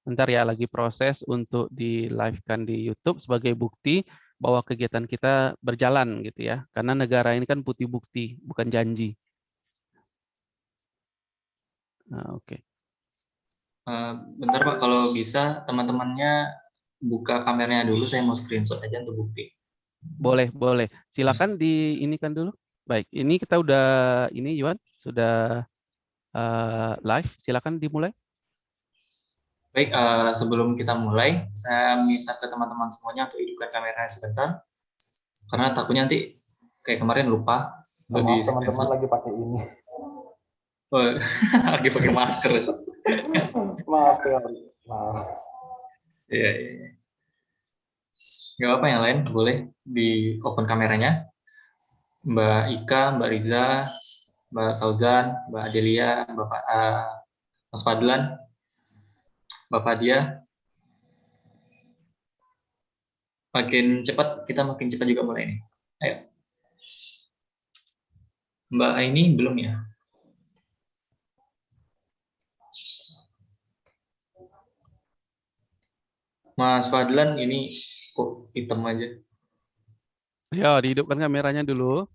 Bentar ya, lagi proses untuk di live-kan di YouTube sebagai bukti bahwa kegiatan kita berjalan gitu ya. Karena negara ini kan putih bukti, bukan janji. Nah, oke. Okay. Uh, eh, bentar Pak, kalau bisa teman-temannya buka kameranya dulu, saya mau screenshot aja untuk bukti. Boleh, boleh. Silakan di ini kan dulu. Baik, ini kita udah ini Yuan sudah uh, live. Silakan dimulai. Baik, uh, sebelum kita mulai, saya minta ke teman-teman semuanya untuk hidupkan kameranya sebentar. Karena takutnya nanti kayak kemarin lupa. Teman-teman lagi pakai ini. Oh, lagi pakai masker. maaf ya, maaf. Iya, iya. iya. Gak apa yang lain, boleh di open kameranya. Mbak Ika, Mbak Riza, Mbak Sauzan, Mbak Adelia, Bapak uh, Mas Fadlan, Bapak dia makin cepat kita makin cepat juga mulai ini. Ayo. Mbak Aini belum ya? Mas Fadlan ini kok hitam aja. Ya, dihidupkan kameranya dulu.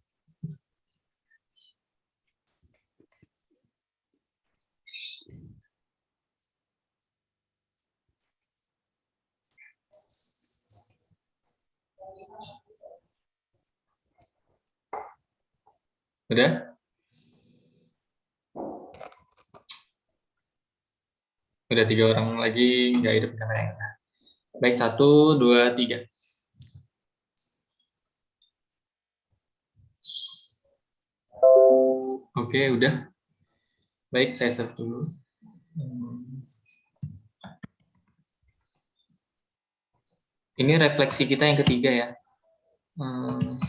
Udah? Udah tiga orang lagi nggak hidup kamera. Baik, satu, dua, tiga. Oke, udah. Baik, saya save dulu. Ini refleksi kita yang ketiga ya. Hmm.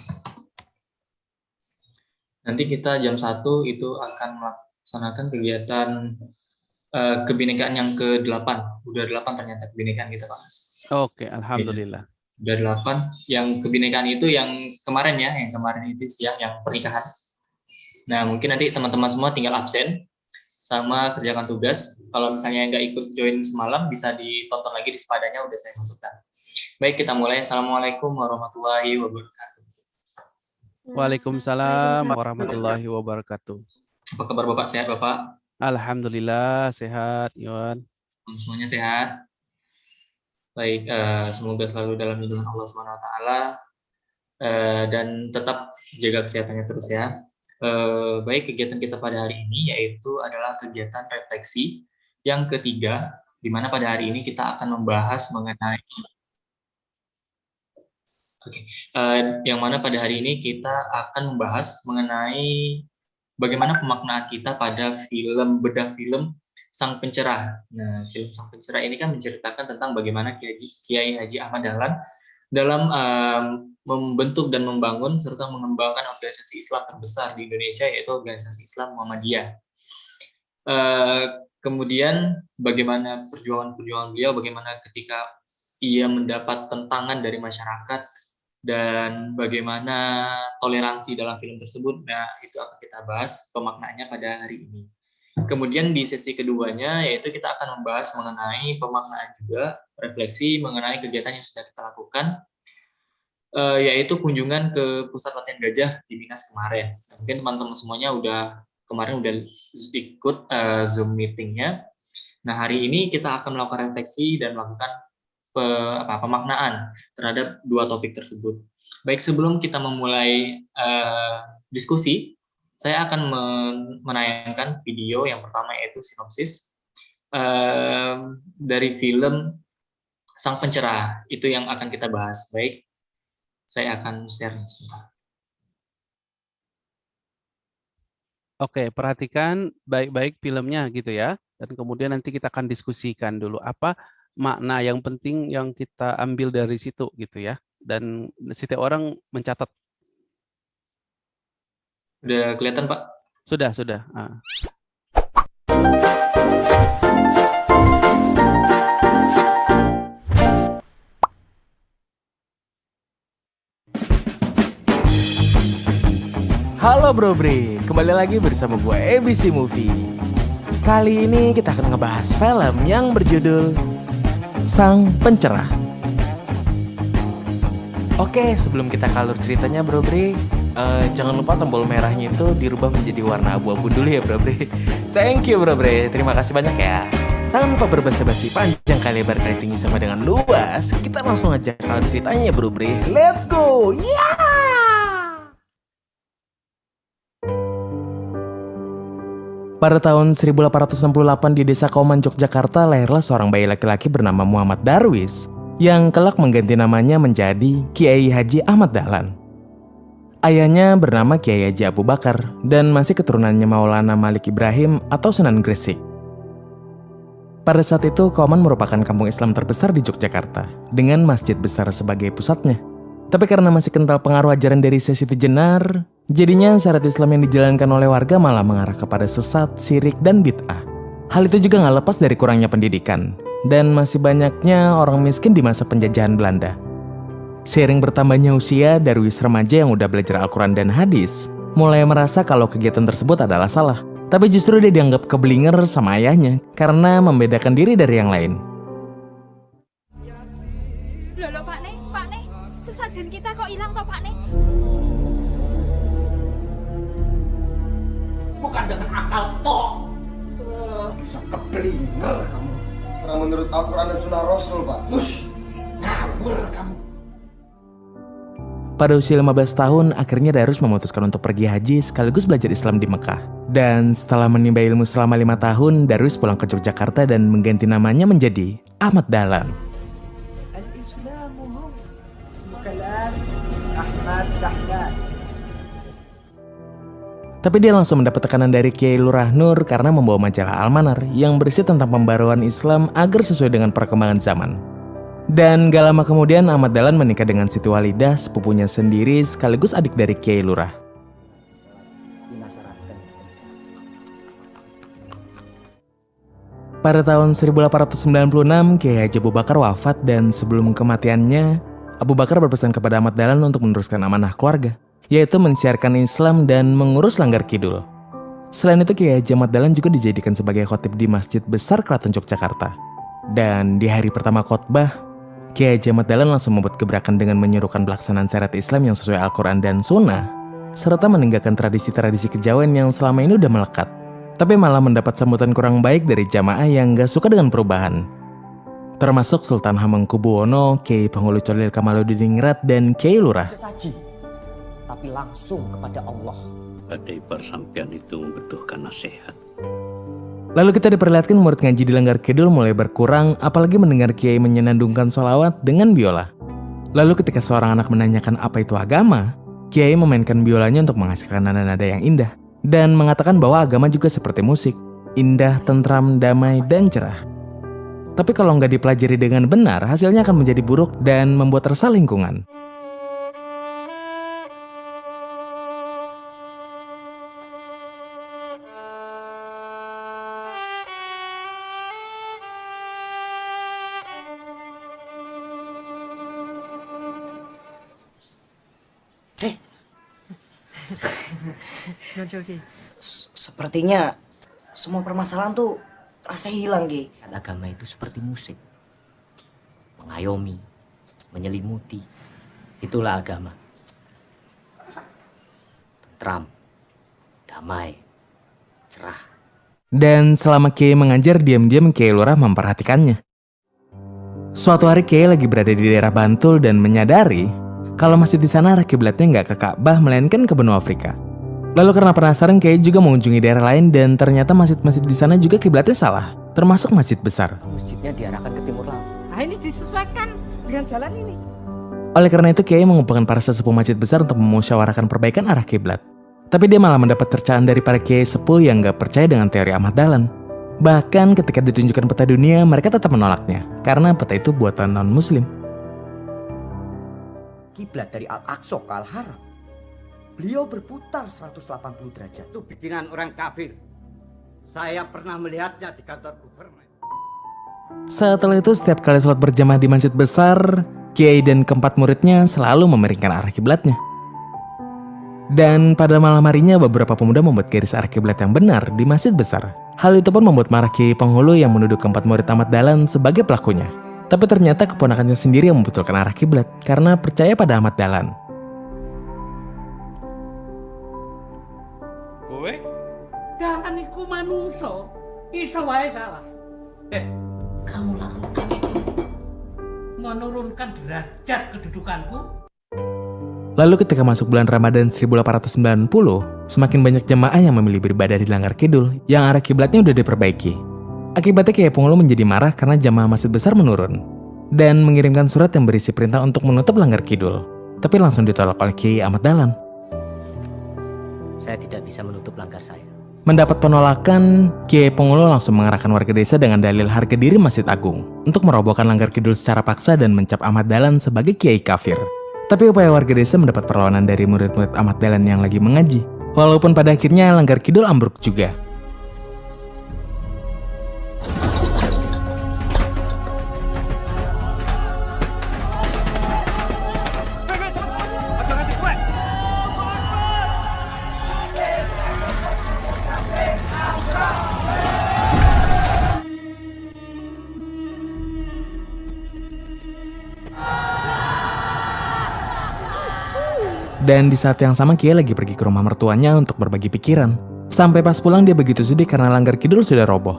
Nanti kita jam satu itu akan melaksanakan kegiatan uh, kebinekaan yang ke-8. Udah 8 ternyata kebinekaan kita, Pak. Oke, alhamdulillah. Udah 8. Yang kebinekaan itu yang kemarin ya, yang kemarin itu siang yang pernikahan. Nah, mungkin nanti teman-teman semua tinggal absen sama kerjakan tugas. Kalau misalnya nggak ikut join semalam, bisa ditonton lagi di sepadanya, udah saya masukkan. Baik, kita mulai. Assalamualaikum warahmatullahi wabarakatuh. Waalaikumsalam warahmatullahi wabarakatuh. Apa kabar Bapak? Sehat Bapak? Alhamdulillah sehat, Iwan. Semuanya sehat. Baik, uh, semoga selalu dalam lindungan Allah Subhanahu wa taala uh, dan tetap jaga kesehatannya terus ya. Uh, baik, kegiatan kita pada hari ini yaitu adalah kegiatan refleksi yang ketiga di mana pada hari ini kita akan membahas mengenai Oke, okay. uh, yang mana pada hari ini kita akan membahas mengenai bagaimana pemaknaan kita pada film bedah film Sang Pencerah. Nah, film Sang Pencerah ini kan menceritakan tentang bagaimana Kiai Haji Ahmad Dahlan dalam um, membentuk dan membangun serta mengembangkan organisasi Islam terbesar di Indonesia yaitu organisasi Islam Muhammadiyah. Uh, kemudian bagaimana perjuangan-perjuangan beliau, bagaimana ketika ia mendapat tentangan dari masyarakat dan bagaimana toleransi dalam film tersebut. Nah, itu akan kita bahas pemaknaannya pada hari ini. Kemudian di sesi keduanya yaitu kita akan membahas mengenai pemaknaan juga, refleksi mengenai kegiatan yang sudah kita lakukan, eh, yaitu kunjungan ke pusat latihan gajah di Minas kemarin. Mungkin teman-teman semuanya udah kemarin udah ikut uh, Zoom meetingnya. Nah hari ini kita akan melakukan refleksi dan melakukan pe, apa, pemaknaan terhadap dua topik tersebut. Baik, sebelum kita memulai uh, diskusi, saya akan menayangkan video yang pertama yaitu sinopsis uh, dari film Sang Pencerah. Itu yang akan kita bahas. Baik, saya akan share sebentar. Oke, perhatikan baik-baik filmnya gitu ya. Dan kemudian nanti kita akan diskusikan dulu apa makna yang penting yang kita ambil dari situ gitu ya. Dan setiap orang mencatat. Sudah kelihatan Pak? Sudah, sudah. Ah. Halo Bro Bre, kembali lagi bersama gue ABC Movie. Kali ini kita akan ngebahas film yang berjudul sang pencerah. Oke, sebelum kita kalur ceritanya Bro Bre, uh, jangan lupa tombol merahnya itu dirubah menjadi warna abu-abu dulu ya Bro Bre. Thank you Bro Bre, terima kasih banyak ya. Tanpa berbasa-basi panjang kali lebar kali tinggi sama dengan luas, kita langsung aja kalur ceritanya ya Bro Bre. Let's go! Yeah! Pada tahun 1868 di desa Kauman, Yogyakarta, lahirlah seorang bayi laki-laki bernama Muhammad Darwis yang kelak mengganti namanya menjadi Kiai Haji Ahmad Dahlan. Ayahnya bernama Kiai Haji Abu Bakar dan masih keturunannya Maulana Malik Ibrahim atau Sunan Gresik. Pada saat itu, Kauman merupakan kampung Islam terbesar di Yogyakarta dengan masjid besar sebagai pusatnya. Tapi karena masih kental pengaruh ajaran dari Sesi Jenar, jadinya syarat Islam yang dijalankan oleh warga malah mengarah kepada sesat, sirik, dan bid'ah. Hal itu juga nggak lepas dari kurangnya pendidikan, dan masih banyaknya orang miskin di masa penjajahan Belanda. Seiring bertambahnya usia, Darwis remaja yang udah belajar Al-Quran dan hadis, mulai merasa kalau kegiatan tersebut adalah salah. Tapi justru dia dianggap kebelinger sama ayahnya karena membedakan diri dari yang lain. Loh, Pak sesajen kita kok hilang toh Pak Nih? Bukan dengan akal toh. Uh, bisa keblinger kamu. Karena menurut Al-Quran dan Sunnah Rasul, Pak. Hush, ngawur kamu. Pada usia 15 tahun, akhirnya Darus memutuskan untuk pergi haji sekaligus belajar Islam di Mekah. Dan setelah menimba ilmu selama lima tahun, Darus pulang ke Yogyakarta dan mengganti namanya menjadi Ahmad Dahlan. Tapi dia langsung mendapat tekanan dari Kiai Lurah Nur karena membawa majalah Almanar yang berisi tentang pembaruan Islam agar sesuai dengan perkembangan zaman. Dan gak lama kemudian Ahmad Dahlan menikah dengan Siti Walidah, sepupunya sendiri sekaligus adik dari Kiai Lurah. Pada tahun 1896, Kiai Haji Abu Bakar wafat dan sebelum kematiannya, Abu Bakar berpesan kepada Ahmad Dahlan untuk meneruskan amanah keluarga, yaitu mensiarkan Islam dan mengurus Langgar Kidul. Selain itu, Kiai Haji Ahmad juga dijadikan sebagai khotib di Masjid Besar Keraton Yogyakarta. Dan di hari pertama khotbah, Kiai Haji Ahmad langsung membuat gebrakan dengan menyuruhkan pelaksanaan syariat Islam yang sesuai Al-Quran dan Sunnah, serta meninggalkan tradisi-tradisi kejawen yang selama ini udah melekat, tapi malah mendapat sambutan kurang baik dari jamaah yang gak suka dengan perubahan. Termasuk Sultan Hamengkubuwono, Kiai Penghulu Colil Kamaluddin Ningrat, dan Kiai Lurah. Tapi langsung kepada Allah. Badai persampian itu membutuhkan nasihat. Lalu kita diperlihatkan murid ngaji di Langgar Kidul mulai berkurang, apalagi mendengar kiai menyenandungkan sholawat dengan biola. Lalu ketika seorang anak menanyakan apa itu agama, kiai memainkan biolanya untuk menghasilkan nada-nada yang indah. Dan mengatakan bahwa agama juga seperti musik, indah, tentram, damai, dan cerah. Tapi kalau nggak dipelajari dengan benar, hasilnya akan menjadi buruk dan membuat resah lingkungan. Sepertinya semua permasalahan tuh rasa hilang, Ki. Agama itu seperti musik. Mengayomi, menyelimuti. Itulah agama. Tentram, damai, cerah. Dan selama Kiai mengajar, diam-diam Kiai Lurah memperhatikannya. Suatu hari Kiai lagi berada di daerah Bantul dan menyadari kalau masjid di sana kiblatnya nggak ke Ka'bah melainkan ke benua Afrika. Lalu karena penasaran Kiai juga mengunjungi daerah lain dan ternyata masjid-masjid di sana juga kiblatnya salah, termasuk masjid besar. Masjidnya diarahkan ke timur laut. Nah ini disesuaikan dengan jalan ini. Oleh karena itu Kiai mengumpulkan para sesepuh masjid besar untuk memusyawarahkan perbaikan arah kiblat. Tapi dia malah mendapat tercaan dari para Kiai sepuh yang gak percaya dengan teori Ahmad Dahlan. Bahkan ketika ditunjukkan peta dunia, mereka tetap menolaknya karena peta itu buatan non-muslim. Kiblat dari Al-Aqsa ke Al-Haram. Beliau berputar 180 derajat. Itu bikinan orang kafir. Saya pernah melihatnya di kantor gubernur. Setelah itu setiap kali sholat berjamaah di masjid besar, Kiai dan keempat muridnya selalu memeringkan arah kiblatnya. Dan pada malam harinya beberapa pemuda membuat garis arah kiblat yang benar di masjid besar. Hal itu pun membuat marah Kiai penghulu yang menuduh keempat murid Ahmad Dahlan sebagai pelakunya. Tapi ternyata keponakannya sendiri yang membetulkan arah kiblat karena percaya pada Ahmad Dahlan. Dalan iku manungso. Iso wae salah. Eh, kamu lakukan itu menurunkan derajat kedudukanku. Lalu ketika masuk bulan Ramadan 1890, semakin banyak jemaah yang memilih beribadah di Langgar Kidul yang arah kiblatnya udah diperbaiki. Akibatnya Kiai Pungulu menjadi marah karena jamaah masjid besar menurun dan mengirimkan surat yang berisi perintah untuk menutup Langgar Kidul. Tapi langsung ditolak oleh Kiai Ahmad Dahlan. Saya tidak bisa menutup langgar saya. Mendapat penolakan, Kiai Pungulu langsung mengarahkan warga desa dengan dalil harga diri Masjid Agung untuk merobohkan Langgar Kidul secara paksa dan mencap Ahmad Dahlan sebagai kiai kafir. Tapi upaya warga desa mendapat perlawanan dari murid-murid Ahmad Dahlan yang lagi mengaji. Walaupun pada akhirnya Langgar Kidul ambruk juga. Dan di saat yang sama Kiai lagi pergi ke rumah mertuanya untuk berbagi pikiran. Sampai pas pulang dia begitu sedih karena Langgar Kidul sudah roboh.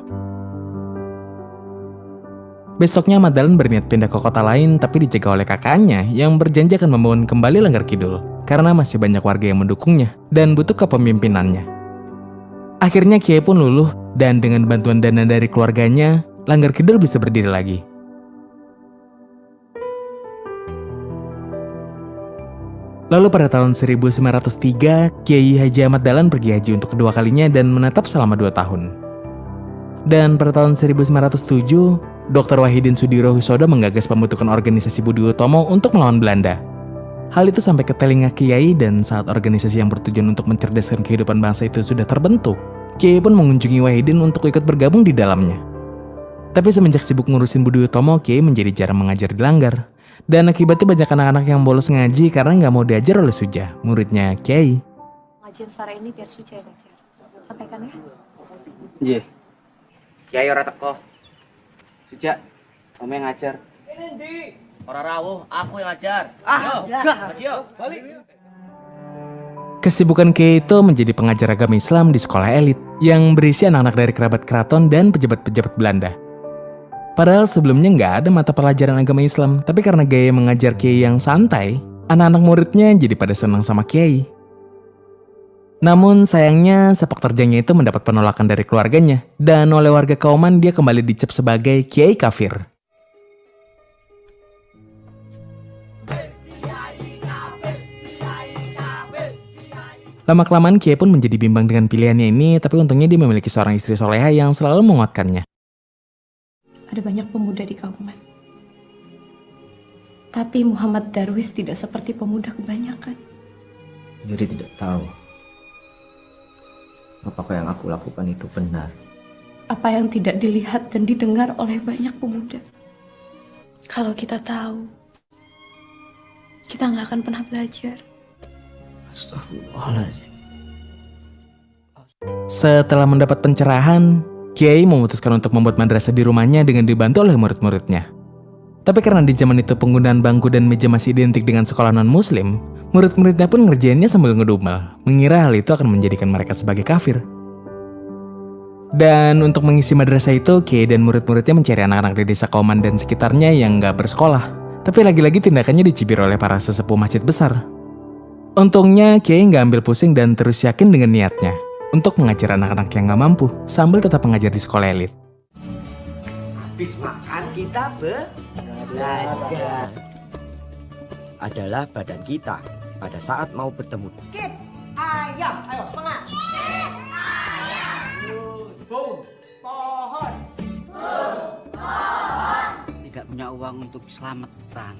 Besoknya Ahmad Dahlan berniat pindah ke kota lain tapi dicegah oleh kakaknya yang berjanji akan membangun kembali Langgar Kidul karena masih banyak warga yang mendukungnya dan butuh kepemimpinannya. Akhirnya Kiai pun luluh dan dengan bantuan dana dari keluarganya, Langgar Kidul bisa berdiri lagi. Lalu pada tahun 1903, Kiai Haji Ahmad Dahlan pergi haji untuk kedua kalinya dan menetap selama dua tahun. Dan pada tahun 1907, Dr. Wahidin Sudiro Husodo menggagas pembentukan organisasi Budi Utomo untuk melawan Belanda. Hal itu sampai ke telinga Kiai dan saat organisasi yang bertujuan untuk mencerdaskan kehidupan bangsa itu sudah terbentuk, Kiai pun mengunjungi Wahidin untuk ikut bergabung di dalamnya. Tapi semenjak sibuk ngurusin Budi Utomo, Kiai menjadi jarang mengajar di Langgar. Dan akibatnya banyak anak-anak yang bolos ngaji karena nggak mau diajar oleh Suja, muridnya Kiai. Ngajian sore ini biar Suci yang ngajar. Sampaikan ya. Nggih. Kiai ora teko. Suja, kamu yang ngajar. Orang rawuh, aku yang ngajar. Ah, Yo, ya. ngaji yo. Balik. Kesibukan Kiai itu menjadi pengajar agama Islam di sekolah elit yang berisi anak-anak dari kerabat keraton dan pejabat-pejabat Belanda. Padahal sebelumnya nggak ada mata pelajaran agama Islam, tapi karena gaya mengajar Kiai yang santai, anak-anak muridnya jadi pada senang sama Kiai. Namun sayangnya sepak terjangnya itu mendapat penolakan dari keluarganya, dan oleh warga Kauman dia kembali dicap sebagai Kiai kafir. Lama-kelamaan Kiai pun menjadi bimbang dengan pilihannya ini, tapi untungnya dia memiliki seorang istri soleha yang selalu menguatkannya. Ada banyak pemuda di Kauman. Tapi Muhammad Darwis tidak seperti pemuda kebanyakan. Jadi tidak tahu. Apakah yang aku lakukan itu benar? Apa yang tidak dilihat dan didengar oleh banyak pemuda. Kalau kita tahu, kita nggak akan pernah belajar. Astagfirullahaladzim. Setelah mendapat pencerahan, Kiai memutuskan untuk membuat madrasah di rumahnya dengan dibantu oleh murid-muridnya. Tapi karena di zaman itu penggunaan bangku dan meja masih identik dengan sekolah non-muslim, murid-muridnya pun ngerjainnya sambil ngedumel, mengira hal itu akan menjadikan mereka sebagai kafir. Dan untuk mengisi madrasah itu, Kiai dan murid-muridnya mencari anak-anak di desa Kauman dan sekitarnya yang nggak bersekolah. Tapi lagi-lagi tindakannya dicibir oleh para sesepuh masjid besar. Untungnya, Kiai nggak ambil pusing dan terus yakin dengan niatnya untuk mengajar anak-anak yang nggak mampu sambil tetap mengajar di sekolah elit. Habis makan kita belajar. adalah badan kita pada saat mau bertemu. Kip, ayam, ayo semangat. Pohon. Tidak punya uang untuk selamatan.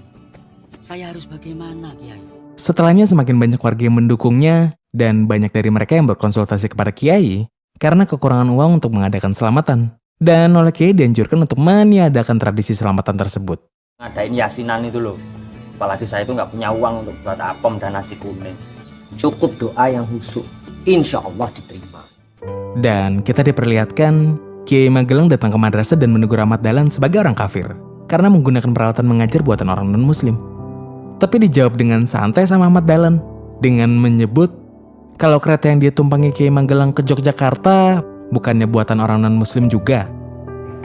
Saya harus bagaimana, Kiai? Setelahnya semakin banyak warga yang mendukungnya dan banyak dari mereka yang berkonsultasi kepada Kiai karena kekurangan uang untuk mengadakan selamatan. Dan oleh Kiai dianjurkan untuk meniadakan tradisi selamatan tersebut. Ngadain yasinan itu loh. Apalagi saya itu nggak punya uang untuk buat apem dan nasi kuning. Cukup doa yang husuk. Insya Allah diterima. Dan kita diperlihatkan Kiai Magelang datang ke madrasah dan menegur Ahmad Dahlan sebagai orang kafir. karena menggunakan peralatan mengajar buatan orang non-muslim. Tapi dijawab dengan santai sama Ahmad Dahlan dengan menyebut kalau kereta yang dia tumpangi Kiai Magelang ke Yogyakarta bukannya buatan orang non-muslim juga.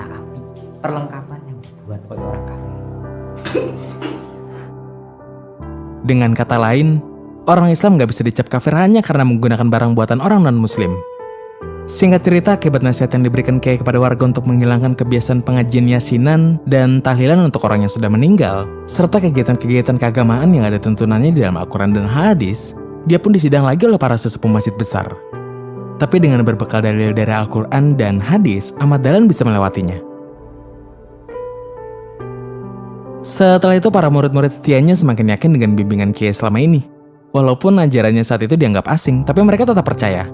Tapi perlengkapan yang dibuat oleh orang kafir. Dengan kata lain, orang Islam nggak bisa dicap kafir hanya karena menggunakan barang buatan orang non-muslim. Singkat cerita, akibat nasihat yang diberikan Kiai kepada warga untuk menghilangkan kebiasaan pengajian yasinan dan tahlilan untuk orang yang sudah meninggal, serta kegiatan-kegiatan keagamaan yang ada tuntunannya di dalam Al-Quran dan Hadis, dia pun disidang lagi oleh para sesepuh masjid besar. Tapi dengan berbekal dalil dari Al-Quran dan Hadis, Ahmad Dahlan bisa melewatinya. Setelah itu para murid-murid setianya semakin yakin dengan bimbingan Kiai selama ini. Walaupun ajarannya saat itu dianggap asing, tapi mereka tetap percaya.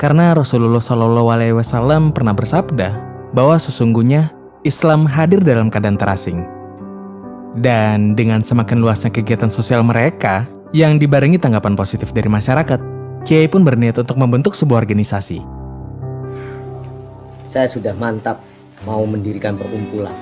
Karena Rasulullah Shallallahu Alaihi Wasallam pernah bersabda bahwa sesungguhnya Islam hadir dalam keadaan terasing. Dan dengan semakin luasnya kegiatan sosial mereka yang dibarengi tanggapan positif dari masyarakat, Kiai pun berniat untuk membentuk sebuah organisasi. Saya sudah mantap mau mendirikan perkumpulan.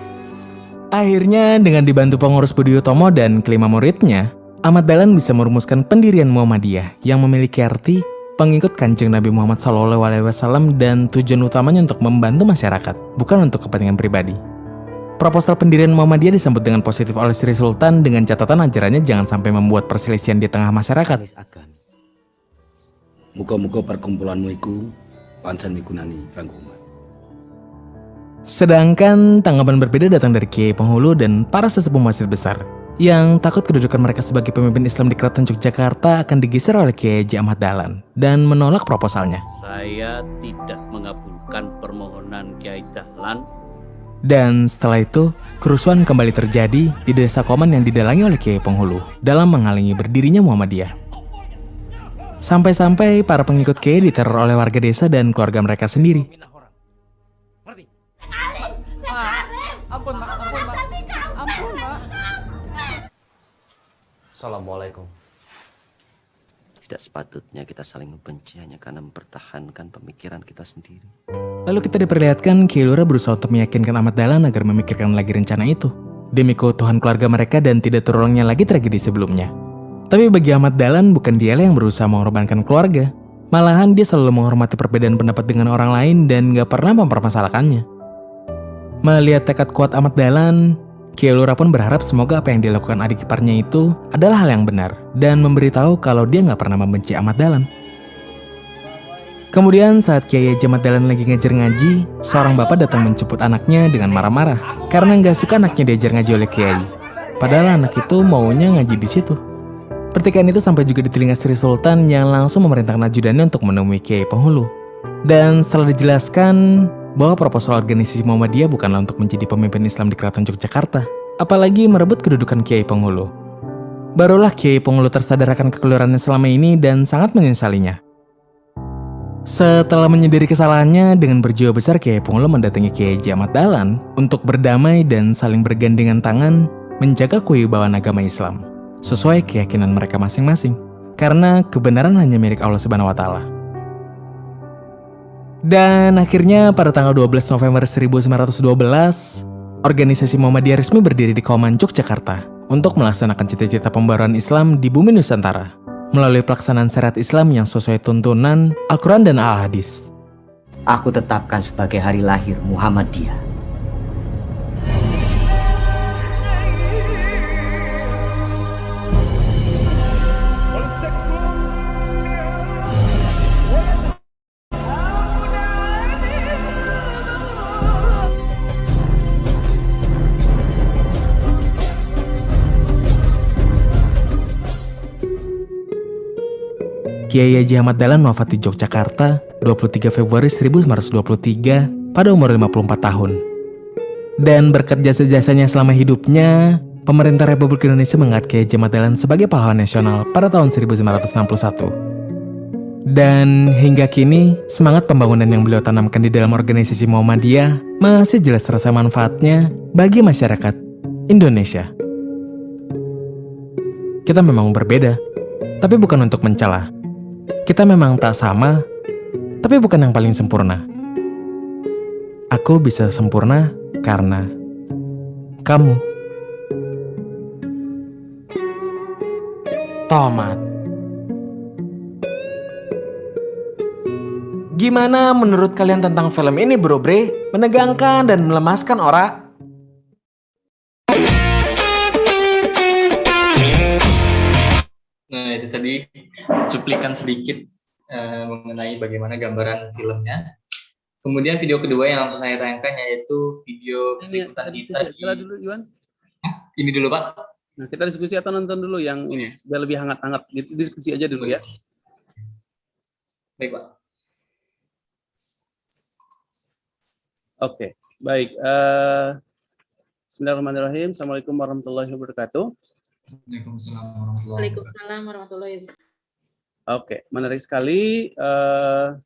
Akhirnya dengan dibantu pengurus Budi Utomo dan kelima muridnya, Ahmad Dahlan bisa merumuskan pendirian Muhammadiyah yang memiliki arti pengikut kanjeng Nabi Muhammad SAW dan tujuan utamanya untuk membantu masyarakat, bukan untuk kepentingan pribadi. Proposal pendirian Muhammadiyah disambut dengan positif oleh Sri Sultan dengan catatan ajarannya jangan sampai membuat perselisihan di tengah masyarakat. Muka-muka perkumpulanmu iku pancen migunani kanggo umat. Sedangkan tanggapan berbeda datang dari Kiai Penghulu dan para sesepuh masjid besar yang takut kedudukan mereka sebagai pemimpin Islam di Keraton Yogyakarta akan digeser oleh Kiai Haji Ahmad Dahlan dan menolak proposalnya. Saya tidak mengabulkan permohonan Kiai Dahlan. Dan setelah itu, kerusuhan kembali terjadi di desa Koman yang didalangi oleh Kiai Penghulu dalam menghalangi berdirinya Muhammadiyah. Sampai-sampai para pengikut Kiai diteror oleh warga desa dan keluarga mereka sendiri. Assalamualaikum. Tidak sepatutnya kita saling membenci hanya karena mempertahankan pemikiran kita sendiri. Lalu kita diperlihatkan Kiai Lura berusaha untuk meyakinkan Ahmad Dahlan agar memikirkan lagi rencana itu. Demi keutuhan keluarga mereka dan tidak terulangnya lagi tragedi sebelumnya. Tapi bagi Ahmad Dahlan bukan dialah yang berusaha mengorbankan keluarga. Malahan dia selalu menghormati perbedaan pendapat dengan orang lain dan gak pernah mempermasalahkannya. Melihat tekad kuat Ahmad Dahlan, Kiai Lura pun berharap semoga apa yang dilakukan adik iparnya itu adalah hal yang benar dan memberitahu kalau dia nggak pernah membenci Ahmad Dahlan. Kemudian saat Kiai Haji Ahmad Dahlan lagi ngajar ngaji, seorang bapak datang menjemput anaknya dengan marah-marah karena nggak suka anaknya diajar ngaji oleh Kiai. Padahal anak itu maunya ngaji di situ. Pertikaian itu sampai juga di telinga Sri Sultan yang langsung memerintahkan ajudannya untuk menemui Kiai Penghulu. Dan setelah dijelaskan bahwa proposal organisasi Muhammadiyah bukanlah untuk menjadi pemimpin Islam di Keraton Yogyakarta, apalagi merebut kedudukan Kiai Penghulu. Barulah Kiai Penghulu tersadar akan kekeliruannya selama ini dan sangat menyesalinya. Setelah menyadari kesalahannya, dengan berjiwa besar Kiai Penghulu mendatangi Kiai Haji Ahmad Dahlan untuk berdamai dan saling bergandengan tangan menjaga kewibawaan agama Islam sesuai keyakinan mereka masing-masing. Karena kebenaran hanya milik Allah Subhanahu wa taala. Dan akhirnya pada tanggal 12 November 1912, organisasi Muhammadiyah resmi berdiri di Kauman, Yogyakarta untuk melaksanakan cita-cita pembaruan Islam di bumi Nusantara melalui pelaksanaan syariat Islam yang sesuai tuntunan Al-Quran dan Al-Hadis. Aku tetapkan sebagai hari lahir Muhammadiyah. Kiai Haji Ahmad Dahlan wafat di Yogyakarta 23 Februari 1923 pada umur 54 tahun. Dan berkat jasa-jasanya selama hidupnya, pemerintah Republik Indonesia mengangkat Kiai Haji Ahmad Dahlan sebagai pahlawan nasional pada tahun 1961. Dan hingga kini, semangat pembangunan yang beliau tanamkan di dalam organisasi Muhammadiyah masih jelas terasa manfaatnya bagi masyarakat Indonesia. Kita memang berbeda, tapi bukan untuk mencela. Kita memang tak sama, tapi bukan yang paling sempurna. Aku bisa sempurna karena kamu. Tomat Gimana menurut kalian tentang film ini bro bre? Menegangkan dan melemaskan orang? Nah itu tadi cuplikan sedikit uh, mengenai bagaimana gambaran filmnya. Kemudian video kedua yang langsung saya tayangkan yaitu video liputan kita di... dulu Iwan. Ini dulu Pak. Nah kita diskusi atau nonton dulu yang ini biar lebih hangat-hangat. Diskusi aja dulu ya. Baik Pak. Oke, baik. Uh, Bismillahirrahmanirrahim. Assalamualaikum warahmatullahi wabarakatuh. Waalaikumsalam warahmatullahi wabarakatuh. Oke, menarik sekali. Uh,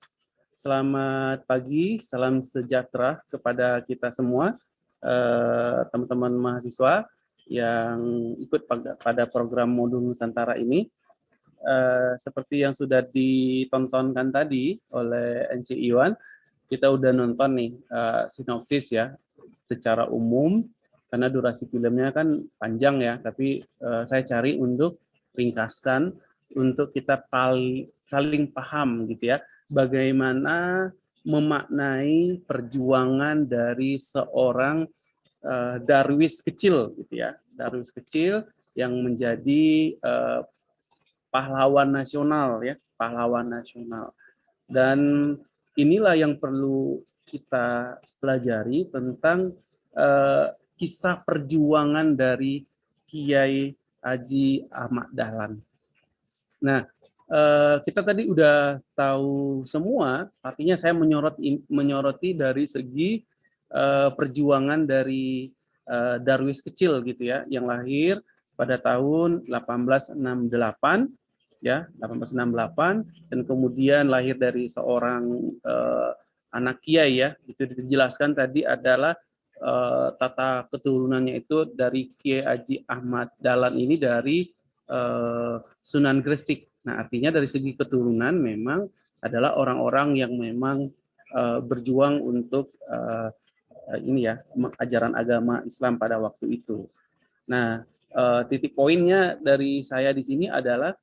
selamat pagi, salam sejahtera kepada kita semua, teman-teman uh, mahasiswa yang ikut pada program modul Nusantara ini. Uh, seperti yang sudah ditontonkan tadi oleh NC Iwan, kita udah nonton nih uh, sinopsis ya secara umum karena durasi filmnya kan panjang ya tapi uh, saya cari untuk ringkaskan untuk kita pali, saling paham gitu ya bagaimana memaknai perjuangan dari seorang uh, darwis kecil gitu ya. Darwis kecil yang menjadi uh, pahlawan nasional ya pahlawan nasional. Dan inilah yang perlu kita pelajari tentang uh, kisah perjuangan dari Kiai Haji Ahmad Dahlan. Nah, uh, kita tadi udah tahu semua, artinya saya menyorot menyoroti dari segi uh, perjuangan dari uh, Darwis kecil gitu ya, yang lahir pada tahun 1868 ya 1868 dan kemudian lahir dari seorang anak kiai ya itu dijelaskan tadi adalah uh, tata keturunannya itu dari Kiai Haji Ahmad Dalan ini dari uh, Sunan Gresik. Nah artinya dari segi keturunan memang adalah orang-orang yang memang uh, berjuang untuk ini ya ajaran agama Islam pada waktu itu. Nah titik poinnya dari saya di sini adalah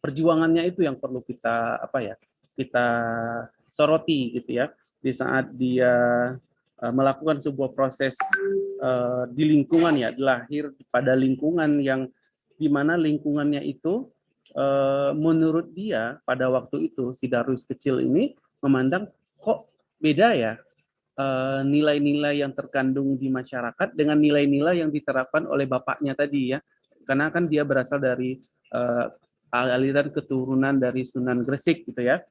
perjuangannya itu yang perlu kita apa ya kita soroti gitu ya di saat dia melakukan sebuah proses uh, di lingkungan ya lahir pada lingkungan yang di mana lingkungannya itu uh, menurut dia pada waktu itu si Darus kecil ini memandang kok beda ya nilai-nilai uh, yang terkandung di masyarakat dengan nilai-nilai yang diterapkan oleh bapaknya tadi ya karena kan dia berasal dari aliran keturunan dari Sunan Gresik gitu ya.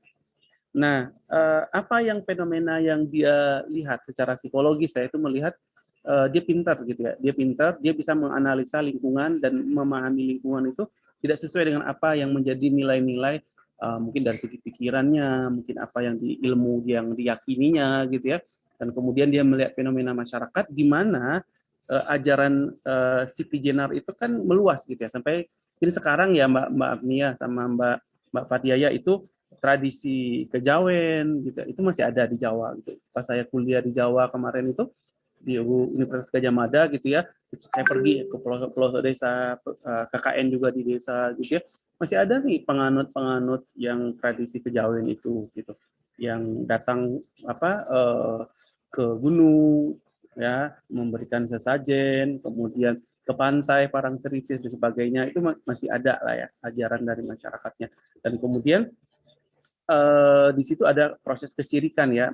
Nah, uh, apa yang fenomena yang dia lihat secara psikologis saya itu melihat uh, dia pintar gitu ya. Dia pintar, dia bisa menganalisa lingkungan dan memahami lingkungan itu tidak sesuai dengan apa yang menjadi nilai-nilai uh, mungkin dari segi pikirannya, mungkin apa yang di ilmu yang diyakininya gitu ya. Dan kemudian dia melihat fenomena masyarakat di mana ajaran Siti Jenar itu kan meluas gitu ya sampai ini sekarang ya Mbak Mbak Agnia sama Mbak Mbak Fatiaya itu tradisi kejawen gitu itu masih ada di Jawa gitu. Pas saya kuliah di Jawa kemarin itu di Universitas Gajah Mada gitu ya, saya pergi ke pelosok desa eh, KKN juga di desa gitu ya. Masih ada nih penganut-penganut yang tradisi kejawen itu gitu. Yang datang apa eh, ke gunung ya, memberikan sesajen, kemudian ke pantai, parang dan sebagainya itu masih ada lah ya ajaran dari masyarakatnya. Dan kemudian eh, di situ ada proses kesirikan ya,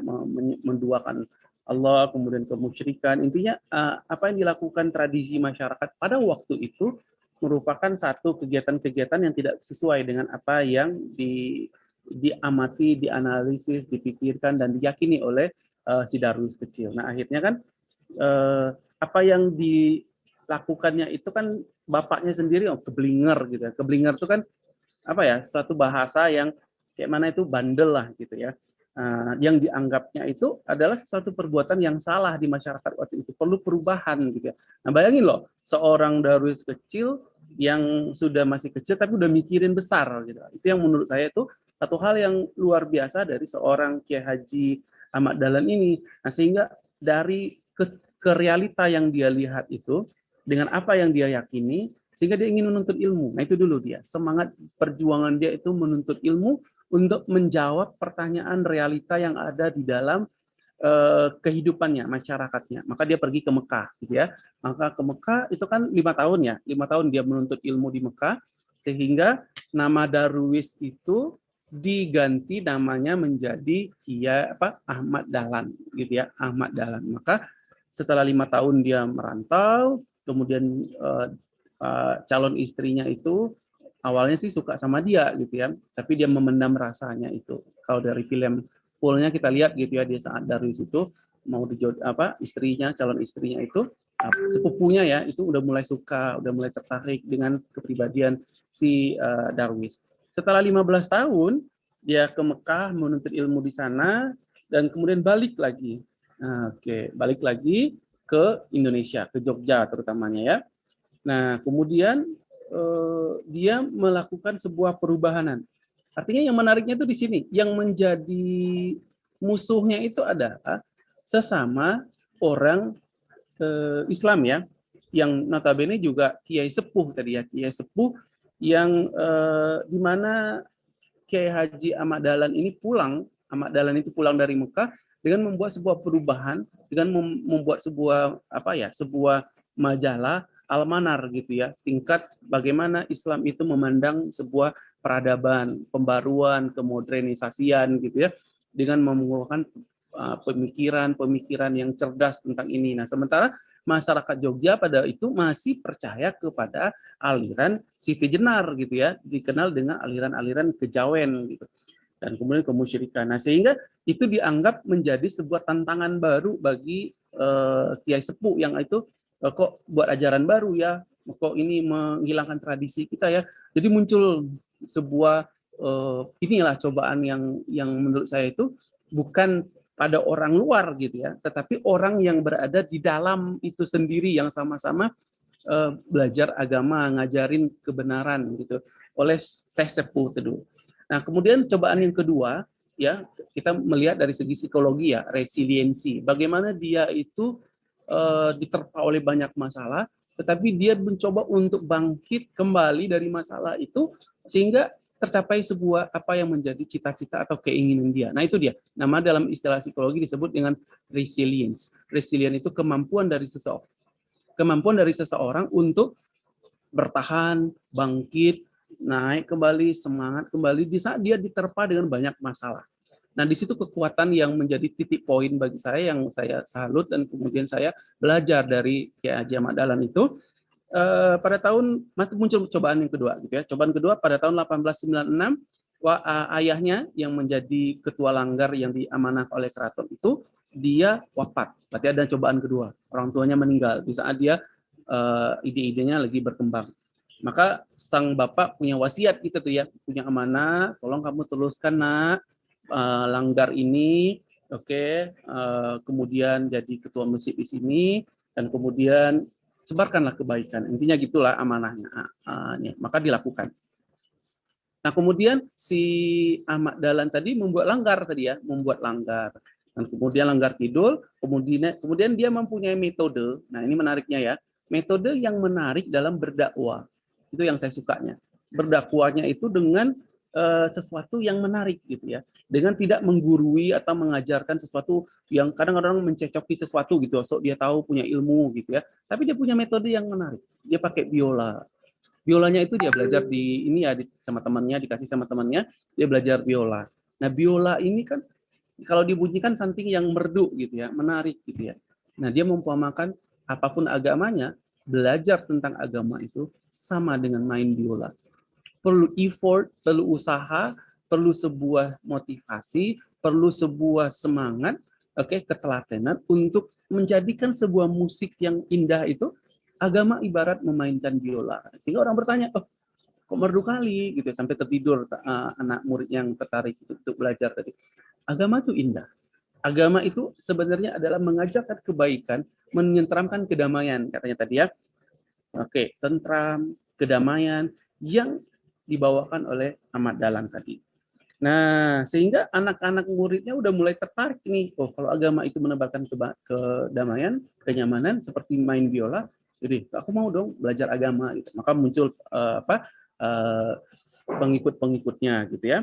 menduakan Allah, kemudian kemusyrikan. Intinya eh, apa yang dilakukan tradisi masyarakat pada waktu itu merupakan satu kegiatan-kegiatan yang tidak sesuai dengan apa yang di, diamati, dianalisis, dipikirkan dan diyakini oleh uh, si Darwis kecil. Nah akhirnya kan uh, apa yang di lakukannya itu kan bapaknya sendiri oh keblinger gitu ya. Keblinger itu kan apa ya? Suatu bahasa yang kayak mana itu bandel lah gitu ya. Uh, yang dianggapnya itu adalah sesuatu perbuatan yang salah di masyarakat waktu itu perlu perubahan gitu ya. Nah bayangin loh seorang darwis kecil yang sudah masih kecil tapi udah mikirin besar gitu. Itu yang menurut saya itu satu hal yang luar biasa dari seorang Kiai Haji Ahmad Dahlan ini. Nah sehingga dari ke, ke realita yang dia lihat itu dengan apa yang dia yakini sehingga dia ingin menuntut ilmu. Nah itu dulu dia, semangat perjuangan dia itu menuntut ilmu untuk menjawab pertanyaan realita yang ada di dalam uh, kehidupannya, masyarakatnya. Maka dia pergi ke Mekah, gitu ya. Maka ke Mekah itu kan lima tahun ya, lima tahun dia menuntut ilmu di Mekah, sehingga nama Darwis itu diganti namanya menjadi Kia apa Ahmad Dahlan, gitu ya, Ahmad Dahlan. Maka setelah lima tahun dia merantau, kemudian uh, uh, calon istrinya itu awalnya sih suka sama dia gitu ya, tapi dia memendam rasanya itu. Kalau dari film fullnya kita lihat gitu ya dia saat dari situ mau dijod apa istrinya calon istrinya itu sepupunya ya itu udah mulai suka, udah mulai tertarik dengan kepribadian si uh, Darwis. Setelah 15 tahun dia ke Mekah menuntut ilmu di sana dan kemudian balik lagi. Nah, Oke, okay. balik lagi ke Indonesia, ke Jogja terutamanya ya. Nah, kemudian dia melakukan sebuah perubahanan. Artinya yang menariknya itu di sini, yang menjadi musuhnya itu adalah sesama orang eh, Islam ya, yang notabene juga Kiai Sepuh tadi ya, Kiai Sepuh yang eh, di mana Kiai Haji Ahmad Dahlan ini pulang, Ahmad Dahlan itu pulang dari Mekah dengan membuat sebuah perubahan, dengan membuat sebuah apa ya, sebuah majalah almanar gitu ya. Tingkat bagaimana Islam itu memandang sebuah peradaban pembaruan kemodernisasian gitu ya dengan mengumpulkan uh, pemikiran-pemikiran yang cerdas tentang ini. Nah sementara masyarakat Jogja pada itu masih percaya kepada aliran Siti Jenar gitu ya dikenal dengan aliran-aliran kejawen gitu dan kemudian kemusyrikan. Nah sehingga itu dianggap menjadi sebuah tantangan baru bagi uh, kiai sepuh yang itu kok buat ajaran baru ya, kok ini menghilangkan tradisi kita ya. Jadi muncul sebuah uh, inilah cobaan yang yang menurut saya itu bukan pada orang luar gitu ya, tetapi orang yang berada di dalam itu sendiri yang sama-sama uh, belajar agama, ngajarin kebenaran gitu oleh Syekh Sepuh Teduh. Nah, kemudian cobaan yang kedua ya, kita melihat dari segi psikologi ya, resiliensi. Bagaimana dia itu uh, diterpa oleh banyak masalah, tetapi dia mencoba untuk bangkit kembali dari masalah itu sehingga tercapai sebuah apa yang menjadi cita-cita atau keinginan dia. Nah itu dia. Nama dalam istilah psikologi disebut dengan resilience. Resilience itu kemampuan dari seseorang, kemampuan dari seseorang untuk bertahan, bangkit, naik kembali, semangat kembali di saat dia diterpa dengan banyak masalah. Nah, di situ kekuatan yang menjadi titik poin bagi saya yang saya salut dan kemudian saya belajar dari Kiai Haji Ahmad Dahlan itu eh, pada tahun masih muncul cobaan yang kedua gitu ya. Cobaan kedua pada tahun 1896 wa, ayahnya yang menjadi ketua langgar yang diamanah oleh keraton itu dia wafat. Berarti ada cobaan kedua. Orang tuanya meninggal di saat dia eh, ide-idenya lagi berkembang. Maka sang bapak punya wasiat gitu tuh ya, punya amanah, tolong kamu teruskan nak uh, Langgar ini, oke, okay, eh, kemudian jadi ketua masjid di sini, dan kemudian sebarkanlah kebaikan. Intinya gitulah amanahnya. Uh, maka dilakukan. Nah kemudian si Ahmad Dahlan tadi membuat langgar tadi ya, membuat langgar. Dan kemudian langgar kidul, kemudian kemudian dia mempunyai metode. Nah ini menariknya ya, metode yang menarik dalam berdakwah. Itu yang saya sukanya. Berdakwahnya itu dengan uh, sesuatu yang menarik gitu ya. Dengan tidak menggurui atau mengajarkan sesuatu yang kadang-kadang mencecoki sesuatu gitu so dia tahu punya ilmu gitu ya. Tapi dia punya metode yang menarik. Dia pakai biola. Biolanya itu dia belajar di ini ya di, sama temannya dikasih sama temannya dia belajar biola. Nah biola ini kan kalau dibunyikan something yang merdu gitu ya menarik gitu ya. Nah dia mempuamakan apa pun agamanya belajar tentang agama itu sama dengan main biola perlu effort, perlu usaha, perlu sebuah motivasi, perlu sebuah semangat, oke, okay, ketelatenan untuk menjadikan sebuah musik yang indah itu agama ibarat memainkan biola. Sehingga orang bertanya, oh, kok merdu kali gitu sampai tertidur uh, anak murid yang tertarik untuk, untuk belajar tadi. Agama itu indah. Agama itu sebenarnya adalah mengajarkan kebaikan, menyentramkan kedamaian katanya tadi ya. Oke, tentram, kedamaian yang dibawakan oleh Ahmad Dahlan tadi. Nah, sehingga anak-anak muridnya udah mulai tertarik nih, oh kalau agama itu menebarkan kedamaian, kenyamanan seperti main biola, Jadi aku mau dong belajar agama gitu. Maka muncul uh, apa uh, pengikut-pengikutnya gitu ya.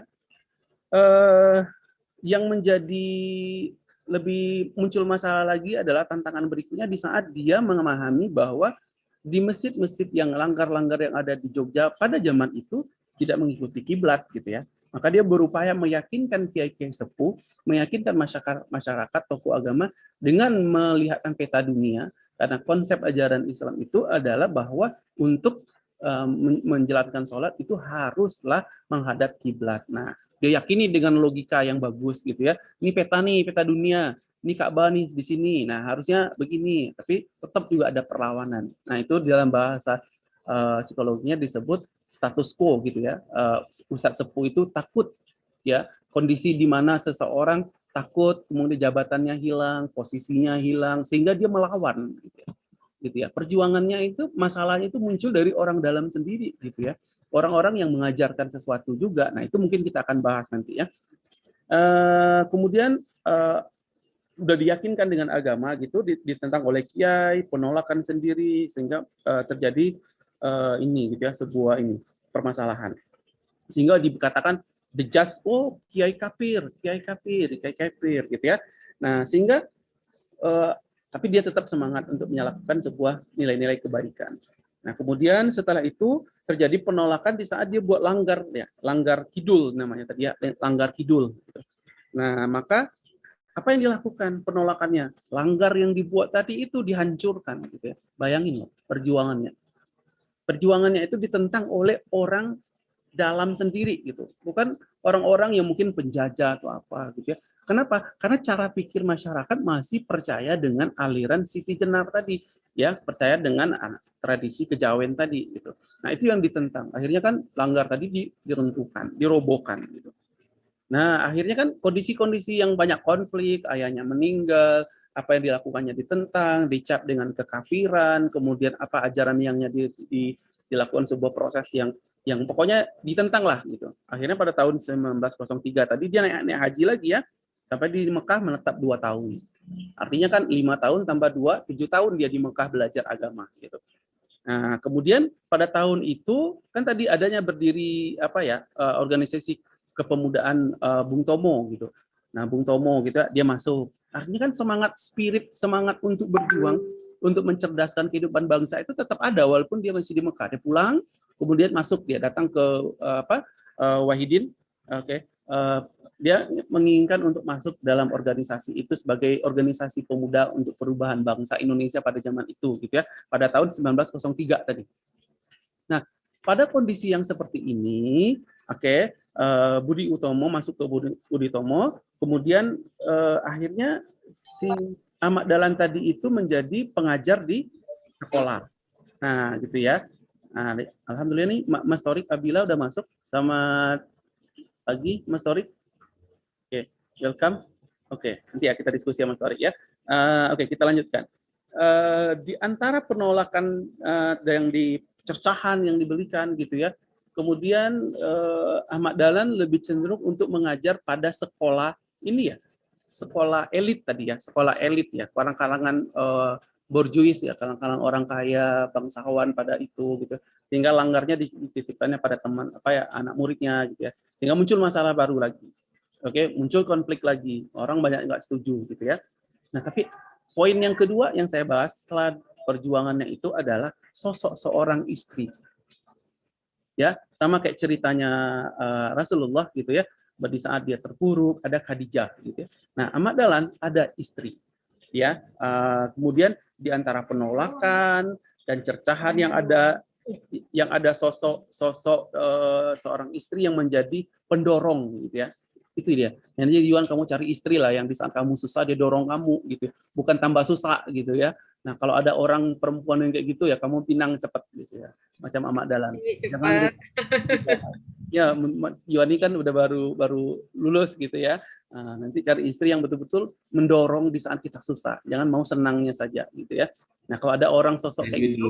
Uh, yang menjadi lebih muncul masalah lagi adalah tantangan berikutnya di saat dia memahami bahwa di masjid-masjid yang langgar-langgar yang ada di Jogja pada zaman itu tidak mengikuti kiblat gitu ya. Maka dia berupaya meyakinkan kiai-kiai sepuh, meyakinkan masyarakat masyarakat tokoh agama dengan melihatkan peta dunia karena konsep ajaran Islam itu adalah bahwa untuk um, menjalankan sholat itu haruslah menghadap kiblat. Nah, dia yakini dengan logika yang bagus gitu ya. Ini peta nih, peta dunia. Ini Ka'bah nih di sini. Nah, harusnya begini, tapi tetap juga ada perlawanan. Nah, itu dalam bahasa uh, psikologinya disebut status quo gitu ya. Uh, Ustadz Sepuh itu takut ya kondisi di mana seseorang takut kemudian jabatannya hilang, posisinya hilang sehingga dia melawan gitu ya. Gitu ya. Perjuangannya itu masalahnya itu muncul dari orang dalam sendiri gitu ya. Orang-orang yang mengajarkan sesuatu juga. Nah, itu mungkin kita akan bahas nanti ya. Uh, kemudian uh, udah diyakinkan dengan agama gitu ditentang oleh kiai, penolakan sendiri sehingga uh, terjadi uh, ini gitu ya sebuah ini permasalahan. Sehingga dikatakan the just oh kiai kafir kiai kafir kiai kafir gitu ya. Nah sehingga uh, tapi dia tetap semangat untuk menyalakan sebuah nilai-nilai kebaikan. Nah kemudian setelah itu terjadi penolakan di saat dia buat langgar ya langgar kidul namanya tadi ya langgar kidul. Nah maka apa yang dilakukan? Penolakannya. Langgar yang dibuat tadi itu dihancurkan gitu ya. Bayangin loh perjuangannya. Perjuangannya itu ditentang oleh orang dalam sendiri gitu. Bukan orang-orang yang mungkin penjajah atau apa gitu ya. Kenapa? Karena cara pikir masyarakat masih percaya dengan aliran Siti Jenar tadi ya. Percaya dengan tradisi kejawen tadi gitu. Nah itu yang ditentang. Akhirnya kan langgar tadi diruntuhkan dirobohkan gitu nah akhirnya kan kondisi-kondisi yang banyak konflik ayahnya meninggal apa yang dilakukannya ditentang, dicap dengan kekafiran, kemudian apa ajaran yang di, di, dilakukan sebuah proses yang yang pokoknya ditentang lah gitu. Akhirnya pada tahun 1903 tadi dia naik, naik haji lagi ya, sampai di Mekah menetap dua tahun. Artinya kan lima tahun tambah dua, tujuh tahun dia di Mekah belajar agama gitu. Nah, kemudian pada tahun itu kan tadi adanya berdiri apa ya eh, organisasi kepemudaan uh, Bung Tomo gitu. Nah, Bung Tomo gitu dia masuk Artinya kan semangat spirit, semangat untuk berjuang, untuk mencerdaskan kehidupan bangsa itu tetap ada walaupun dia masih di Mekah. Dia pulang, kemudian masuk dia datang ke uh, apa uh, Wahidin, oke, okay. uh, dia menginginkan untuk masuk dalam organisasi itu sebagai organisasi pemuda untuk perubahan bangsa Indonesia pada zaman itu, gitu ya, pada tahun 1903 tadi. Nah, pada kondisi yang seperti ini, oke, okay, uh, Budi Utomo masuk ke Budi, Budi Utomo, kemudian uh, akhirnya si Ahmad Dahlan tadi itu menjadi pengajar di sekolah. Nah, gitu ya. Nah, Alhamdulillah nih Mas Torik Abila udah masuk. Sama pagi Mas Torik. Oke, okay, welcome. Oke, okay, nanti ya kita diskusi sama Mas Torik ya. Uh, Oke, okay, kita lanjutkan. Uh, di antara penolakan uh, yang di cercahan yang diberikan gitu ya, Kemudian eh, Ahmad Dahlan lebih cenderung untuk mengajar pada sekolah ini ya, sekolah elit tadi ya, sekolah elit ya, kalangan-kalangan eh, borjuis ya, kalangan-kalangan orang kaya, bangsawan pada itu gitu. Sehingga langgarnya dititipkannya pada teman apa ya, anak muridnya gitu ya. Sehingga muncul masalah baru lagi. Oke, muncul konflik lagi. Orang banyak nggak setuju gitu ya. Nah, tapi poin yang kedua yang saya bahas setelah perjuangannya itu adalah sosok seorang istri ya sama kayak ceritanya uh, Rasulullah gitu ya di saat dia terpuruk ada Khadijah gitu ya. Nah Ahmad Dahlan ada istri ya uh, kemudian di antara penolakan dan cercahan yang ada yang ada sosok sosok uh, seorang istri yang menjadi pendorong gitu ya. Itu dia. Yang jadi Yuan kamu cari istri lah yang di saat kamu susah dia dorong kamu gitu bukan tambah susah gitu ya nah kalau ada orang perempuan yang kayak gitu ya kamu pinang cepat gitu ya macam Ahmad Dalan. Jangan ya Yuani kan udah baru baru lulus gitu ya. Nah, nanti cari istri yang betul-betul mendorong di saat kita susah. Jangan mau senangnya saja gitu ya. Nah, kalau ada orang sosok kayak gitu,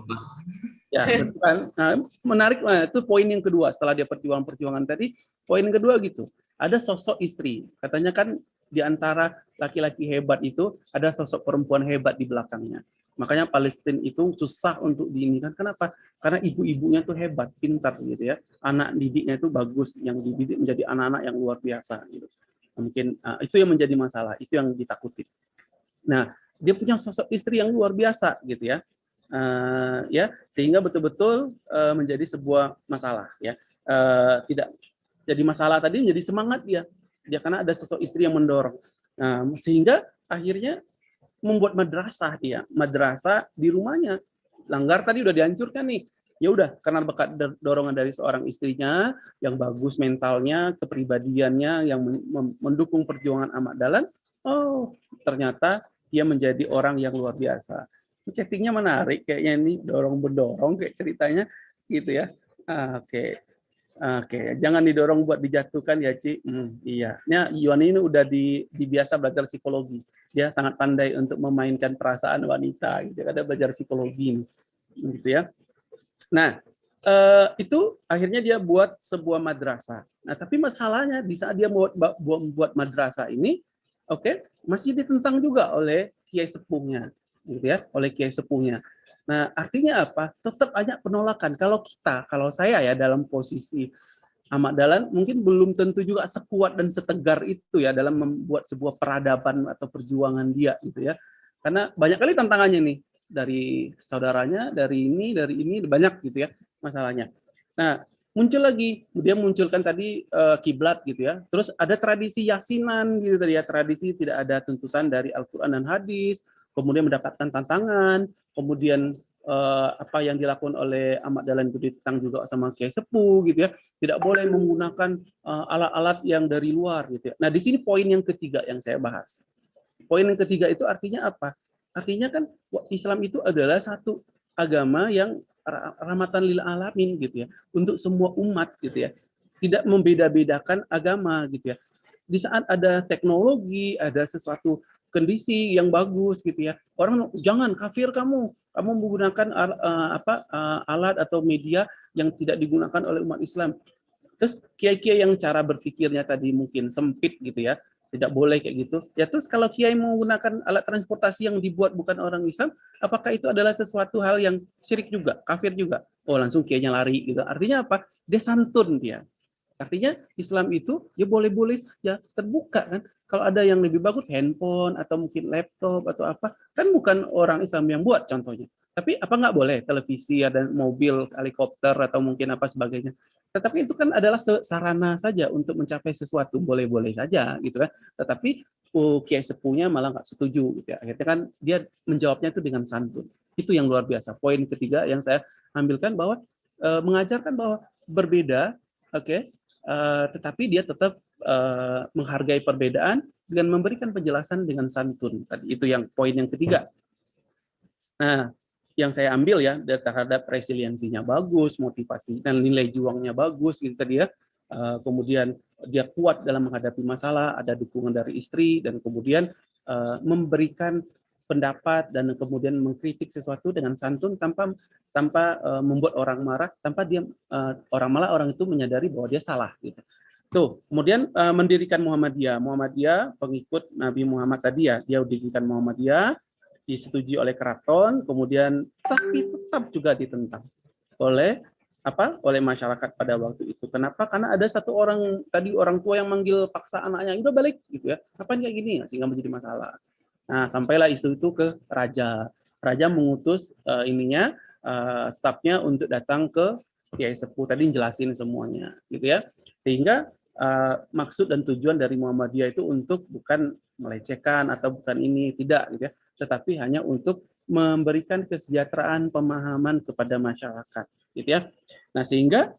ya betul kan? Nah, menarik nah, itu poin yang kedua setelah dia perjuangan-perjuangan tadi. Poin kedua gitu, ada sosok istri. Katanya kan di antara laki-laki hebat itu ada sosok perempuan hebat di belakangnya. Makanya Palestina itu susah untuk diinikan. Kenapa? Karena ibu-ibunya tuh hebat, pintar gitu ya. Anak didiknya itu bagus, yang dididik menjadi anak-anak yang luar biasa gitu. Mungkin uh, itu yang menjadi masalah, itu yang ditakuti. Nah, dia punya sosok istri yang luar biasa gitu ya. Uh, ya, sehingga betul-betul uh, menjadi sebuah masalah ya. Uh, tidak jadi masalah tadi menjadi semangat dia. Dia karena ada sosok istri yang mendorong. Nah, sehingga akhirnya membuat madrasah dia, madrasah di rumahnya. Langgar tadi udah dihancurkan nih. Ya udah, karena bekat dorongan dari seorang istrinya yang bagus mentalnya, kepribadiannya yang mendukung perjuangan Ahmad Dahlan, oh ternyata dia menjadi orang yang luar biasa. Chattingnya menarik kayaknya ini dorong berdorong kayak ceritanya gitu ya. Oke. Oke, jangan didorong buat dijatuhkan ya, Ci. Hmm, iya. Ya, Yuan ini udah di, di biasa belajar psikologi. Dia sangat pandai untuk memainkan perasaan wanita. Gitu. Ada belajar psikologi, gitu ya. Nah, eh, itu akhirnya dia buat sebuah madrasah. Nah, tapi masalahnya di saat dia buat buat madrasah ini, oke, okay, masih ditentang juga oleh kiai sepuhnya, gitu ya, oleh kiai sepuhnya. Nah, artinya apa? Tetap banyak penolakan. Kalau kita, kalau saya ya dalam posisi Ahmad Dahlan mungkin belum tentu juga sekuat dan setegar itu ya dalam membuat sebuah peradaban atau perjuangan dia gitu ya. Karena banyak kali tantangannya nih dari saudaranya, dari ini, dari ini banyak gitu ya masalahnya. Nah, muncul lagi dia munculkan tadi uh, kiblat gitu ya. Terus ada tradisi yasinan gitu tadi ya, tradisi tidak ada tuntutan dari Al-Qur'an dan hadis, kemudian mendapatkan tantangan, kemudian eh, apa yang dilakukan oleh Ahmad Dahlan itu ditentang juga sama Kiai Sepuh gitu ya. Tidak boleh menggunakan eh, alat-alat uh, yang dari luar gitu ya. Nah, di sini poin yang ketiga yang saya bahas. Poin yang ketiga itu artinya apa? Artinya kan Islam itu adalah satu agama yang rahmatan lil alamin gitu ya, untuk semua umat gitu ya. Tidak membeda-bedakan agama gitu ya. Di saat ada teknologi, ada sesuatu kondisi yang bagus gitu ya. Orang jangan kafir kamu, kamu menggunakan uh, apa uh, alat atau media yang tidak digunakan oleh umat Islam. Terus kiai-kiai yang cara berpikirnya tadi mungkin sempit gitu ya, tidak boleh kayak gitu. Ya terus kalau kiai menggunakan alat transportasi yang dibuat bukan orang Islam, apakah itu adalah sesuatu hal yang syirik juga, kafir juga? Oh langsung kiainya lari gitu. Artinya apa? Dia santun dia. Artinya Islam itu ya boleh-boleh saja terbuka kan. Kalau ada yang lebih bagus handphone atau mungkin laptop atau apa, kan bukan orang Islam yang buat contohnya. Tapi apa nggak boleh televisi ada mobil helikopter atau mungkin apa sebagainya. Tetapi itu kan adalah sarana saja untuk mencapai sesuatu boleh-boleh saja gitu kan. Tetapi uh, kiai sepuhnya malah nggak setuju gitu ya. Akhirnya kan dia menjawabnya itu dengan santun. Itu yang luar biasa. Poin ketiga yang saya ambilkan bahwa uh, mengajarkan bahwa berbeda, oke, okay, uh, tetapi dia tetap uh, menghargai perbedaan dengan memberikan penjelasan dengan santun. Tadi itu yang poin yang ketiga. Nah, yang saya ambil ya terhadap resiliensinya bagus, motivasi dan nilai juangnya bagus gitu tadi ya. Uh, kemudian dia kuat dalam menghadapi masalah, ada dukungan dari istri dan kemudian uh, memberikan pendapat dan kemudian mengkritik sesuatu dengan santun tanpa tanpa membuat orang marah, tanpa dia orang malah orang itu menyadari bahwa dia salah gitu. Tuh, kemudian uh, mendirikan Muhammadiyah. Muhammadiyah pengikut Nabi Muhammad tadi ya, dia dirikan Muhammadiyah, disetujui oleh keraton, kemudian tapi tetap juga ditentang oleh apa? oleh masyarakat pada waktu itu. Kenapa? Karena ada satu orang tadi orang tua yang manggil paksa anaknya, udah balik gitu ya. Apa kayak gini? Sehingga menjadi masalah. Nah, sampailah isu itu ke raja. Raja mengutus uh, ininya uh, stafnya untuk datang ke Kiai Sepuh tadi jelasin semuanya gitu ya. Sehingga uh, maksud dan tujuan dari Muhammadiyah itu untuk bukan melecehkan atau bukan ini tidak gitu ya, tetapi hanya untuk memberikan kesejahteraan pemahaman kepada masyarakat gitu ya. Nah, sehingga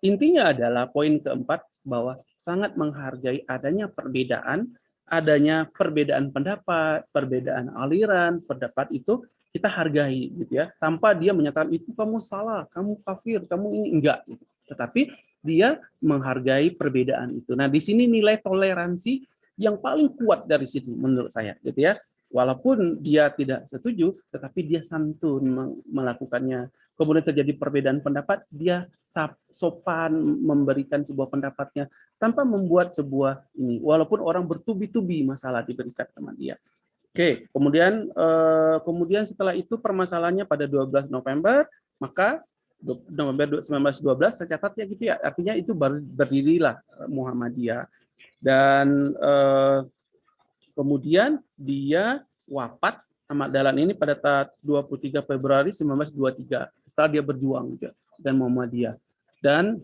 intinya adalah poin keempat bahwa sangat menghargai adanya perbedaan, adanya perbedaan pendapat, perbedaan aliran, pendapat itu kita hargai gitu ya, tanpa dia menyatakan itu kamu salah, kamu kafir, kamu ini enggak gitu. Tetapi dia menghargai perbedaan itu. Nah, di sini nilai toleransi yang paling kuat dari sini menurut saya, gitu ya. Walaupun dia tidak setuju, tetapi dia santun melakukannya. Kemudian terjadi perbedaan pendapat, dia sopan memberikan sebuah pendapatnya tanpa membuat sebuah ini. Walaupun orang bertubi-tubi masalah diberikan teman dia. Oke, kemudian eh, kemudian setelah itu permasalahannya pada 12 November, maka November 1912 saya catat ya gitu ya. Artinya itu baru berdirilah eh, Muhammadiyah. Dan eh, kemudian dia wafat Ahmad Dahlan ini pada 23 Februari 1923 setelah dia berjuang ya, dan Muhammadiyah. Dan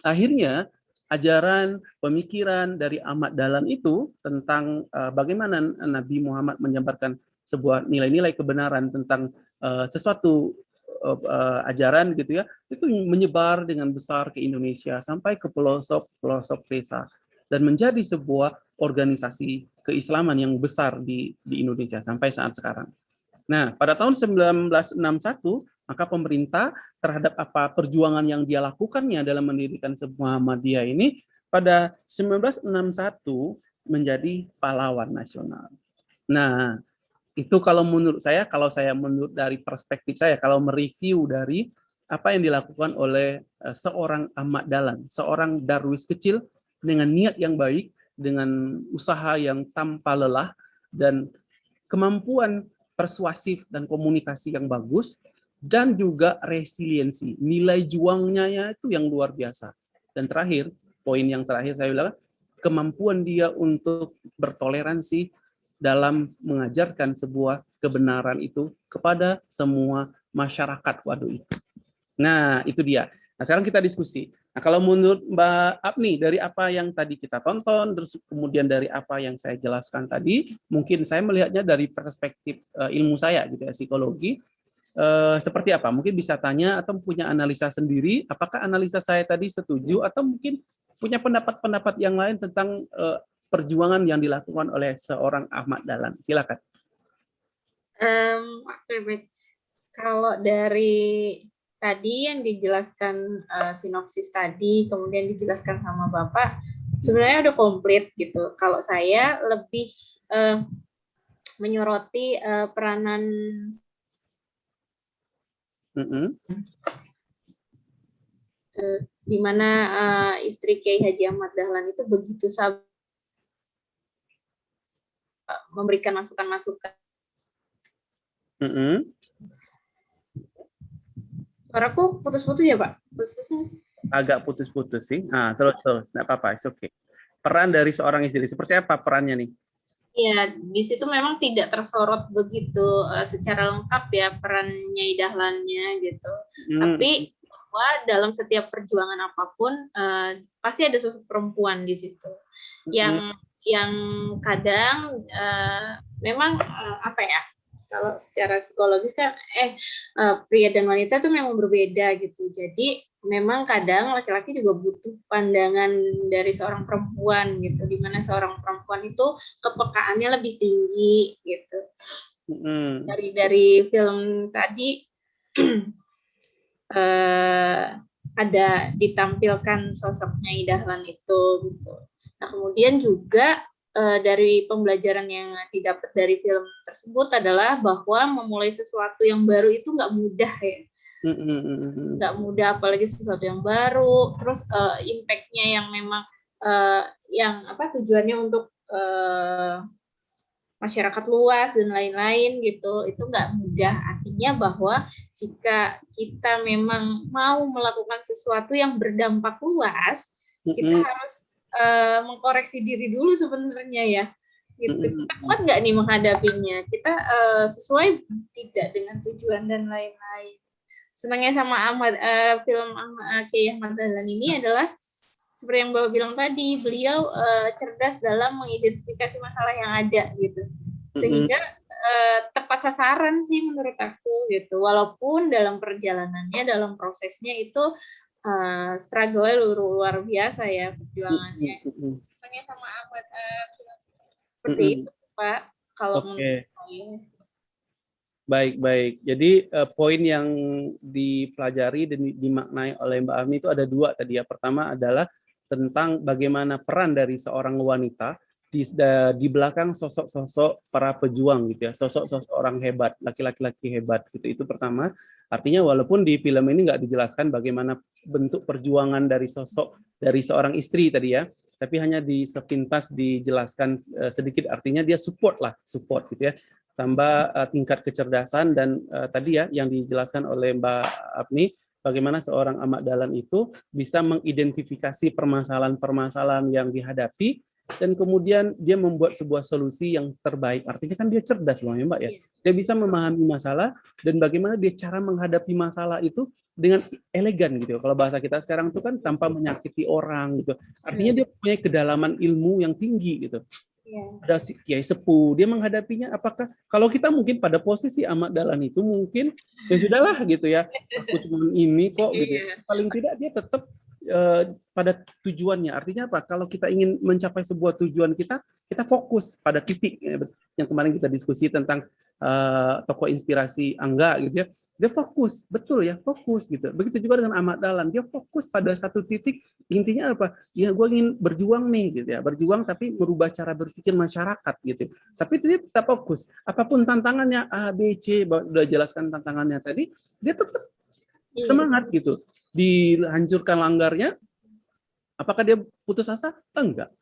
akhirnya ajaran pemikiran dari Ahmad Dahlan itu tentang uh, bagaimana Nabi Muhammad menyebarkan sebuah nilai-nilai kebenaran tentang uh, sesuatu uh, ajaran gitu ya itu menyebar dengan besar ke Indonesia sampai ke pelosok pelosok desa dan menjadi sebuah organisasi keislaman yang besar di di Indonesia sampai saat sekarang. Nah, pada tahun 1961 maka pemerintah terhadap apa perjuangan yang dia lakukannya dalam mendirikan sebuah Muhammadiyah ini pada 1961 menjadi pahlawan nasional. Nah, itu kalau menurut saya, kalau saya menurut dari perspektif saya, kalau mereview dari apa yang dilakukan oleh uh, seorang Ahmad Dahlan, seorang darwis kecil dengan niat yang baik, dengan usaha yang tanpa lelah, dan kemampuan persuasif dan komunikasi yang bagus, dan juga resiliensi. Nilai juangnya itu yang luar biasa. Dan terakhir, poin yang terakhir saya bilang, kemampuan dia untuk bertoleransi dalam mengajarkan sebuah kebenaran itu kepada semua masyarakat waduh itu. Nah, itu dia. Nah, sekarang kita diskusi. Nah, kalau menurut Mbak Apni, dari apa yang tadi kita tonton, terus kemudian dari apa yang saya jelaskan tadi, mungkin saya melihatnya dari perspektif uh, ilmu saya, gitu ya, psikologi, uh, seperti apa? Mungkin bisa tanya atau punya analisa sendiri, apakah analisa saya tadi setuju, atau mungkin punya pendapat-pendapat yang lain tentang uh, perjuangan yang dilakukan oleh seorang Ahmad Dahlan. Silakan. Um, Oke, baik. Kalau dari tadi yang dijelaskan uh, sinopsis tadi, kemudian dijelaskan sama Bapak, sebenarnya udah komplit gitu. Kalau saya lebih uh, menyoroti uh, peranan mm -hmm. uh, di mana uh, istri Kiai Haji Ahmad Dahlan itu begitu sabar memberikan masukan-masukan. Mm -hmm. Suaraku putus-putus ya, Pak? Putus-putus Agak putus-putus sih. Nah, terus terus, enggak apa-apa, oke. Okay. Peran dari seorang istri seperti apa perannya nih? Ya, di situ memang tidak tersorot begitu uh, secara lengkap ya peran Nyai Dahlannya gitu. Hmm. Tapi bahwa dalam setiap perjuangan apa pun uh, pasti ada sosok perempuan di situ. Yang hmm. Yang kadang uh, memang uh, apa ya? kalau secara psikologis kan eh pria dan wanita itu memang berbeda gitu. Jadi memang kadang laki-laki juga butuh pandangan dari seorang perempuan gitu, di mana seorang perempuan itu kepekaannya lebih tinggi gitu. Mm. Dari dari film tadi eh, ada ditampilkan sosoknya Idahlan itu gitu. Nah kemudian juga uh, dari pembelajaran yang didapat dari film tersebut adalah bahwa memulai sesuatu yang baru itu nggak mudah ya. Nggak mudah apalagi sesuatu yang baru. Terus uh, impactnya yang memang uh, yang apa tujuannya untuk uh, masyarakat luas dan lain-lain gitu itu nggak mudah. Artinya bahwa jika kita memang mau melakukan sesuatu yang berdampak luas kita harus uh, mengkoreksi diri dulu sebenarnya ya gitu. Kita kuat nggak nih menghadapinya? Kita uh, sesuai tidak dengan tujuan dan lain-lain? Senangnya sama Ahmad uh, film Ahmad Kiai Ahmad Dahlan ini adalah seperti yang bapak bilang tadi beliau uh, cerdas dalam mengidentifikasi masalah yang ada gitu. Sehingga uh, tepat sasaran sih menurut aku gitu. Walaupun dalam perjalanannya dalam prosesnya itu uh, struggle luar, luar biasa ya perjuangannya. Tanya sama Ahmad uh, seperti itu Pak kalau okay. Baik, baik. Jadi uh, poin yang dipelajari dan dimaknai oleh Mbak Ami itu ada dua tadi ya. Pertama adalah tentang bagaimana peran dari seorang wanita di, di belakang sosok-sosok para pejuang gitu ya, sosok-sosok orang hebat, laki-laki hebat gitu. Itu pertama. Artinya walaupun di film ini nggak dijelaskan bagaimana bentuk perjuangan dari sosok dari seorang istri tadi ya, tapi hanya di sepintas dijelaskan uh, sedikit artinya dia support lah, support gitu ya. Tambah uh, tingkat kecerdasan dan uh, tadi ya yang dijelaskan oleh Mbak Apni bagaimana seorang amak dalan itu bisa mengidentifikasi permasalahan-permasalahan yang dihadapi dan kemudian dia membuat sebuah solusi yang terbaik. Artinya kan dia cerdas loh ya Mbak ya. Iya. Dia bisa memahami masalah dan bagaimana dia cara menghadapi masalah itu dengan elegan gitu. Kalau bahasa kita sekarang itu kan tanpa menyakiti orang gitu. Artinya iya. dia punya kedalaman ilmu yang tinggi gitu. Iya. Ada si kiai sepuh, dia menghadapinya apakah kalau kita mungkin pada posisi amat dalan itu mungkin ya sudahlah gitu ya. Aku cuma ini kok gitu. Ya. Paling tidak dia tetap pada tujuannya. Artinya apa? Kalau kita ingin mencapai sebuah tujuan kita, kita fokus pada titik ya, yang kemarin kita diskusi tentang uh, tokoh inspirasi Angga gitu ya. Dia fokus, betul ya, fokus gitu. Begitu juga dengan Ahmad Dahlan, dia fokus pada satu titik. Intinya apa? Ya gue ingin berjuang nih gitu ya, berjuang tapi merubah cara berpikir masyarakat gitu. Tapi dia tetap fokus. Apa pun tantangannya A, B, C, udah jelaskan tantangannya tadi, dia tetap iya. semangat gitu dihancurkan langgarnya, apakah dia putus asa? Enggak.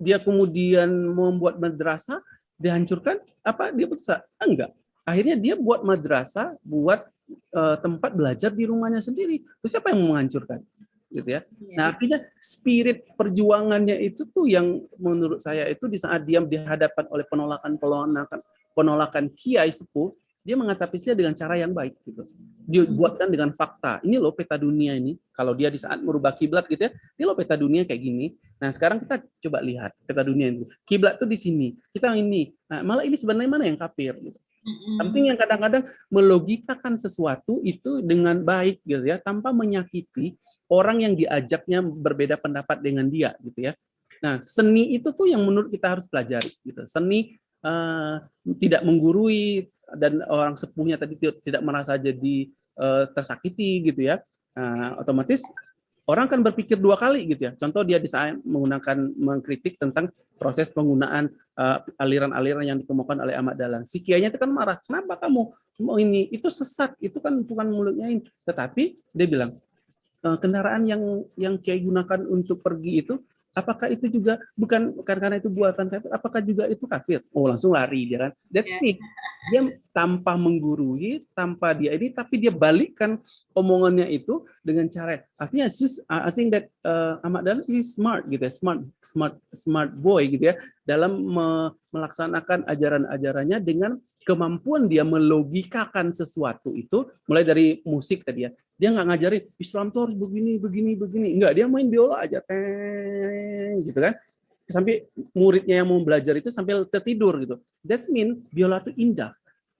Dia kemudian membuat madrasah, dihancurkan, apa dia putus asa? Enggak. Akhirnya dia buat madrasah, buat uh, tempat belajar di rumahnya sendiri. Terus siapa yang menghancurkan? gitu ya. Iya. Nah, artinya spirit perjuangannya itu tuh yang menurut saya itu di saat dia dihadapkan oleh penolakan-penolakan penolakan kiai sepuh, dia mengatasinya dengan cara yang baik gitu dibuatkan dengan fakta. Ini loh peta dunia ini. Kalau dia di saat merubah kiblat gitu ya, ini loh peta dunia kayak gini. Nah sekarang kita coba lihat peta dunia itu. Kiblat tuh di sini. Kita ini. Nah, malah ini sebenarnya mana yang kafir? Gitu. Samping yang kadang-kadang melogikakan sesuatu itu dengan baik gitu ya, tanpa menyakiti orang yang diajaknya berbeda pendapat dengan dia gitu ya. Nah seni itu tuh yang menurut kita harus pelajari gitu. Seni uh, tidak menggurui dan orang sepuhnya tadi tidak merasa jadi uh, tersakiti gitu ya, uh, otomatis orang kan berpikir dua kali gitu ya. Contoh dia bisa menggunakan mengkritik tentang proses penggunaan eh, aliran-aliran uh, yang dikemukakan oleh Ahmad Dahlan. Si kiainya itu kan marah, kenapa kamu mau ini? Itu sesat, itu kan bukan mulutnya ini. Tetapi dia bilang, kendaraan yang yang kiai gunakan untuk pergi itu apakah itu juga bukan karena itu buatan kafir apakah juga itu kafir? Oh langsung lari dia kan. That's me. Dia tanpa menggurui tanpa dia ini tapi dia balikkan omongannya itu dengan cara artinya I think that uh, Ahmad Dahlan is smart gitu ya smart smart smart boy gitu ya dalam me melaksanakan ajaran-ajarannya dengan kemampuan dia melogikakan sesuatu itu mulai dari musik tadi ya. Dia nggak ngajarin Islam tuh harus begini begini begini. Enggak dia main biola aja teng gitu kan. Sampai muridnya yang mau belajar itu sampai tertidur gitu. That's mean biola itu indah.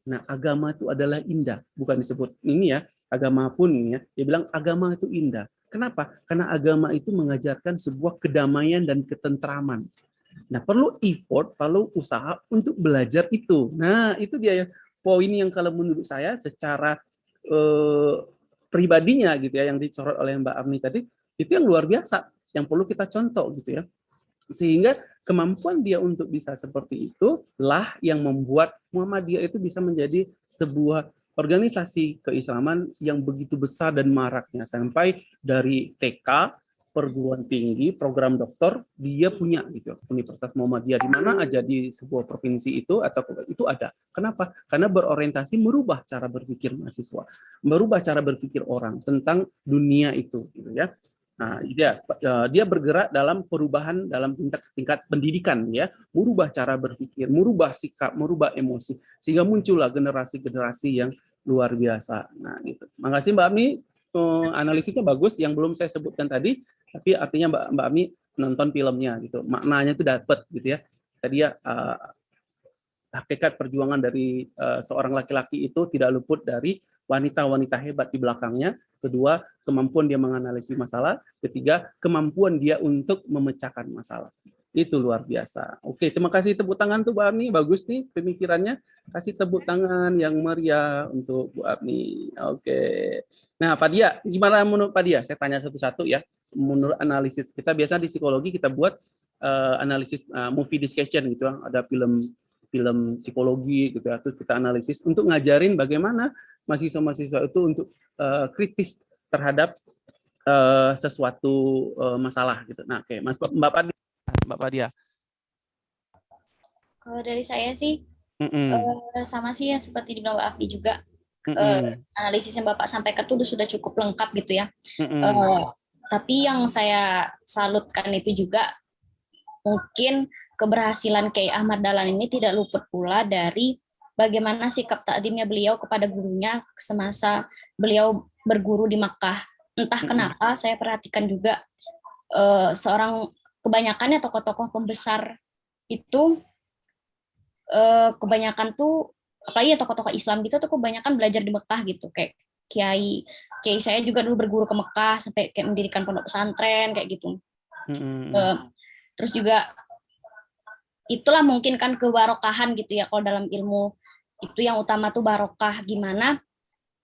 Nah agama itu adalah indah bukan disebut ini ya agama pun ini ya. Dia bilang agama itu indah. Kenapa? Karena agama itu mengajarkan sebuah kedamaian dan ketentraman Nah, perlu effort, perlu usaha untuk belajar itu. Nah, itu dia ya poin yang kalau menurut saya secara eh, pribadinya gitu ya yang disorot oleh Mbak Amni tadi itu yang luar biasa yang perlu kita contoh gitu ya. Sehingga kemampuan dia untuk bisa seperti itu lah yang membuat Muhammadiyah itu bisa menjadi sebuah organisasi keislaman yang begitu besar dan maraknya sampai dari TK perguruan tinggi, program doktor, dia punya gitu. Universitas Muhammadiyah di mana aja di sebuah provinsi itu atau itu ada. Kenapa? Karena berorientasi merubah cara berpikir mahasiswa, merubah cara berpikir orang tentang dunia itu gitu ya. Nah, dia eh, dia bergerak dalam perubahan dalam tingkat tingkat pendidikan ya, merubah cara berpikir, merubah sikap, merubah emosi sehingga muncullah generasi-generasi yang luar biasa. Nah, gitu. Makasih Mbak Ami, eh, analisisnya bagus yang belum saya sebutkan tadi tapi artinya Mbak Mbak Ami nonton filmnya gitu. Maknanya itu dapat gitu ya. Tadi ya uh, hakikat perjuangan dari uh, seorang laki-laki itu tidak luput dari wanita-wanita hebat di belakangnya. Kedua kemampuan dia menganalisis masalah. Ketiga kemampuan dia untuk memecahkan masalah. Itu luar biasa. Oke terima kasih. Tepuk tangan tuh Bu Ami. Bagus nih pemikirannya. Kasih tepuk tangan yang meriah untuk Bu Ami. Oke. Nah Pak Dia gimana menurut Pak Dia? Saya tanya satu-satu ya menurut analisis kita biasa di psikologi kita buat uh, analisis uh, movie discussion gitu ada film film psikologi gitu ya terus kita analisis untuk ngajarin bagaimana mahasiswa-mahasiswa itu untuk uh, kritis terhadap uh, sesuatu uh, masalah gitu. Nah, oke, okay. Mas Mbak Padi. Mbak Padia. Kalau dari saya sih Mm -mm. uh, sama sih ya seperti di Mbak Afdi juga. Mm Uh, -mm. analisis yang Bapak sampaikan itu sudah cukup lengkap gitu ya. Mm -mm. Uh, tapi yang saya salutkan itu juga mungkin keberhasilan Kiai Ahmad Dahlan ini tidak luput pula dari bagaimana sikap takdimnya beliau kepada gurunya semasa beliau berguru di Makkah. Entah kenapa saya perhatikan juga uh, seorang kebanyakannya tokoh-tokoh pembesar itu uh, kebanyakan tuh apalagi ya tokoh-tokoh Islam gitu tuh kebanyakan belajar di Mekah gitu kayak kiai kiai saya juga dulu berguru ke Mekah sampai kayak mendirikan pondok pesantren kayak gitu. Uh, terus juga itulah mungkin kan kebarokahan gitu ya kalau dalam ilmu itu yang utama tuh barokah gimana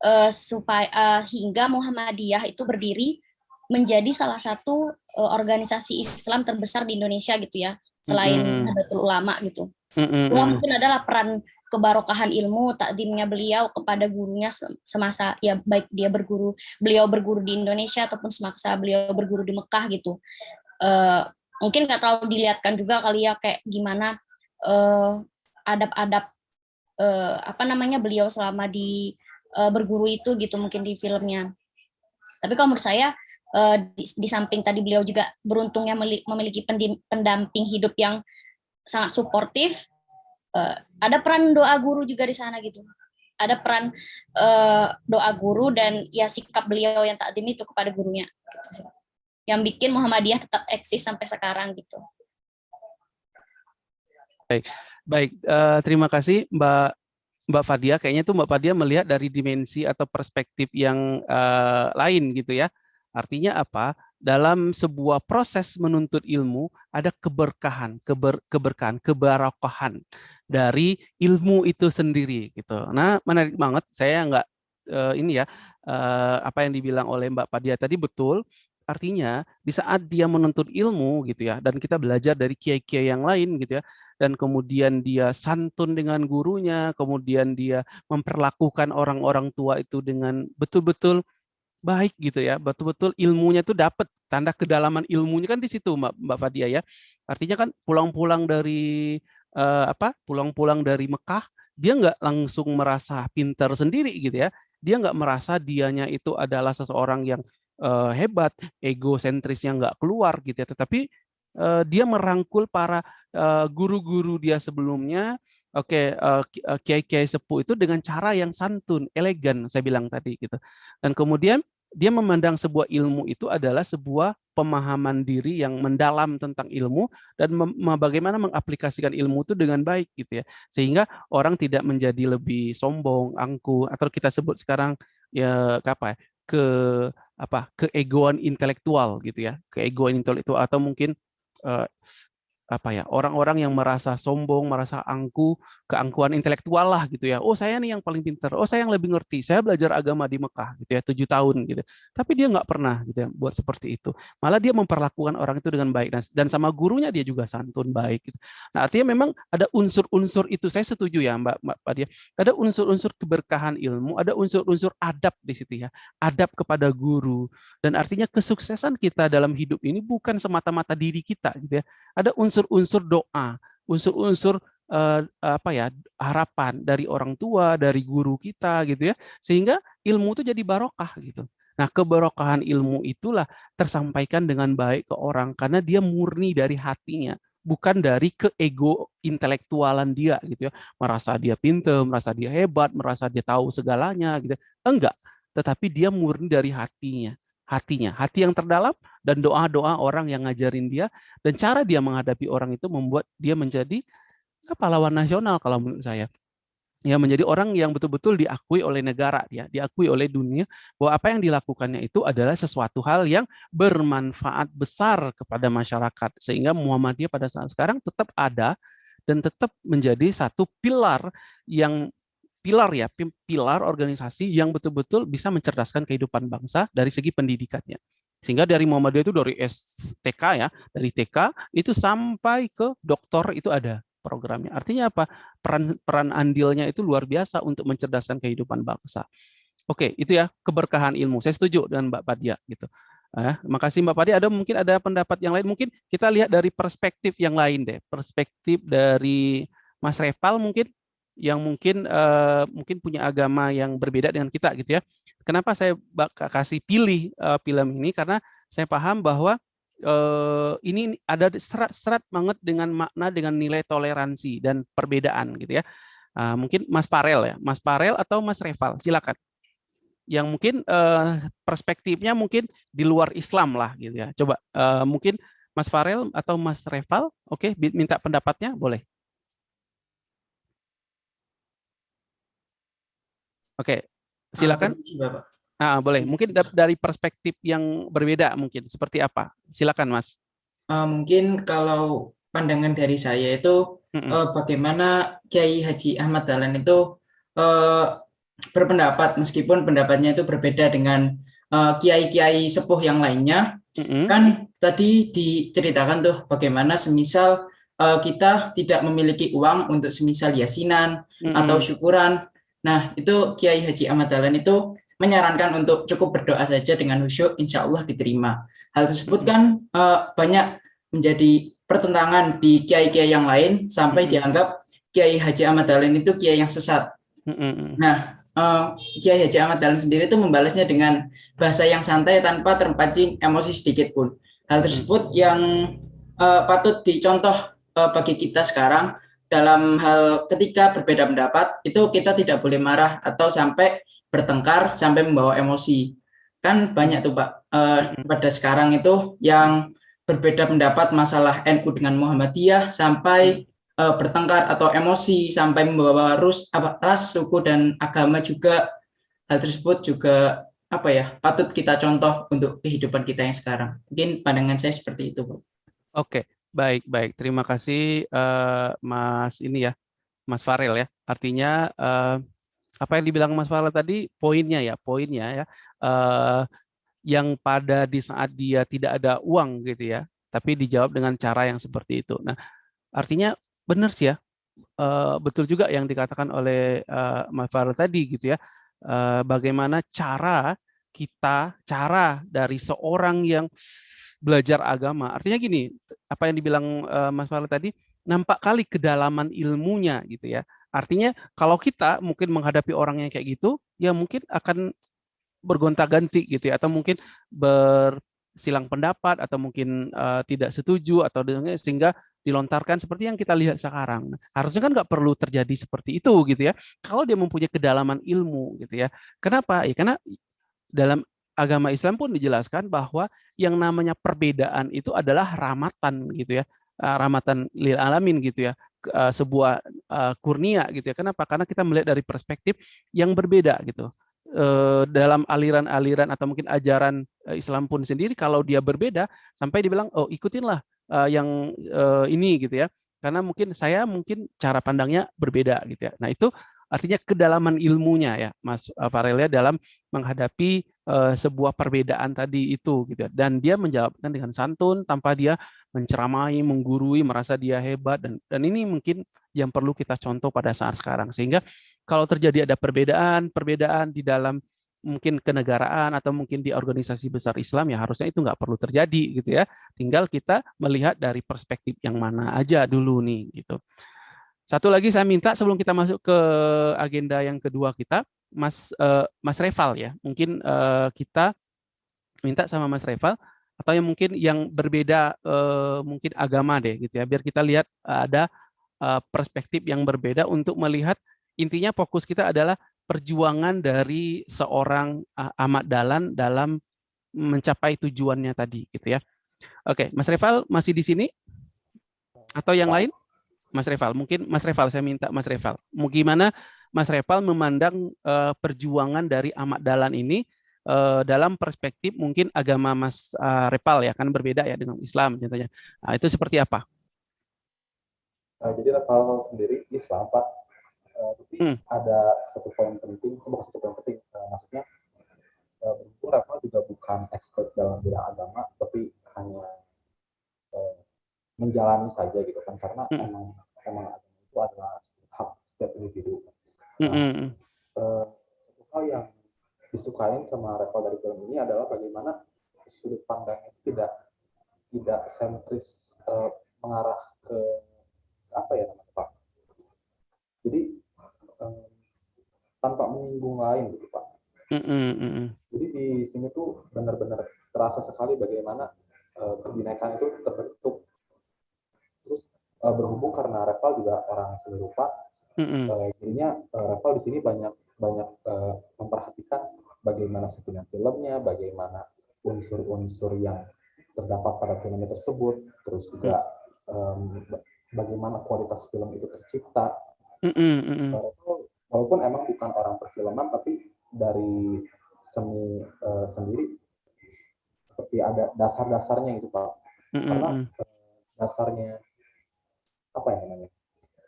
uh, supaya uh, hingga Muhammadiyah itu berdiri menjadi salah satu uh, organisasi Islam terbesar di Indonesia gitu ya selain Mm-mm. Nahdlatul Ulama gitu. Mm-mm. Itulah mungkin adalah peran kebarokahan ilmu takdimnya beliau kepada gurunya se- semasa ya baik dia berguru beliau berguru di Indonesia ataupun semasa beliau berguru di Mekah gitu. Eh, mungkin nggak terlalu dilihatkan juga kali ya kayak gimana eh, adab-adab eh, apa namanya beliau selama di eh, berguru itu gitu mungkin di filmnya. Tapi kalau menurut saya di, di samping tadi beliau juga beruntungnya memiliki pendamping hidup yang sangat suportif, eh, ada peran doa guru juga di sana gitu. Ada peran eh, doa guru dan ya sikap beliau yang takdim itu kepada gurunya. gitu. Yang bikin Muhammadiyah tetap eksis sampai sekarang gitu. Baik, baik. eh, terima kasih Mbak Mbak Fadia. Kayaknya tuh Mbak Fadia melihat dari dimensi atau perspektif yang eh, lain gitu ya. Artinya apa? Dalam sebuah proses menuntut ilmu ada keberkahan, keber, keberkahan, kebarokahan dari ilmu itu sendiri gitu. Nah, menarik banget. Saya nggak eh, ini ya eh, apa yang dibilang oleh Mbak Fadia tadi betul. Artinya di saat dia menuntut ilmu gitu ya, dan kita belajar dari kiai-kiai yang lain gitu ya, dan kemudian dia santun dengan gurunya, kemudian dia memperlakukan orang-orang tua itu dengan betul-betul baik gitu ya, betul-betul ilmunya tuh dapat tanda kedalaman ilmunya kan di situ Mbak Mbak Fadia ya. Artinya kan pulang-pulang dari eh, apa? Pulang-pulang dari Mekah, dia nggak langsung merasa pintar sendiri gitu ya. Dia nggak merasa dianya itu adalah seseorang yang eh, hebat, egosentrisnya nggak keluar gitu ya. Tetapi eh, dia merangkul para guru-guru dia sebelumnya, oke eh, kiai-kiai sepuh itu dengan cara yang santun, elegan saya bilang tadi gitu. Dan kemudian dia memandang sebuah ilmu itu adalah sebuah pemahaman diri yang mendalam tentang ilmu dan bagaimana mengaplikasikan ilmu itu dengan baik gitu ya. Sehingga orang tidak menjadi lebih sombong, angkuh atau kita sebut sekarang ya apa ya, ke apa keegoan intelektual gitu ya keegoan intelektual atau mungkin eh, apa ya orang-orang yang merasa sombong merasa angkuh keangkuhan intelektual lah gitu ya. Oh saya nih yang paling pintar oh saya yang lebih ngerti. Saya belajar agama di Mekah gitu ya tujuh tahun gitu. Tapi dia nggak pernah gitu ya buat seperti itu. Malah dia memperlakukan orang itu dengan baik. Dan, sama gurunya dia juga santun baik gitu. nah artinya memang ada unsur-unsur itu. Saya setuju ya Mbak Mbak Padia ada unsur-unsur keberkahan ilmu ada unsur-unsur adab di situ ya. Adab kepada guru. Dan artinya kesuksesan kita dalam hidup ini bukan semata-mata diri kita gitu ya. Ada unsur-unsur doa unsur-unsur eh, apa ya harapan dari orang tua dari guru kita gitu ya. Sehingga ilmu itu jadi barokah gitu. Nah keberokahan ilmu itulah tersampaikan dengan baik ke orang karena dia murni dari hatinya bukan dari keego intelektualan dia gitu ya. Merasa dia pintar merasa dia hebat merasa dia tahu segalanya gitu. Enggak tetapi dia murni dari hatinya hatinya, hati yang terdalam dan doa-doa orang yang ngajarin dia. Dan cara dia menghadapi orang itu membuat dia menjadi pahlawan nasional kalau menurut saya. Ya menjadi orang yang betul-betul diakui oleh negara ya, diakui oleh dunia bahwa apa yang dilakukannya itu adalah sesuatu hal yang bermanfaat besar kepada masyarakat. Sehingga Muhammadiyah pada saat sekarang tetap ada dan tetap menjadi satu pilar yang pilar ya, pi- pilar organisasi yang betul-betul bisa mencerdaskan kehidupan bangsa dari segi pendidikannya. Sehingga dari Muhammadiyah itu dari STK ya, dari TK itu sampai ke doktor itu ada programnya. Artinya apa? Peran peran andilnya itu luar biasa untuk mencerdaskan kehidupan bangsa. Oke, itu ya keberkahan ilmu. Saya setuju dengan Mbak Padia gitu. Ah, makasih Mbak Padi. Ada mungkin ada pendapat yang lain. Mungkin kita lihat dari perspektif yang lain deh. Perspektif dari Mas Reval mungkin yang mungkin uh, mungkin punya agama yang berbeda dengan kita gitu ya. Kenapa saya kasih pilih uh, film ini karena saya paham bahwa uh, ini ada serat-serat banget dengan makna dengan nilai toleransi dan perbedaan gitu ya. Uh, mungkin Mas Parel ya, Mas Parel atau Mas Reval, silakan. Yang mungkin uh, perspektifnya mungkin di luar Islam lah gitu ya. Coba uh, mungkin Mas Farel atau Mas Reval, oke, okay, minta pendapatnya boleh. Oke, silakan. Ah, boleh. Mungkin dari perspektif yang berbeda mungkin seperti apa? Silakan, Mas. Uh, mungkin kalau pandangan dari saya itu mm -mm. Uh, bagaimana Kiai Haji Ahmad Dahlan itu uh, berpendapat meskipun pendapatnya itu berbeda dengan kiai-kiai uh, sepuh yang lainnya. Mm -mm. Kan tadi diceritakan tuh bagaimana semisal uh, kita tidak memiliki uang untuk semisal yasinan mm -mm. atau syukuran Nah, itu Kiai Haji Ahmad Dahlan itu menyarankan untuk cukup berdoa saja dengan khusyuk, insya Allah diterima. Hal tersebut kan uh, banyak menjadi pertentangan di kiai-kiai yang lain sampai dianggap Kiai Haji Ahmad Dahlan itu kiai yang sesat. Nah, uh, Kiai Haji Ahmad Dahlan sendiri itu membalasnya dengan bahasa yang santai tanpa terpancing emosi sedikit pun. Hal tersebut yang uh, patut dicontoh uh, bagi kita sekarang dalam hal ketika berbeda pendapat itu kita tidak boleh marah atau sampai bertengkar sampai membawa emosi. Kan banyak tuh pak. Eh, pada sekarang itu yang berbeda pendapat masalah NU dengan Muhammadiyah sampai eh, bertengkar atau emosi sampai membawa rus apa ras suku dan agama juga. Hal tersebut juga apa ya patut kita contoh untuk kehidupan kita yang sekarang. Mungkin pandangan saya seperti itu pak. Oke Baik, baik. Terima kasih uh, Mas ini ya, Mas Farel ya. Artinya uh, apa yang dibilang Mas Farel tadi poinnya ya, poinnya ya. Uh, yang pada di saat dia tidak ada uang gitu ya, tapi dijawab dengan cara yang seperti itu. Nah, artinya benar sih ya, uh, betul juga yang dikatakan oleh uh, Mas Farel tadi gitu ya. Uh, bagaimana cara kita, cara dari seorang yang belajar agama. Artinya gini, apa yang dibilang uh, Mas Fahri tadi, nampak kali kedalaman ilmunya gitu ya. Artinya kalau kita mungkin menghadapi orang yang kayak gitu, ya mungkin akan bergonta-ganti gitu ya, atau mungkin bersilang pendapat, atau mungkin uh, tidak setuju, atau sehingga dilontarkan seperti yang kita lihat sekarang. Harusnya kan nggak perlu terjadi seperti itu gitu ya. Kalau dia mempunyai kedalaman ilmu gitu ya. Kenapa? Ya karena dalam agama Islam pun dijelaskan bahwa yang namanya perbedaan itu adalah rahmatan gitu ya eh, rahmatan lil alamin gitu ya eh, sebuah eh, kurnia gitu ya. Kenapa? Karena kita melihat dari perspektif yang berbeda gitu. Dalam aliran-aliran atau mungkin ajaran Islam pun sendiri kalau dia berbeda sampai dibilang oh ikutinlah yang ini gitu ya. Karena mungkin saya mungkin cara pandangnya berbeda gitu ya. Nah itu artinya kedalaman ilmunya ya Mas Farelia dalam menghadapi uh, sebuah perbedaan tadi itu gitu ya. dan dia menjawabkan dengan santun tanpa dia menceramai, menggurui, merasa dia hebat dan dan ini mungkin yang perlu kita contoh pada saat sekarang sehingga kalau terjadi ada perbedaan, perbedaan di dalam mungkin kenegaraan atau mungkin di organisasi besar Islam ya harusnya itu nggak perlu terjadi gitu ya. Tinggal kita melihat dari perspektif yang mana aja dulu nih gitu. Satu lagi saya minta sebelum kita masuk ke agenda yang kedua kita, Mas uh, Mas Reval ya. Mungkin uh, kita minta sama Mas Reval atau yang mungkin yang berbeda uh, mungkin agama deh gitu ya. Biar kita lihat ada uh, perspektif yang berbeda untuk melihat intinya fokus kita adalah perjuangan dari seorang uh, Ahmad Dalan dalam mencapai tujuannya tadi gitu ya. Oke, Mas Reval masih di sini? Atau yang lain? Mas Reval, mungkin Mas Reval saya minta Mas Reval. Gimana Mas Reval memandang uh, perjuangan dari Ahmad Dahlan ini uh, dalam perspektif mungkin agama Mas uh, Reval ya kan berbeda ya dengan Islam contohnya. Nah, itu seperti apa? Uh, jadi Reval sendiri Islam Pak, uh, tapi hmm. ada satu poin penting, itu bukan satu poin penting, uh, maksudnya uh, berhubung Reval juga bukan expert dalam bidang agama, tapi hanya uh, menjalani saja gitu kan, karena hmm. emang emang agama itu adalah hak setiap individu Nah, mm -hmm. uh, satu hal yang disukain sama Reval dari film ini adalah bagaimana sudut pandangnya tidak tidak sentris uh, mengarah ke apa ya namanya Pak. Jadi um, tanpa menyinggung lain gitu Pak. Mm -mm. Jadi di sini tuh benar-benar terasa sekali bagaimana uh, kebinekaan itu terbentuk. Uh, berhubung karena Reval juga orang seni rupa, mm -mm. uh, jadinya uh, Reval di sini banyak banyak uh, memperhatikan bagaimana settingan filmnya, bagaimana unsur-unsur yang terdapat pada film tersebut, terus juga um, bagaimana kualitas film itu tercipta. Mm -mm. Walaupun emang bukan orang perfilman, tapi dari seni uh, sendiri seperti ada dasar-dasarnya itu pak. Mm -mm. Karena uh, dasarnya apa ya namanya?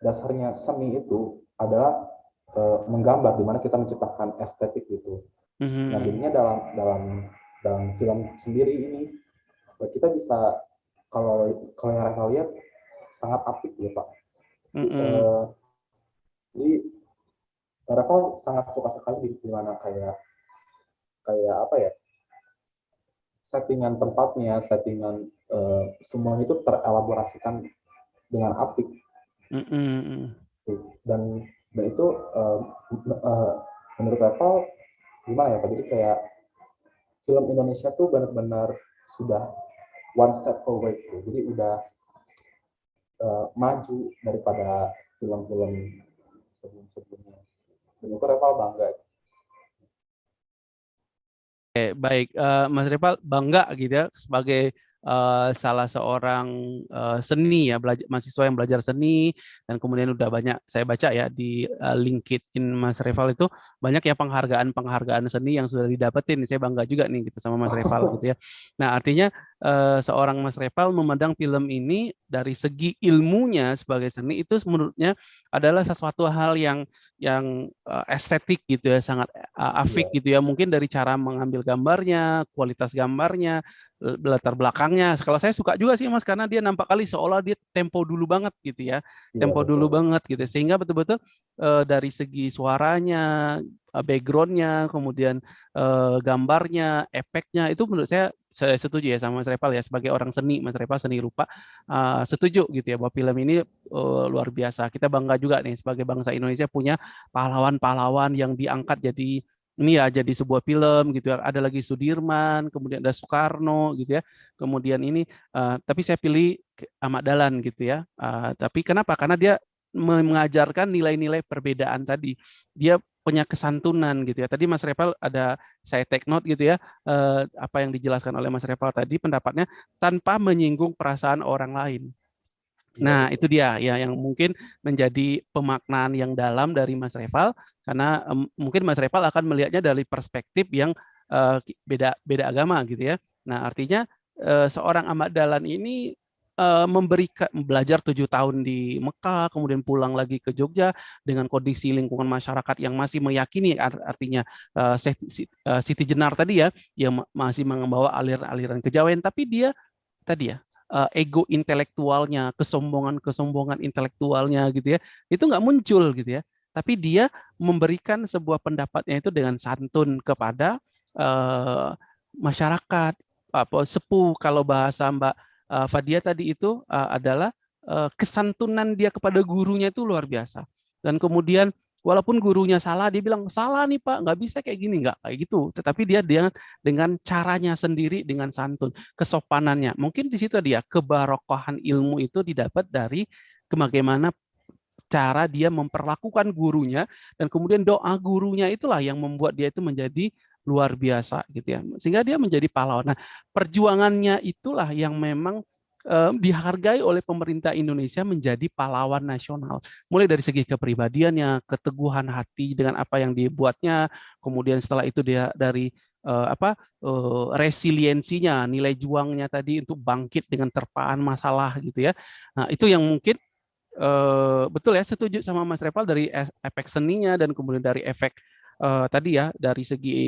Dasarnya seni itu adalah uh, menggambar, di mana kita menciptakan estetik gitu. Mm -hmm. Nah jadinya dalam dalam dalam film sendiri ini kita bisa kalau kalau yang Reva lihat sangat apik ya pak. Mm -hmm. uh, jadi Reva sangat suka sekali di mana kayak kayak apa ya settingan tempatnya, settingan uh, semuanya itu terelaborasikan dengan apik. Mm. Dan dan itu uh, uh, menurut Reva gimana ya? Jadi kayak film Indonesia tuh benar-benar sudah one step forward gitu. Jadi udah uh, maju daripada film-film sebelum-sebelumnya. Dan itu Reval bangga. Oke, baik. Uh, Mas Reval bangga gitu ya sebagai uh, salah seorang uh, seni ya belajar mahasiswa yang belajar seni dan kemudian udah banyak saya baca ya di uh, LinkedIn Mas Reval itu banyak ya penghargaan-penghargaan seni yang sudah didapetin. Saya bangga juga nih gitu sama Mas Reval gitu ya. Nah artinya uh, seorang Mas Reval memandang film ini dari segi ilmunya sebagai seni itu menurutnya adalah sesuatu hal yang yang uh, estetik gitu ya sangat uh, afik yeah. gitu ya. Mungkin dari cara mengambil gambarnya kualitas gambarnya latar belakangnya. Kalau saya suka juga sih mas karena dia nampak kali seolah dia tempo dulu banget gitu ya yeah, tempo dulu banget gitu. Sehingga betul-betul uh, dari segi suaranya backgroundnya kemudian uh, gambarnya efeknya itu menurut saya saya setuju ya sama Mas Repal ya sebagai orang seni Mas Repal seni rupa uh, setuju gitu ya bahwa film ini uh, luar biasa. Kita bangga juga nih sebagai bangsa Indonesia punya pahlawan-pahlawan yang diangkat jadi ini ya jadi sebuah film gitu ya. Ada lagi Sudirman kemudian ada Soekarno gitu ya. Kemudian ini uh, tapi saya pilih Ahmad Dahlan gitu ya. Uh, tapi kenapa? Karena dia mengajarkan nilai-nilai perbedaan tadi. Dia punya kesantunan gitu ya. Tadi Mas Repal ada saya take note gitu ya eh, apa yang dijelaskan oleh Mas Repal tadi pendapatnya tanpa menyinggung perasaan orang lain. Iya, nah, itu dia ya yang mungkin menjadi pemaknaan yang dalam dari Mas Reval karena um, mungkin Mas Reval akan melihatnya dari perspektif yang uh, beda beda agama gitu ya. Nah, artinya uh, seorang Ahmad Dahlan ini memberikan belajar tujuh tahun di Mekah, kemudian pulang lagi ke Jogja dengan kondisi lingkungan masyarakat yang masih meyakini artinya uh, Siti Jenar tadi ya, yang masih membawa aliran-aliran kejawen, tapi dia tadi ya uh, ego intelektualnya, kesombongan-kesombongan intelektualnya gitu ya, itu nggak muncul gitu ya. Tapi dia memberikan sebuah pendapatnya itu dengan santun kepada uh, masyarakat, apa sepuh kalau bahasa Mbak uh, Fadia tadi itu uh, adalah uh, kesantunan dia kepada gurunya itu luar biasa. Dan kemudian walaupun gurunya salah, dia bilang salah nih Pak, nggak bisa kayak gini, nggak kayak gitu. Tetapi dia dengan dengan caranya sendiri, dengan santun, kesopanannya. Mungkin di situ dia kebarokohan ilmu itu didapat dari bagaimana cara dia memperlakukan gurunya dan kemudian doa gurunya itulah yang membuat dia itu menjadi luar biasa gitu ya sehingga dia menjadi pahlawan. Nah perjuangannya itulah yang memang um, dihargai oleh pemerintah Indonesia menjadi pahlawan nasional. Mulai dari segi kepribadiannya, keteguhan hati dengan apa yang dibuatnya, kemudian setelah itu dia dari uh, apa uh, resiliensinya, nilai juangnya tadi untuk bangkit dengan terpaan masalah gitu ya. Nah itu yang mungkin uh, betul ya setuju sama Mas Reval dari efek seninya dan kemudian dari efek uh, tadi ya dari segi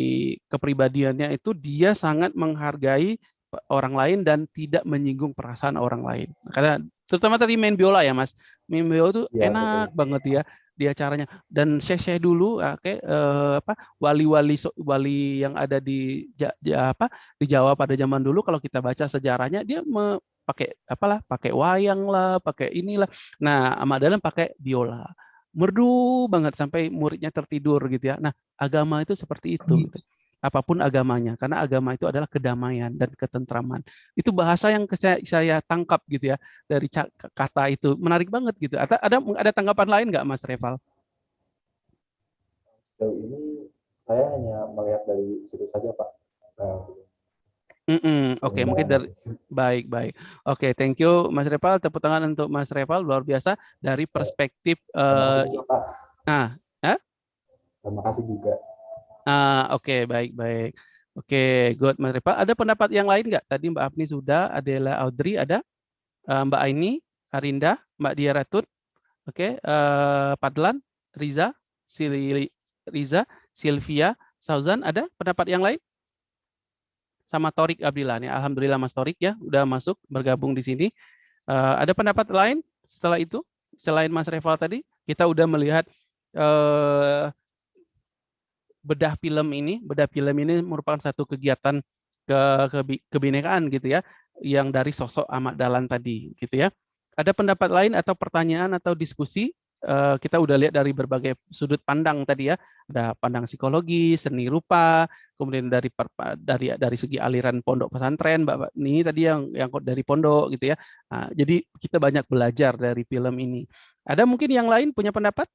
kepribadiannya itu dia sangat menghargai orang lain dan tidak menyinggung perasaan orang lain. Karena terutama tadi main biola ya Mas, main biola itu ya, enak betul. banget ya di acaranya dan syekh-syekh dulu oke okay, eh, apa wali-wali wali yang ada di ja, ja, apa di Jawa pada zaman dulu kalau kita baca sejarahnya dia me, pakai apalah pakai wayang lah pakai inilah nah Ahmad Dahlan pakai biola merdu banget sampai muridnya tertidur gitu ya. Nah agama itu seperti itu gitu. Apa pun agamanya karena agama itu adalah kedamaian dan ketentraman. Itu bahasa yang saya, saya tangkap gitu ya dari kata itu. Menarik banget gitu. Ada ada ada tanggapan lain nggak Mas Reval? Sejauh ini saya hanya melihat dari situ saja Pak. Mm -mm. Oke, okay, mungkin dari baik baik. Oke, okay, thank you Mas Reval. Tepuk tangan untuk Mas Reval luar biasa dari perspektif. Uh, nah? Terima kasih juga. Ah, oke, okay, baik, baik. Oke, okay, good, Mas Repa. Ada pendapat yang lain nggak? Tadi Mbak Afni sudah, Adela Audrey ada, uh, Mbak Aini, Arinda, Mbak Dia Ratut, oke, okay, uh, Padlan, Riza, Sili, Riza, Sylvia, Sauzan, ada pendapat yang lain? Sama Torik Abdillah nih, Alhamdulillah Mas Torik ya, udah masuk bergabung di sini. Uh, ada pendapat lain setelah itu? Selain Mas Reval tadi, kita udah melihat uh, bedah film ini, bedah film ini merupakan satu kegiatan ke, ke kebinekaan gitu ya, yang dari sosok Ahmad Dahlan tadi gitu ya. Ada pendapat lain atau pertanyaan atau diskusi? Uh, kita udah lihat dari berbagai sudut pandang tadi ya, ada pandang psikologi, seni rupa, kemudian dari dari dari segi aliran pondok pesantren, Mbak ini tadi yang yang dari pondok gitu ya. Nah, jadi kita banyak belajar dari film ini. Ada mungkin yang lain punya pendapat?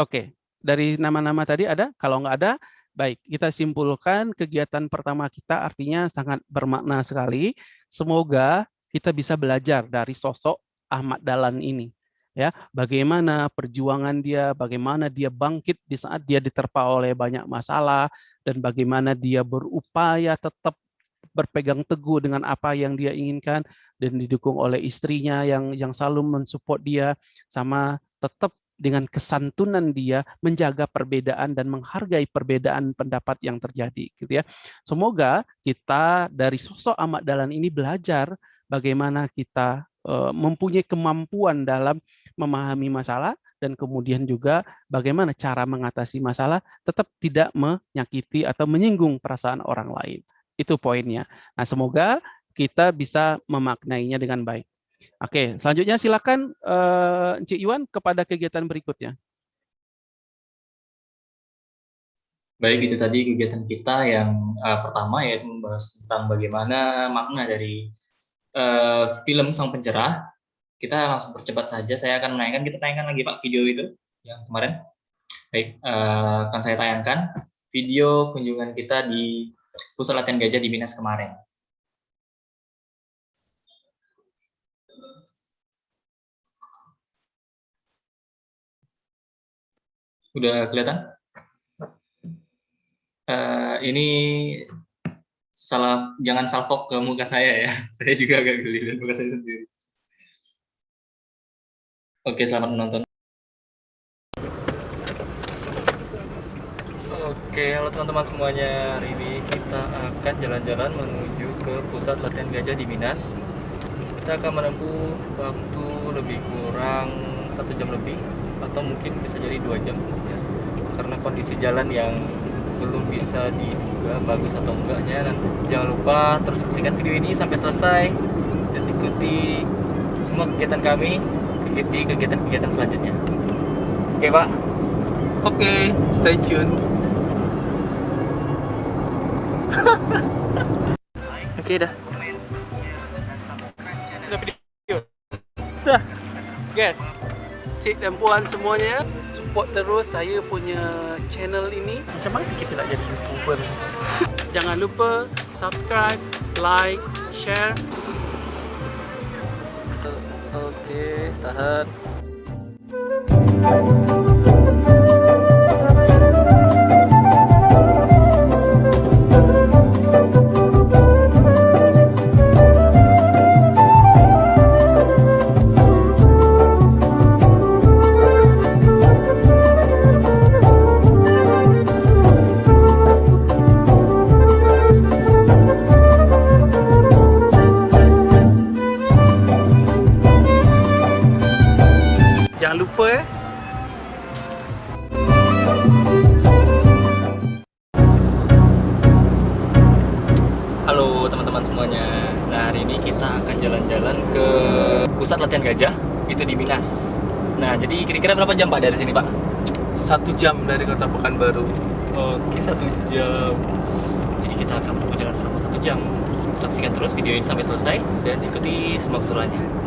Oke, dari nama-nama tadi ada? Kalau nggak ada, baik. Kita simpulkan kegiatan pertama kita artinya sangat bermakna sekali. Semoga kita bisa belajar dari sosok Ahmad Dahlan ini. Ya, bagaimana perjuangan dia, bagaimana dia bangkit di saat dia diterpa oleh banyak masalah, dan bagaimana dia berupaya tetap berpegang teguh dengan apa yang dia inginkan dan didukung oleh istrinya yang yang selalu mensupport dia sama tetap dengan kesantunan dia menjaga perbedaan dan menghargai perbedaan pendapat yang terjadi gitu ya. Semoga kita dari sosok Ahmad Dahlan ini belajar bagaimana kita mempunyai kemampuan dalam memahami masalah dan kemudian juga bagaimana cara mengatasi masalah tetap tidak menyakiti atau menyinggung perasaan orang lain. Itu poinnya. Nah, semoga kita bisa memaknainya dengan baik. Oke, selanjutnya silakan uh, Cik Iwan kepada kegiatan berikutnya. Baik, itu tadi kegiatan kita yang uh, pertama yaitu membahas tentang bagaimana makna dari uh, film Sang Pencerah. Kita langsung percepat saja, saya akan menayangkan, kita tayangkan lagi Pak video itu yang kemarin. Baik, uh, akan saya tayangkan video kunjungan kita di Pusat Latihan Gajah di Minas kemarin. Udah kelihatan? Uh, ini salah jangan salpok ke muka saya ya. Saya juga agak geli dan muka saya sendiri. Oke, selamat menonton. Oke, halo teman-teman semuanya. Hari ini kita akan jalan-jalan menuju ke pusat latihan gajah di Minas. Kita akan menempuh waktu lebih kurang satu jam lebih atau mungkin bisa jadi dua jam karena kondisi jalan yang belum bisa diduga bagus atau enggaknya dan jangan lupa terus saksikan video ini sampai selesai. Dan ikuti semua kegiatan kami di kegiatan-kegiatan selanjutnya. Oke pak? Oke stay tune. Oke dah. Udah video? Dah. Guys cik dan puan semuanya support terus saya punya channel ini. Macam mana kita nak jadi youtuber? Jangan lupa subscribe like share. Oke okay, tahan gajah itu di Minas. Nah jadi kira-kira berapa jam pak dari sini pak? Satu jam dari kota Pekanbaru. Oke satu jam. Jadi kita akan berjalan selama satu jam. Saksikan terus video ini sampai selesai dan ikuti semua keseruannya.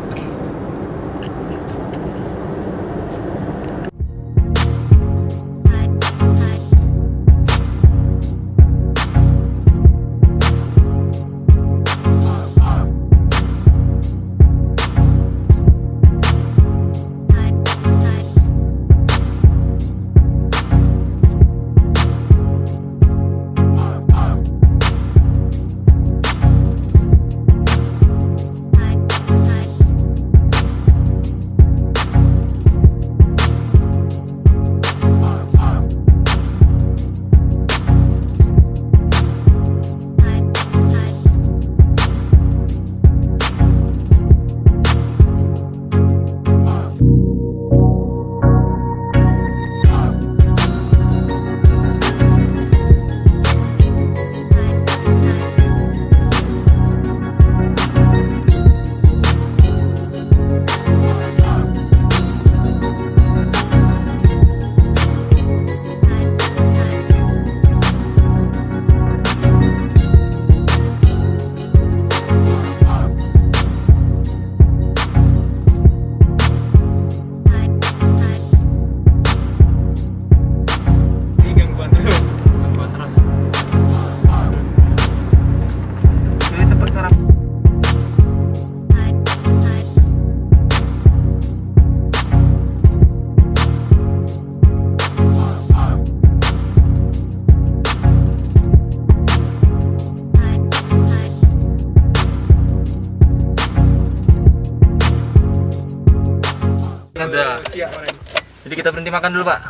Makan dulu pak.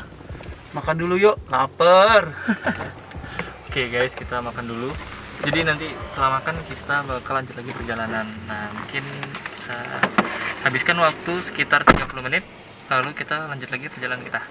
Makan dulu yuk, lapar. Oke guys, kita makan dulu. Jadi nanti setelah makan kita bakal lanjut lagi perjalanan. Nah mungkin kita habiskan waktu sekitar 30 menit. Lalu kita lanjut lagi perjalanan kita.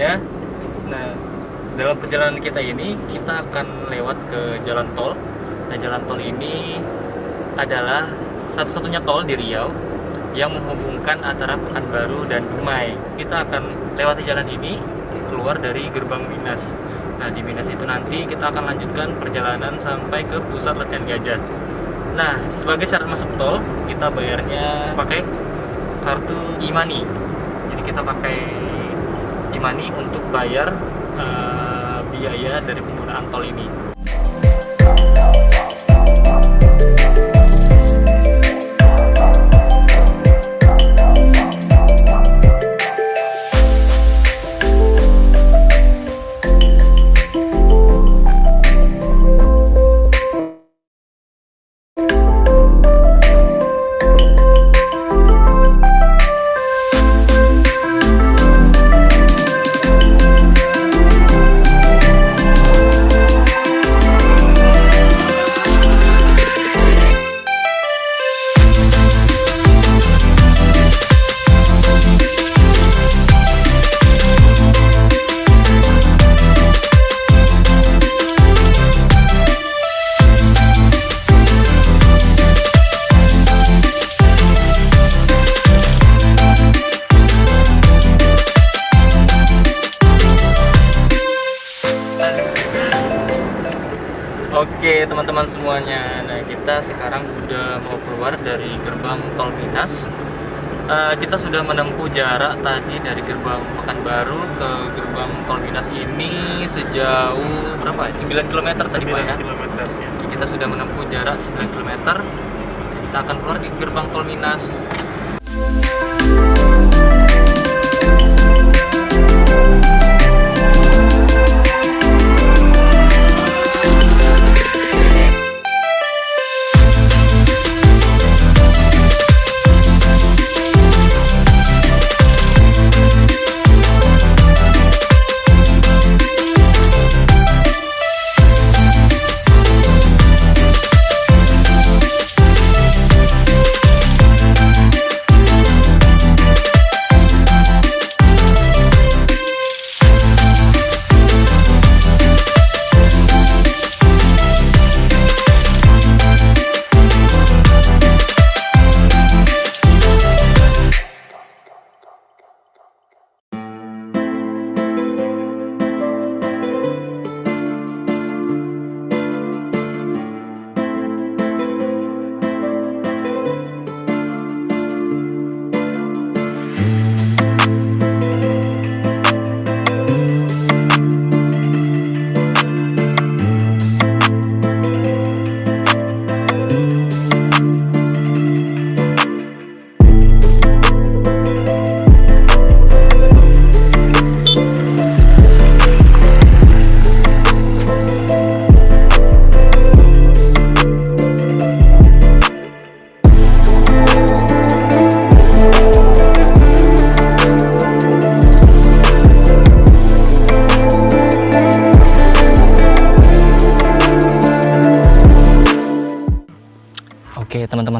Semuanya. Nah, dalam perjalanan kita ini kita akan lewat ke jalan tol. Nah, jalan tol ini adalah satu-satunya tol di Riau yang menghubungkan antara Pekanbaru dan Dumai. Kita akan lewati jalan ini keluar dari gerbang Minas. Nah, di Minas itu nanti kita akan lanjutkan perjalanan sampai ke pusat latihan gajah. Nah, sebagai syarat masuk tol, kita bayarnya pakai kartu e-money. Jadi kita pakai e-money untuk bayar uh, biaya dari penggunaan tol ini.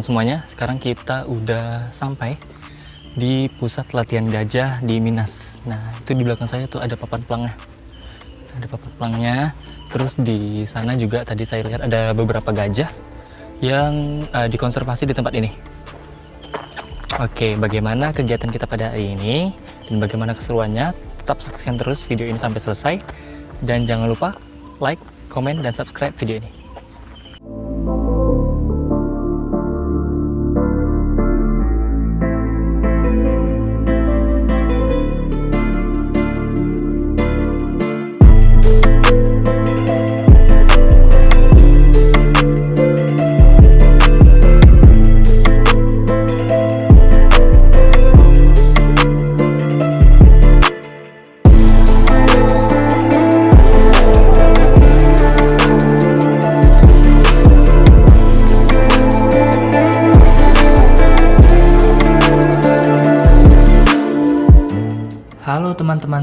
Teman-teman semuanya, sekarang kita udah sampai di pusat latihan gajah di Minas. Nah, itu di belakang saya tuh ada papan pelangnya. Ada papan pelangnya. Terus di sana juga tadi saya lihat ada beberapa gajah yang uh, dikonservasi di tempat ini. Oke, bagaimana kegiatan kita pada hari ini dan bagaimana keseruannya? Tetap saksikan terus video ini sampai selesai dan jangan lupa like, komen, dan subscribe video ini.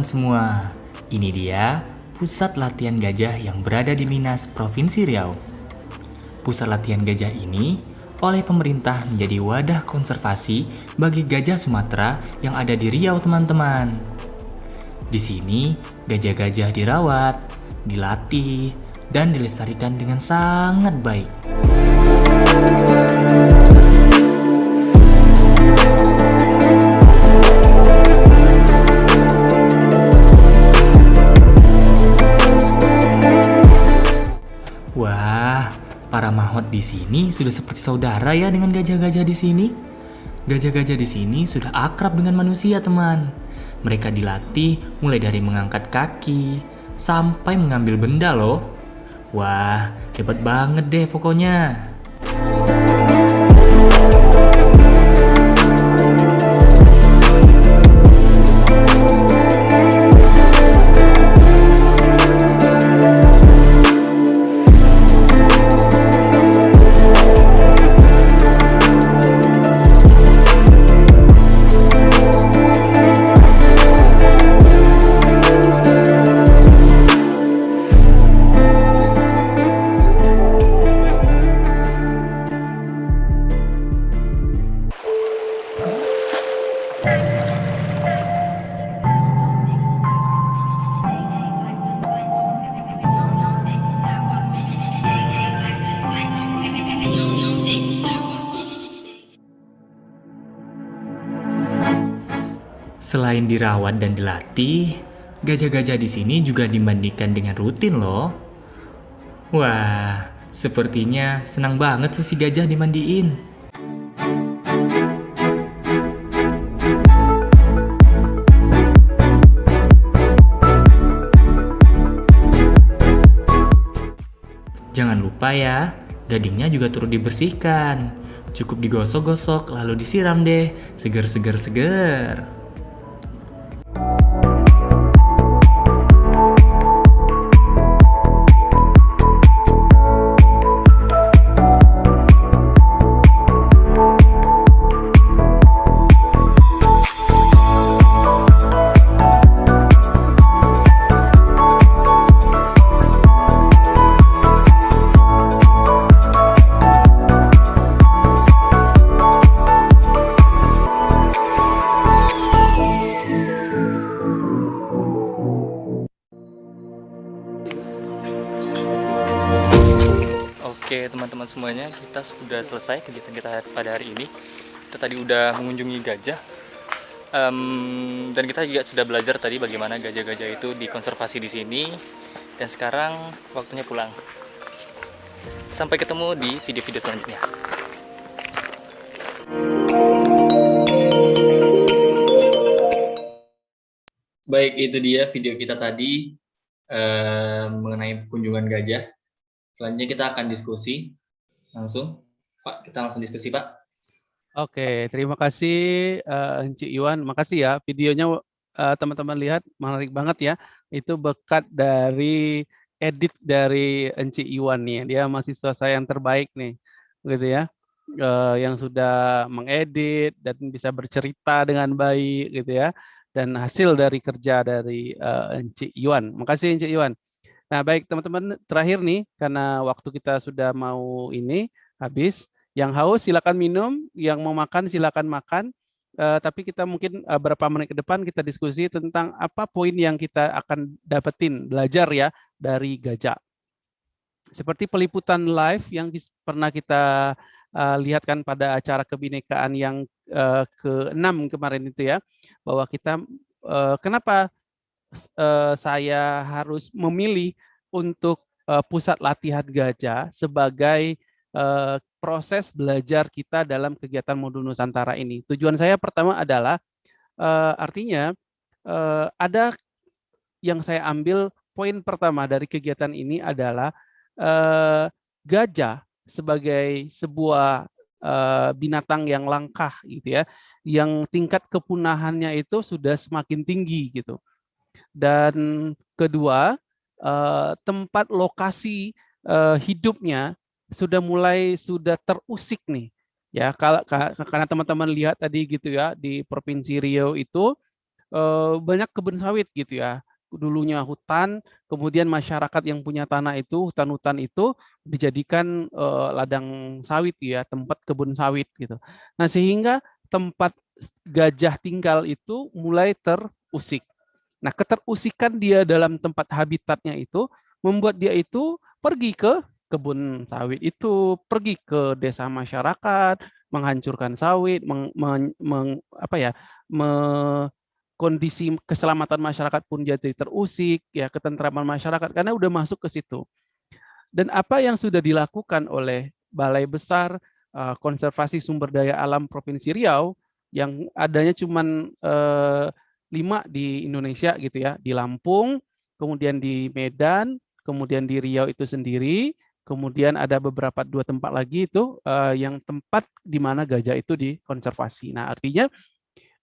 Semua, ini dia pusat latihan gajah yang berada di Minas, Provinsi Riau. Pusat latihan gajah ini oleh pemerintah menjadi wadah konservasi bagi gajah Sumatera yang ada di Riau teman-teman. Di sini, gajah-gajah dirawat, dilatih, dan dilestarikan dengan sangat baik. Mahot di sini sudah seperti saudara ya dengan gajah-gajah di sini. Gajah-gajah di sini sudah akrab dengan manusia, teman. Mereka dilatih mulai dari mengangkat kaki sampai mengambil benda loh. Wah, hebat banget deh pokoknya. Dirawat dan dilatih, gajah-gajah di sini juga dimandikan dengan rutin loh. Wah, sepertinya senang banget tuh si gajah dimandiin. Jangan lupa ya, gadingnya juga turut dibersihkan. Cukup digosok-gosok lalu disiram deh. Seger-seger-seger. Oke sudah selesai kegiatan kita pada hari ini. Kita tadi udah mengunjungi gajah, um, dan kita juga sudah belajar tadi bagaimana gajah-gajah itu dikonservasi di sini. Dan sekarang waktunya pulang. Sampai ketemu di video-video selanjutnya. Baik, itu dia video kita tadi eh, mengenai kunjungan gajah. Selanjutnya kita akan diskusi langsung. Pak, kita langsung diskusi, Pak. Oke, terima kasih uh, Encik Iwan. Makasih ya videonya eh, teman-teman uh, lihat menarik banget ya. Itu bekat dari edit dari Encik Iwan nih. Dia mahasiswa saya yang terbaik nih, gitu ya. Uh, yang sudah mengedit dan bisa bercerita dengan baik gitu ya dan hasil dari kerja dari uh, Encik Iwan. Makasih Encik Iwan. Nah, baik teman-teman, terakhir nih karena waktu kita sudah mau ini habis. Yang haus silakan minum, yang mau makan silakan makan. Uh, tapi kita mungkin uh, berapa menit ke depan kita diskusi tentang apa poin yang kita akan dapetin belajar ya dari gajah. Seperti peliputan live yang pernah kita uh, lihatkan pada acara kebinekaan yang uh, ke-6 kemarin itu ya, bahwa kita uh, kenapa uh, saya harus memilih untuk uh, pusat latihan gajah sebagai uh, proses belajar kita dalam kegiatan modul Nusantara ini. Tujuan saya pertama adalah artinya ada yang saya ambil poin pertama dari kegiatan ini adalah gajah sebagai sebuah binatang yang langkah gitu ya, yang tingkat kepunahannya itu sudah semakin tinggi gitu. Dan kedua, uh, tempat lokasi uh, hidupnya sudah mulai sudah terusik nih. Ya kalau karena teman-teman lihat tadi gitu ya di provinsi Riau itu eh, banyak kebun sawit gitu ya. Dulunya hutan kemudian masyarakat yang punya tanah itu hutan-hutan itu dijadikan eh, ladang sawit ya tempat kebun sawit gitu. Nah sehingga tempat gajah tinggal itu mulai terusik nah keterusikan dia dalam tempat habitatnya itu membuat dia itu pergi ke kebun sawit itu pergi ke desa masyarakat, menghancurkan sawit, meng, meng, meng, apa ya, me, kondisi keselamatan masyarakat pun jadi terusik, ya ketentraman masyarakat karena udah masuk ke situ. Dan apa yang sudah dilakukan oleh Balai Besar uh, Konservasi Sumber Daya Alam Provinsi Riau yang adanya cuma uh, lima di Indonesia gitu ya, di Lampung, kemudian di Medan, kemudian di Riau itu sendiri, Kemudian ada beberapa dua tempat lagi itu uh, yang tempat di mana gajah itu dikonservasi. Nah, artinya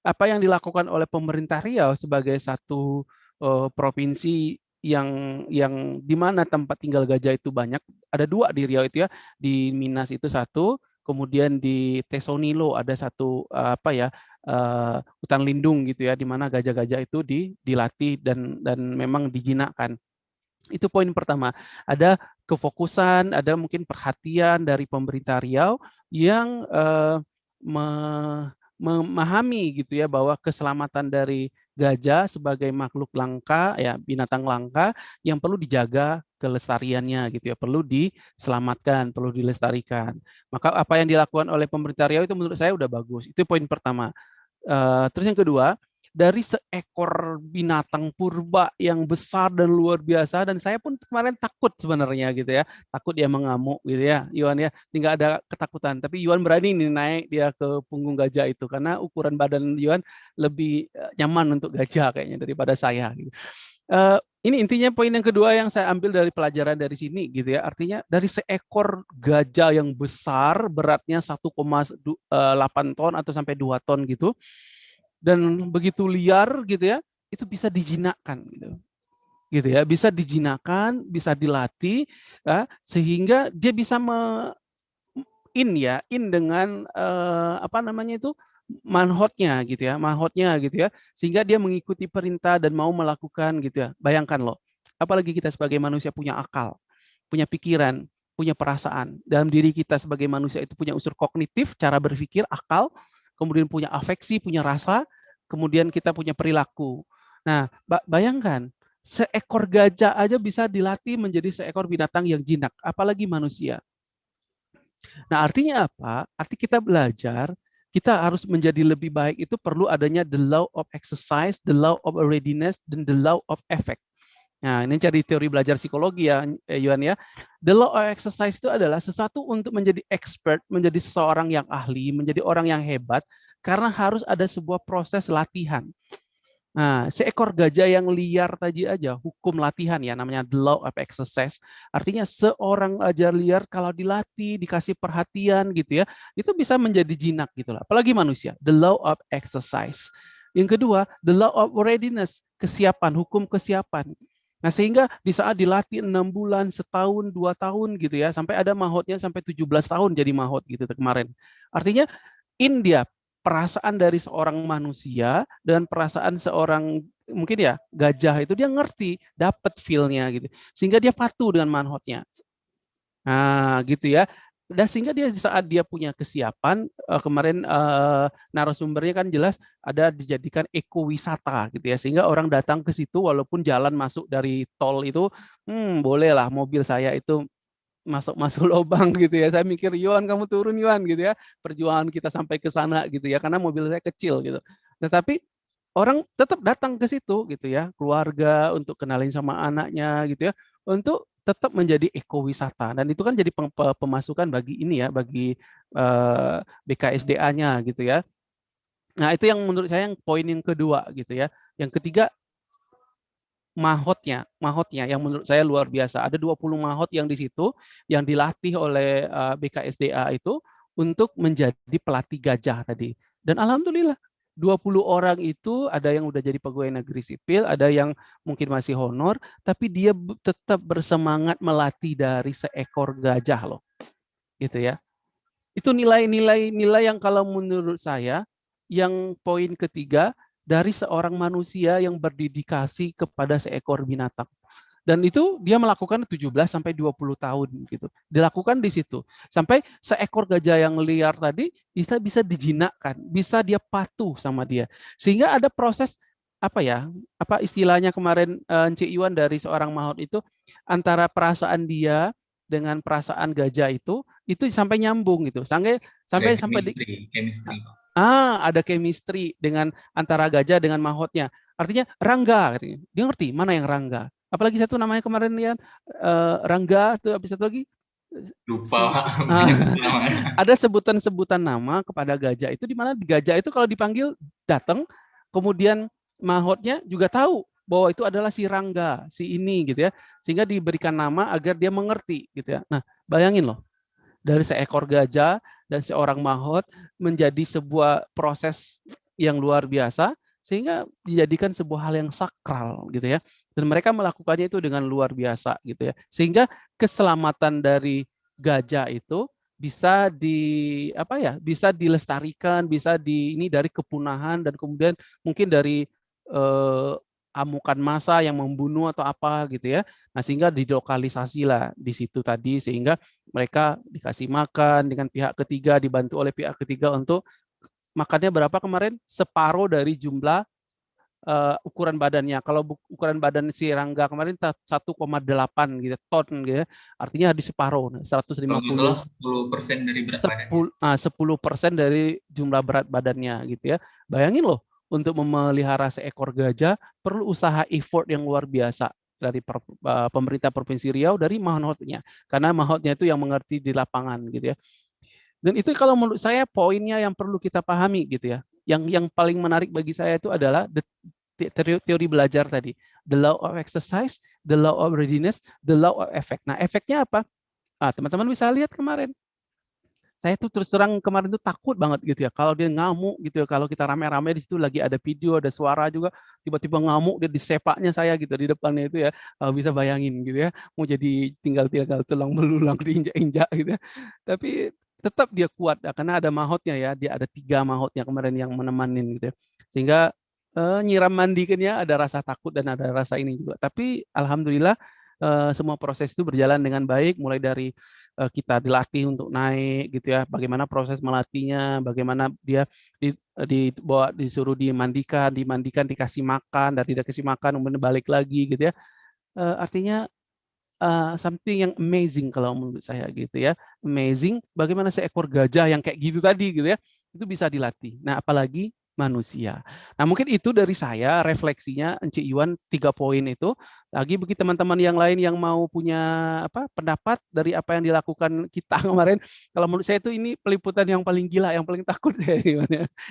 apa yang dilakukan oleh pemerintah Riau sebagai satu uh, provinsi yang yang di mana tempat tinggal gajah itu banyak, ada dua di Riau itu ya, di Minas itu satu, kemudian di Tesonilo ada satu uh, apa ya uh, hutan lindung gitu ya, di mana gajah-gajah itu di, dilatih dan dan memang dijinakkan. Itu poin pertama. Ada kefokusan, ada mungkin perhatian dari pemerintah Riau yang uh, me memahami gitu ya bahwa keselamatan dari gajah sebagai makhluk langka ya binatang langka yang perlu dijaga kelestariannya gitu ya perlu diselamatkan perlu dilestarikan maka apa yang dilakukan oleh pemerintah Riau itu menurut saya udah bagus itu poin pertama uh, terus yang kedua dari seekor binatang purba yang besar dan luar biasa dan saya pun kemarin takut sebenarnya gitu ya takut dia mengamuk gitu ya Yuan ya tinggal ada ketakutan tapi Yuan berani nih naik dia ke punggung gajah itu karena ukuran badan Yuan lebih eh, nyaman untuk gajah kayaknya daripada saya gitu. Uh, ini intinya poin yang kedua yang saya ambil dari pelajaran dari sini gitu ya. Artinya dari seekor gajah yang besar beratnya 1,8 ton atau sampai 2 ton gitu dan begitu liar gitu ya, itu bisa dijinakkan gitu. Gitu ya, bisa dijinakkan, bisa dilatih ya, sehingga dia bisa me, in ya, in dengan uh, apa namanya itu manhotnya gitu ya, manhotnya gitu ya, sehingga dia mengikuti perintah dan mau melakukan gitu ya. Bayangkan loh, apalagi kita sebagai manusia punya akal, punya pikiran, punya perasaan. Dalam diri kita sebagai manusia itu punya unsur kognitif, cara berpikir, akal, kemudian punya afeksi, punya rasa, kemudian kita punya perilaku. Nah, bayangkan seekor gajah aja bisa dilatih menjadi seekor binatang yang jinak, apalagi manusia. Nah, artinya apa? Arti kita belajar kita harus menjadi lebih baik itu perlu adanya the law of exercise, the law of readiness, dan the law of effect. Nah, ini cari teori belajar psikologi ya, eh, Yuan ya. The law of exercise itu adalah sesuatu untuk menjadi expert, menjadi seseorang yang ahli, menjadi orang yang hebat, karena harus ada sebuah proses latihan. Nah, seekor gajah yang liar tadi aja, hukum latihan ya, namanya the law of exercise. Artinya seorang aja liar kalau dilatih, dikasih perhatian gitu ya, itu bisa menjadi jinak gitu lah. Apalagi manusia, the law of exercise. Yang kedua, the law of readiness, kesiapan, hukum kesiapan. Nah, sehingga di saat dilatih enam bulan, setahun, dua tahun gitu ya, sampai ada mahotnya sampai 17 tahun jadi mahot gitu kemarin. Artinya India perasaan dari seorang manusia dan perasaan seorang mungkin ya gajah itu dia ngerti, dapat feel-nya gitu. Sehingga dia patuh dengan manhotnya. Nah, gitu ya. Dan sehingga dia saat dia punya kesiapan uh, kemarin uh, narasumbernya kan jelas ada dijadikan ekowisata gitu ya sehingga orang datang ke situ walaupun jalan masuk dari tol itu hmm bolehlah mobil saya itu masuk-masuk lubang gitu ya. Saya mikir, Yuan kamu turun Yuan gitu ya. Perjuangan kita sampai ke sana gitu ya, karena mobil saya kecil gitu. Tetapi orang tetap datang ke situ gitu ya, keluarga untuk kenalin sama anaknya gitu ya, untuk tetap menjadi ekowisata dan itu kan jadi pemasukan bagi ini ya, bagi eh, BKSDA-nya gitu ya. Nah itu yang menurut saya yang poin yang kedua gitu ya. Yang ketiga mahotnya, mahotnya yang menurut saya luar biasa. Ada 20 mahot yang di situ yang dilatih oleh eh, BKSDA itu untuk menjadi pelatih gajah tadi. Dan alhamdulillah 20 orang itu ada yang udah jadi pegawai negeri sipil, ada yang mungkin masih honor, tapi dia tetap bersemangat melatih dari seekor gajah loh. Gitu ya. Itu nilai-nilai nilai yang kalau menurut saya yang poin ketiga dari seorang manusia yang berdedikasi kepada seekor binatang. Dan itu dia melakukan 17 sampai 20 tahun gitu. Dilakukan di situ. Sampai seekor gajah yang liar tadi bisa bisa dijinakkan, bisa dia patuh sama dia. Sehingga ada proses apa ya? Apa istilahnya kemarin uh, Cik Yuan dari seorang mahot itu antara perasaan dia dengan perasaan gajah itu itu sampai nyambung gitu. Sampai sampai sampai di, chemistry ah ada chemistry dengan antara gajah dengan mahotnya. Artinya Rangga katanya. Dia ngerti mana yang Rangga. Apalagi satu namanya kemarin ya uh, Rangga tuh habis satu lagi lupa ah, ada sebutan-sebutan nama kepada gajah itu di mana gajah itu kalau dipanggil datang kemudian mahotnya juga tahu bahwa itu adalah si Rangga, si ini gitu ya. Sehingga diberikan nama agar dia mengerti gitu ya. Nah, bayangin loh. Dari seekor gajah dan seorang mahot menjadi sebuah proses yang luar biasa sehingga dijadikan sebuah hal yang sakral gitu ya. Dan mereka melakukannya itu dengan luar biasa gitu ya. Sehingga keselamatan dari gajah itu bisa di apa ya bisa dilestarikan bisa di ini dari kepunahan dan kemudian mungkin dari eh, amukan massa yang membunuh atau apa gitu ya. Nah, sehingga didokalisasi lah di situ tadi sehingga mereka dikasih makan dengan pihak ketiga dibantu oleh pihak ketiga untuk makannya berapa kemarin? Separuh dari jumlah uh, ukuran badannya. Kalau ukuran badan si Rangga kemarin 1,8 gitu ton gitu ya. Artinya di separuh 150 Kalau 10 persen dari berat 10, badannya. 10 persen dari jumlah berat badannya gitu ya. Bayangin loh untuk memelihara seekor gajah perlu usaha effort yang luar biasa dari per, uh, pemerintah provinsi Riau dari mahotnya. Karena mahotnya itu yang mengerti di lapangan gitu ya. Dan itu kalau menurut saya poinnya yang perlu kita pahami gitu ya. Yang yang paling menarik bagi saya itu adalah the, teori, teori belajar tadi. The law of exercise the law of readiness the law of effect. Nah efeknya apa? Ah teman-teman bisa lihat kemarin saya tuh terus terang kemarin tuh takut banget gitu ya kalau dia ngamuk gitu ya kalau kita rame-rame di situ lagi ada video ada suara juga tiba-tiba ngamuk dia di sepaknya saya gitu di depannya itu ya bisa bayangin gitu ya mau jadi tinggal tinggal tulang belulang diinjak-injak gitu ya. Tapi tetap dia kuat ya, karena ada mahotnya ya dia ada tiga mahotnya kemarin yang menemanin gitu ya. Sehingga uh, nyiram mandikannya ada rasa takut dan ada rasa ini juga. Tapi alhamdulillah semua proses itu berjalan dengan baik mulai dari uh, kita dilatih untuk naik gitu ya bagaimana proses melatihnya bagaimana dia di dibawa disuruh dimandikan dimandikan dikasih makan dan tidak kasih makan kemudian balik lagi gitu ya. Artinya uh, something yang amazing kalau menurut saya gitu ya. Amazing bagaimana seekor gajah yang kayak gitu tadi gitu ya itu bisa dilatih. Nah apalagi manusia. Nah mungkin itu dari saya refleksinya Enci Iwan tiga poin itu. Lagi bagi teman-teman yang lain yang mau punya apa pendapat dari apa yang dilakukan kita kemarin. Kalau menurut saya itu ini peliputan yang paling gila, yang paling takut ya,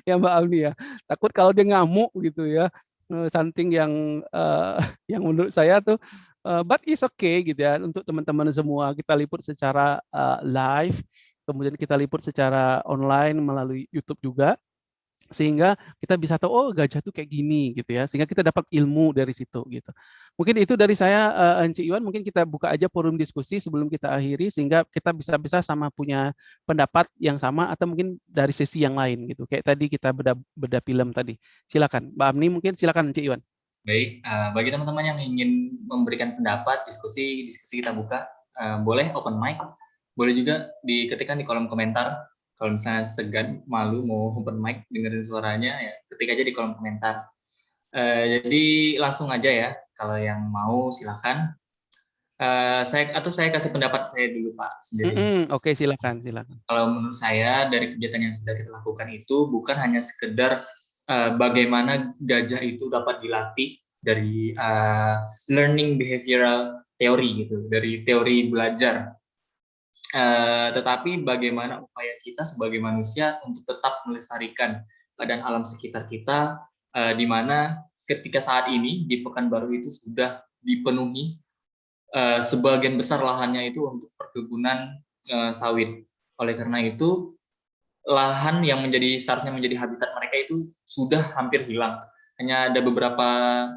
ya Mbak Alni ya. Takut kalau dia ngamuk gitu ya. Eh, something yang uh, yang menurut saya tuh uh, but is okay gitu ya untuk teman-teman semua kita liput secara uh, live kemudian kita liput secara online melalui YouTube juga sehingga kita bisa tahu oh gajah tuh kayak gini gitu ya. Sehingga kita dapat ilmu dari situ gitu. Mungkin itu dari saya uh, Enci Iwan mungkin kita buka aja forum diskusi sebelum kita akhiri sehingga kita bisa-bisa sama punya pendapat yang sama atau mungkin dari sesi yang lain gitu. Kayak tadi kita beda beda film tadi. Silakan. Mbak Amni mungkin silakan Enci Iwan baik uh, bagi teman-teman yang ingin memberikan pendapat diskusi diskusi kita buka uh, boleh open mic. Boleh juga diketikkan di kolom komentar kalau misalnya segan malu mau open mic dengerin suaranya ya ketik aja di kolom komentar. Uh, jadi langsung aja ya kalau yang mau silakan. Uh, saya atau saya kasih pendapat saya dulu pak sendiri. Mm -hmm. oke okay, silakan silakan. Kalau menurut saya dari kegiatan yang sudah kita lakukan itu bukan hanya sekedar uh, bagaimana gajah itu dapat dilatih dari uh, learning behavioral teori gitu dari teori belajar Uh, tetapi bagaimana upaya kita sebagai manusia untuk tetap melestarikan keadaan alam sekitar kita, uh, di mana ketika saat ini di Pekanbaru itu sudah dipenuhi uh, sebagian besar lahannya itu untuk perkebunan uh, sawit. Oleh karena itu, lahan yang menjadi seharusnya menjadi habitat mereka itu sudah hampir hilang. Hanya ada beberapa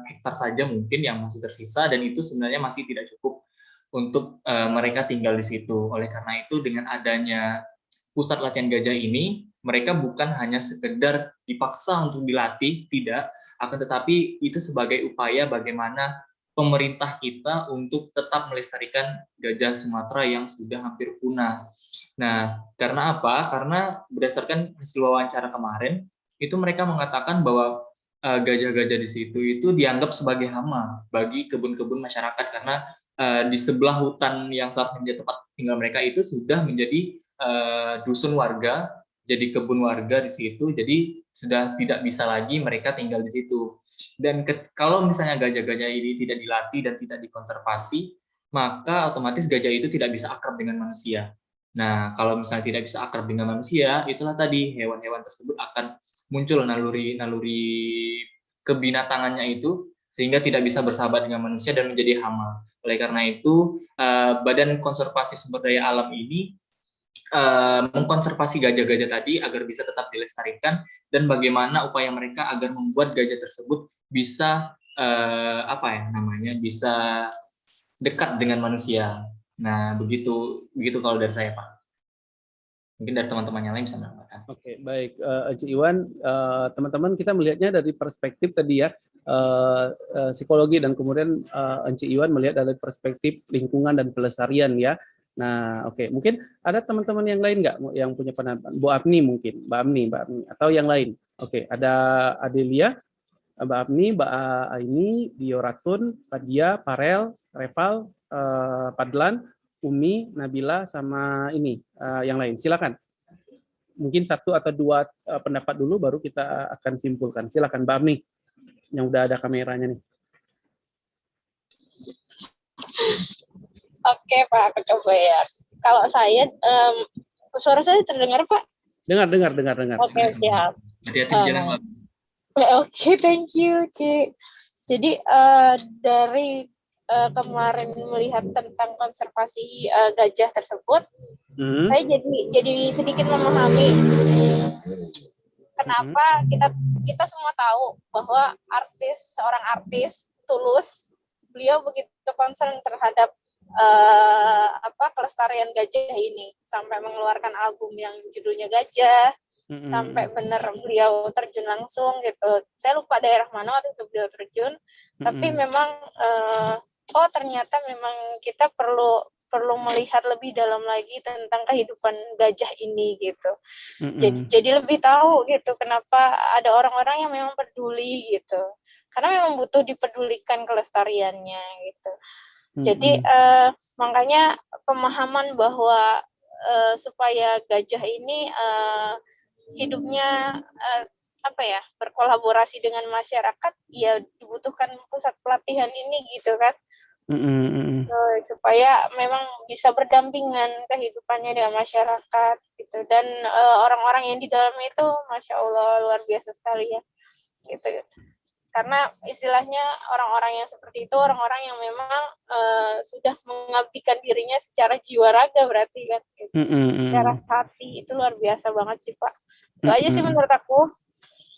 hektar saja mungkin yang masih tersisa dan itu sebenarnya masih tidak cukup untuk uh, mereka tinggal di situ. Oleh karena itu dengan adanya pusat latihan gajah ini, mereka bukan hanya sekedar dipaksa untuk dilatih, tidak, akan tetapi itu sebagai upaya bagaimana pemerintah kita untuk tetap melestarikan gajah Sumatera yang sudah hampir punah. Nah, karena apa? Karena berdasarkan hasil wawancara kemarin, itu mereka mengatakan bahwa eh, gajah-gajah di situ itu dianggap sebagai hama bagi kebun-kebun masyarakat karena uh, di sebelah hutan yang seharusnya menjadi tempat tinggal mereka itu sudah menjadi uh, dusun warga, jadi kebun warga di situ, jadi sudah tidak bisa lagi mereka tinggal di situ. Dan kalau misalnya gajah-gajah ini tidak dilatih dan tidak dikonservasi, maka otomatis gajah itu tidak bisa akrab dengan manusia. Nah, kalau misalnya tidak bisa akrab dengan manusia, itulah tadi hewan-hewan tersebut akan muncul naluri-naluri kebinatangannya itu sehingga tidak bisa bersahabat dengan manusia dan menjadi hama. Oleh karena itu, uh, Badan Konservasi Sumber Daya Alam ini uh, mengkonservasi gajah-gajah tadi agar bisa tetap dilestarikan dan bagaimana upaya mereka agar membuat gajah tersebut bisa uh, apa ya namanya bisa dekat dengan manusia. Nah, begitu begitu kalau dari saya, Pak. Mungkin dari teman-teman yang lain bisa menambahkan. Oke, baik. Uh, Iwan, teman-teman uh, kita melihatnya dari perspektif tadi ya, uh, uh, psikologi dan kemudian uh, Enci Iwan melihat dari perspektif lingkungan dan pelestarian ya. Nah, oke, okay. mungkin ada teman-teman yang lain nggak yang punya pendapat? Bu Abni mungkin, Mbak Abni, Mbak Abni, atau yang lain? Oke, okay. ada Adelia, Mbak Abni, Mbak Aini, Dioratun, Padia, Parel, Reval, uh, Padlan, Umi, Nabila, sama ini uh, yang lain. Silakan. mungkin satu atau dua uh, pendapat dulu baru kita akan simpulkan. Silakan Mbak Amni yang udah ada kameranya nih. Oke Pak, aku coba ya. Kalau saya, um, suara saya terdengar Pak? Dengar, dengar, dengar, dengar. Oke, siap. Hati-hati di jalan, Pak. Oke, okay, thank you, Ci. Jadi uh, dari uh, kemarin melihat tentang konservasi uh, gajah tersebut, hmm. saya jadi jadi sedikit memahami kenapa kita kita semua tahu bahwa artis seorang artis tulus beliau begitu concern terhadap uh, apa kelestarian gajah ini sampai mengeluarkan album yang judulnya Gajah mm-hmm. sampai benar beliau terjun langsung gitu. Saya lupa daerah mana waktu itu beliau terjun, mm-hmm. tapi memang uh, oh ternyata memang kita perlu perlu melihat lebih dalam lagi tentang kehidupan gajah ini gitu. Mm-hmm. Jadi jadi lebih tahu gitu kenapa ada orang-orang yang memang peduli gitu. Karena memang butuh dipedulikan kelestariannya gitu. Jadi uh, makanya pemahaman bahwa uh, supaya gajah ini uh, hidupnya uh, apa ya berkolaborasi dengan masyarakat, ya dibutuhkan pusat pelatihan ini gitu kan, mm-hmm. supaya memang bisa berdampingan kehidupannya dengan masyarakat gitu dan orang-orang uh, yang di dalamnya itu, masya Allah luar biasa sekali ya, gitu. gitu karena istilahnya orang-orang yang seperti itu orang-orang yang memang uh, sudah mengabdikan dirinya secara jiwa raga berarti kan gitu. mm -hmm. secara hati itu luar biasa banget sih pak itu mm -hmm. aja sih menurut aku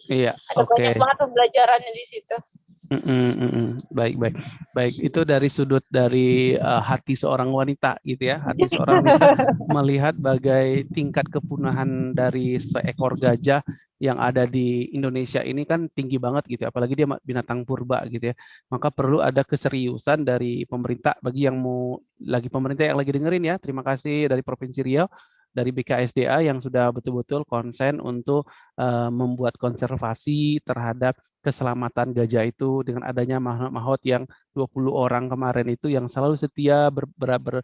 iya ada okay. banyak banget pembelajarannya di situ mm -mm, baik baik. Baik itu dari sudut dari uh, hati seorang wanita gitu ya. Hati seorang wanita melihat bagai tingkat kepunahan dari seekor gajah yang ada di Indonesia ini kan tinggi banget gitu ya, apalagi dia binatang purba gitu ya. Maka perlu ada keseriusan dari pemerintah. Bagi yang mau lagi pemerintah yang lagi dengerin ya. Terima kasih dari Provinsi Riau dari BKSDA yang sudah betul-betul konsen untuk uh, membuat konservasi terhadap keselamatan gajah itu dengan adanya mahot yang 20 orang kemarin itu yang selalu setia ber, ber, ber,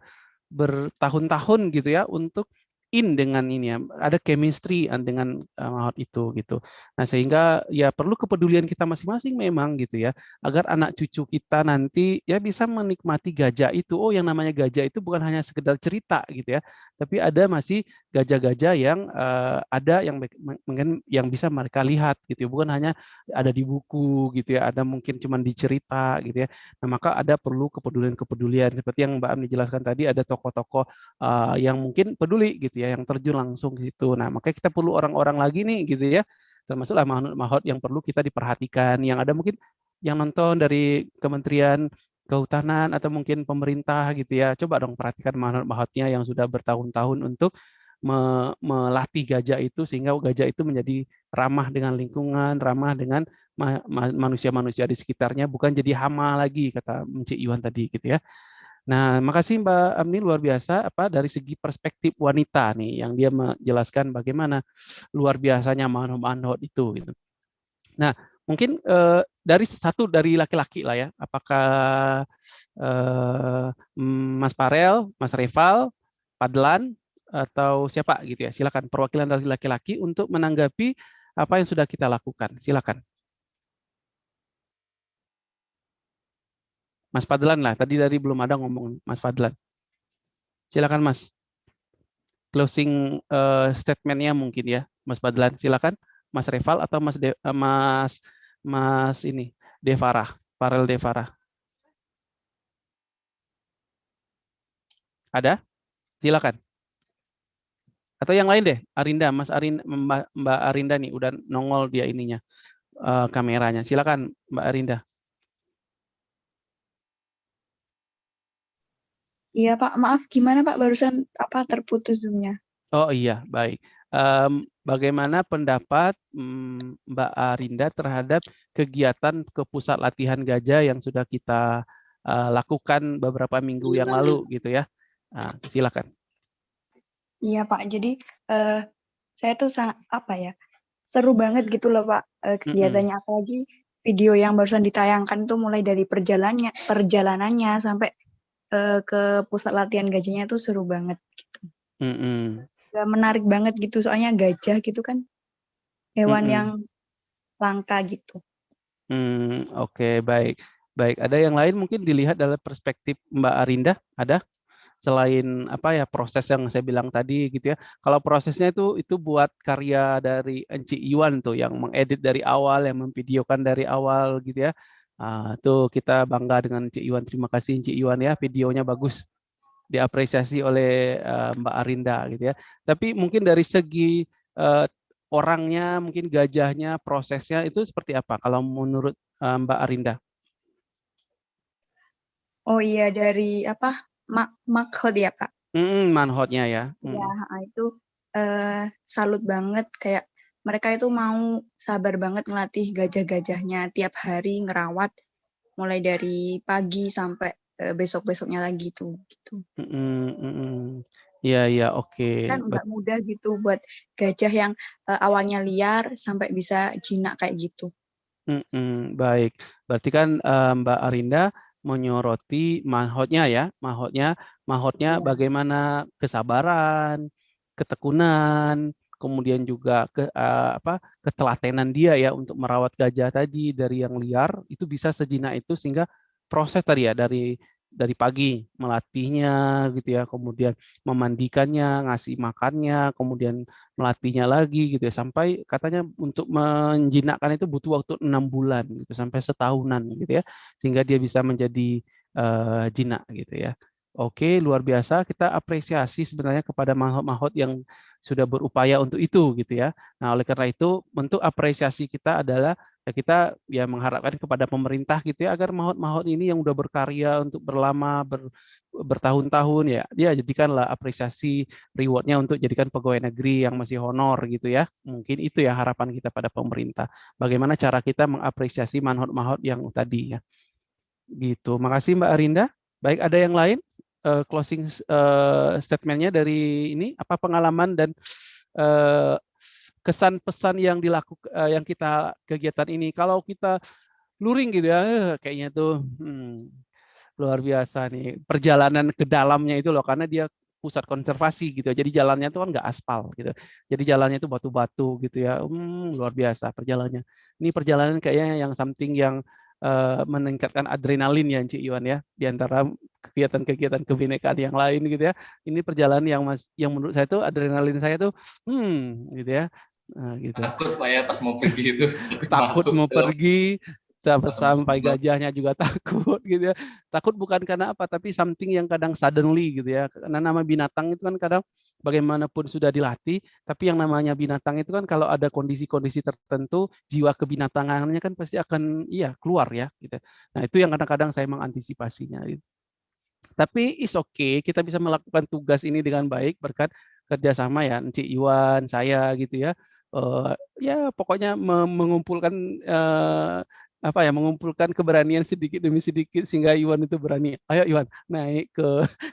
bertahun-tahun gitu ya untuk in dengan ini ya, ada chemistry dengan uh, itu gitu. Nah, sehingga ya perlu kepedulian kita masing-masing memang gitu ya, agar anak cucu kita nanti ya bisa menikmati gajah itu. Oh, yang namanya gajah itu bukan hanya sekedar cerita gitu ya, tapi ada masih gajah-gajah yang uh, ada yang mungkin yang bisa mereka lihat gitu ya, bukan hanya ada di buku gitu ya, ada mungkin cuma di cerita gitu ya. Nah, maka ada perlu kepedulian-kepedulian seperti yang Mbak Ami jelaskan tadi ada tokoh-tokoh uh, yang mungkin peduli gitu ya, yang terjun langsung gitu. Nah, makanya kita perlu orang-orang lagi nih gitu ya, termasuklah mahot yang perlu kita diperhatikan. Yang ada mungkin yang nonton dari Kementerian Kehutanan atau mungkin pemerintah gitu ya, coba dong perhatikan mahot-mahotnya yang sudah bertahun-tahun untuk me melatih gajah itu sehingga gajah itu menjadi ramah dengan lingkungan, ramah dengan manusia-manusia di sekitarnya, bukan jadi hama lagi kata Cik Iwan tadi gitu ya. Nah, makasih Mbak Amni luar biasa apa dari segi perspektif wanita nih yang dia menjelaskan bagaimana luar biasanya manhot itu gitu. Nah, mungkin eh, dari satu dari laki-laki lah ya. Apakah eh, Mas Parel, Mas Reval, Padlan atau siapa gitu ya. Silakan perwakilan dari laki-laki untuk menanggapi apa yang sudah kita lakukan. Silakan. Mas Fadlan lah. Tadi dari belum ada ngomong Mas Fadlan. Silakan Mas. Closing uh, statementnya mungkin ya, Mas Fadlan. Silakan, Mas Reval atau Mas De, uh, Mas Mas ini Devara, Farel Devara. Ada? Silakan. Atau yang lain deh, Arinda, Mas Mbak, Mbak Arinda nih udah nongol dia ininya uh, kameranya. Silakan Mbak Arinda. Iya Pak, maaf gimana Pak barusan apa terputus zoomnya? Oh iya, baik. Um, bagaimana pendapat um, Mbak Arinda terhadap kegiatan ke pusat latihan gajah yang sudah kita uh, lakukan beberapa minggu yang lalu gitu ya? Nah, silakan. Iya Pak, jadi uh, saya tuh sangat apa ya seru banget gitu loh Pak uh, kegiatannya mm -hmm. apalagi video yang barusan ditayangkan tuh mulai dari perjalanannya perjalanannya sampai uh, ke pusat latihan gajinya tuh seru banget gitu. Mm -hmm. juga menarik banget gitu soalnya gajah gitu kan hewan Mhm. yang langka gitu. Hmm, oke baik. Baik, ada yang lain mungkin dilihat dalam perspektif Mbak Arinda, ada? Selain apa ya, proses yang saya bilang tadi gitu ya. Kalau prosesnya itu itu buat karya dari Enci Iwan tuh yang mengedit dari awal, yang memvideokan dari awal gitu ya. Ah, tuh kita bangga dengan Enci Iwan. Terima kasih Enci Iwan ya, videonya bagus. Diapresiasi oleh, eee, Mbak Arinda gitu ya. Tapi mungkin dari segi, eee, orangnya, mungkin gajahnya, prosesnya itu seperti apa kalau menurut, eee, Mbak Arinda? Oh iya dari apa, ma maghot ya, Kak? Mhm, manhot-nya ya? Iya, Mhm. heeh, itu, eee, salut banget kayak mereka itu mau sabar banget ngelatih gajah-gajahnya tiap hari ngerawat, mulai dari pagi sampai, eee, besok-besoknya lagi tuh, gitu. Mhm mhm. Iya iya, oke. Kan Bet nggak mudah gitu buat gajah yang, eee, awalnya liar sampai bisa jinak kayak gitu. Mhm, baik. Berarti kan, eee, Mbak Arinda menyoroti manhot-nya ya, mahotnya mahotnya Iya. bagaimana kesabaran, ketekunan, kemudian juga ke eee, apa, ketelatenan dia ya untuk merawat gajah tadi dari yang liar, itu bisa sejinak itu sehingga proses tadi ya, dari dari pagi melatihnya gitu ya, kemudian memandikannya, ngasih makannya, kemudian melatihnya lagi gitu ya, sampai katanya untuk menjinakkan itu butuh waktu 6 bulan gitu, sampai setahunan gitu ya, sehingga dia bisa menjadi, eee, jinak gitu ya. Oke, luar biasa, kita apresiasi sebenarnya kepada mahot-mahot yang sudah berupaya untuk itu gitu ya. Nah, oleh karena itu bentuk apresiasi kita adalah ya kita ya mengharapkan kepada pemerintah gitu ya, agar mahot-mahot ini yang udah berkarya untuk berlama, ber bertahun-tahun ya, ya jadikanlah apresiasi reward-nya untuk jadikan pegawai negeri yang masih honor gitu ya. Mungkin itu ya harapan kita pada pemerintah. Bagaimana cara kita mengapresiasi manhot-mahot yang tadi ya. Gitu. Makasih Mbak Arinda. Baik, ada yang lain, eee, closing eee, statement-nya dari ini, apa pengalaman dan, eee, kesan pesan yang dilakuk eee, yang kita kegiatan ini. Kalau kita luring gitu ya, eh, kayaknya tuh, hmm, luar biasa nih, perjalanan ke dalamnya itu loh, karena dia pusat konservasi gitu ya, jadi jalannya itu kan nggak aspal gitu. Jadi jalannya itu batu-batu gitu ya, mmm, luar biasa perjalanannya. Ini perjalanan kayaknya yang something yang, eee, meningkatkan adrenalin ya, Ci Iwan ya, di antara kegiatan-kegiatan kebinekaan yang lain gitu ya. Ini perjalanan yang mas yang menurut saya tuh adrenalin saya tuh, hmm, gitu ya, eee, gitu. Takut Pak ya pas mau pergi itu, Takut masuk mau pergi, sampai sampai gajahnya juga takut gitu ya. Takut bukan karena apa, tapi something yang kadang suddenly gitu ya. Karena nama binatang itu kan kadang bagaimanapun sudah dilatih, tapi yang namanya binatang itu kan kalau ada kondisi-kondisi tertentu, jiwa kebinatangannya kan pasti akan iya keluar ya gitu. Nah, itu yang kadang-kadang saya mengantisipasinya gitu. Tapi it's okay, kita bisa melakukan tugas ini dengan baik berkat kerjasama ya, Enci Iwan, saya gitu ya. Eee, ya pokoknya me mengumpulkan, eee, apa ya, mengumpulkan keberanian sedikit demi sedikit sehingga Iwan itu berani, "Ayo Iwan naik ke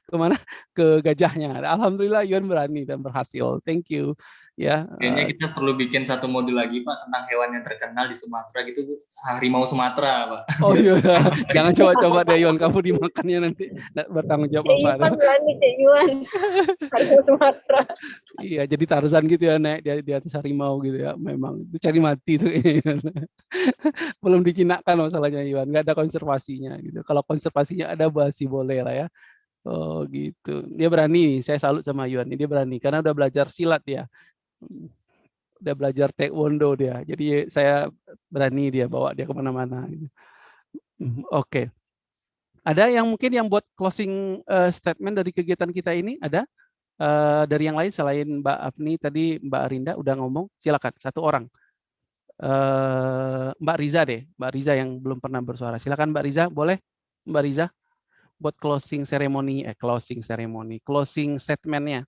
ke mana, ke gajahnya." Alhamdulillah Iwan berani dan berhasil. Thank you ya, Kayaknya eee kita perlu bikin satu modul lagi Pak tentang hewan yang terkenal di Sumatera gitu, harimau Sumatera Pak. Oh iya, jangan coba-coba deh Iwan, kamu dimakannya nanti bertanggung jawab Iwan. Harimau Sumatera. Iya, jadi Tarzan gitu ya, naik di di atas harimau gitu ya, memang itu cari mati tuh. Belum dijinakkan masalahnya Iwan, nggak ada konservasinya gitu. Kalau konservasinya ada masih boleh lah ya. Oh gitu, dia berani, saya salut sama Iwan, dia berani karena udah belajar silat dia. Udah belajar taekwondo dia, jadi saya berani dia bawa dia ke mana-mana gitu. Mhm, oke. Ada yang mungkin yang buat closing, eee, statement dari kegiatan kita ini, ada? Eee, dari yang lain selain Mbak Apni tadi Mbak Arinda udah ngomong, silakan 1 orang. Eee, Mbak Riza deh, Mbak Riza yang belum pernah bersuara. Silakan Mbak Riza, boleh Mbak Riza? Buat closing ceremony eh, closing ceremony, closing statement-nya.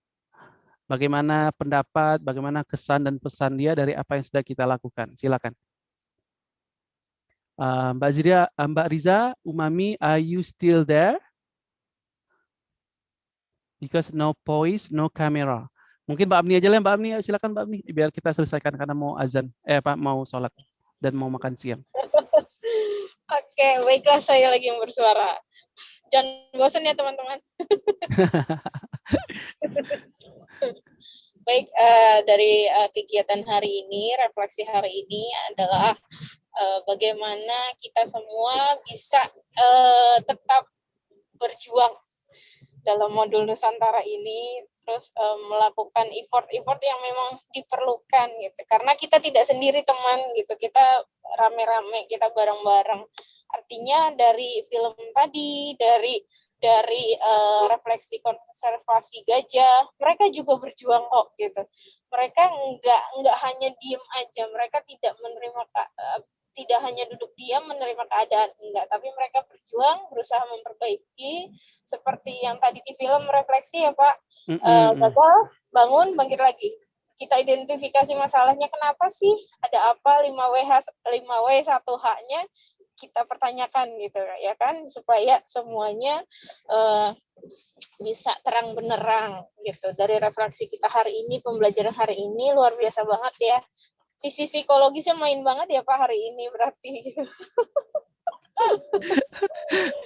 Bagaimana pendapat, bagaimana kesan dan pesan dia dari apa yang sudah kita lakukan? Silakan. Eee, Mbak Zira eee, Mbak Riza, Umami, are you still there? Because no voice, no camera. Mungkin Mbak Apni aja lah, Mbak ayo silakan Mbak Apni, biar kita selesaikan karena mau azan, eh, apa, mau sholat dan mau makan siang. Oke, baiklah saya lagi yang bersuara. Jangan bosan ya teman-teman. baik uh, dari uh, kegiatan hari ini, refleksi hari ini adalah uh, bagaimana kita semua bisa uh, tetap berjuang dalam modul Nusantara ini terus um, melakukan effort-effort yang memang diperlukan gitu. Karena kita tidak sendiri teman gitu. Kita rame-rame kita bareng-bareng. Artinya dari film tadi dari dari uh, refleksi konservasi gajah. Mereka juga berjuang kok gitu. Mereka nggak nggak hanya diem aja. Mereka tidak menerima uh, tidak hanya duduk diam menerima keadaan enggak tapi mereka berjuang berusaha memperbaiki. Seperti yang tadi di film refleksi ya Pak. Mm -hmm. uh, gagal bangun bangkit lagi. Kita identifikasi masalahnya kenapa sih? Ada apa 5W 5W 1H-nya kita pertanyakan gitu ya kan supaya semuanya uh, bisa terang benerang gitu dari refleksi kita hari ini pembelajaran hari ini luar biasa banget ya sisi psikologisnya main banget ya Pak hari ini berarti.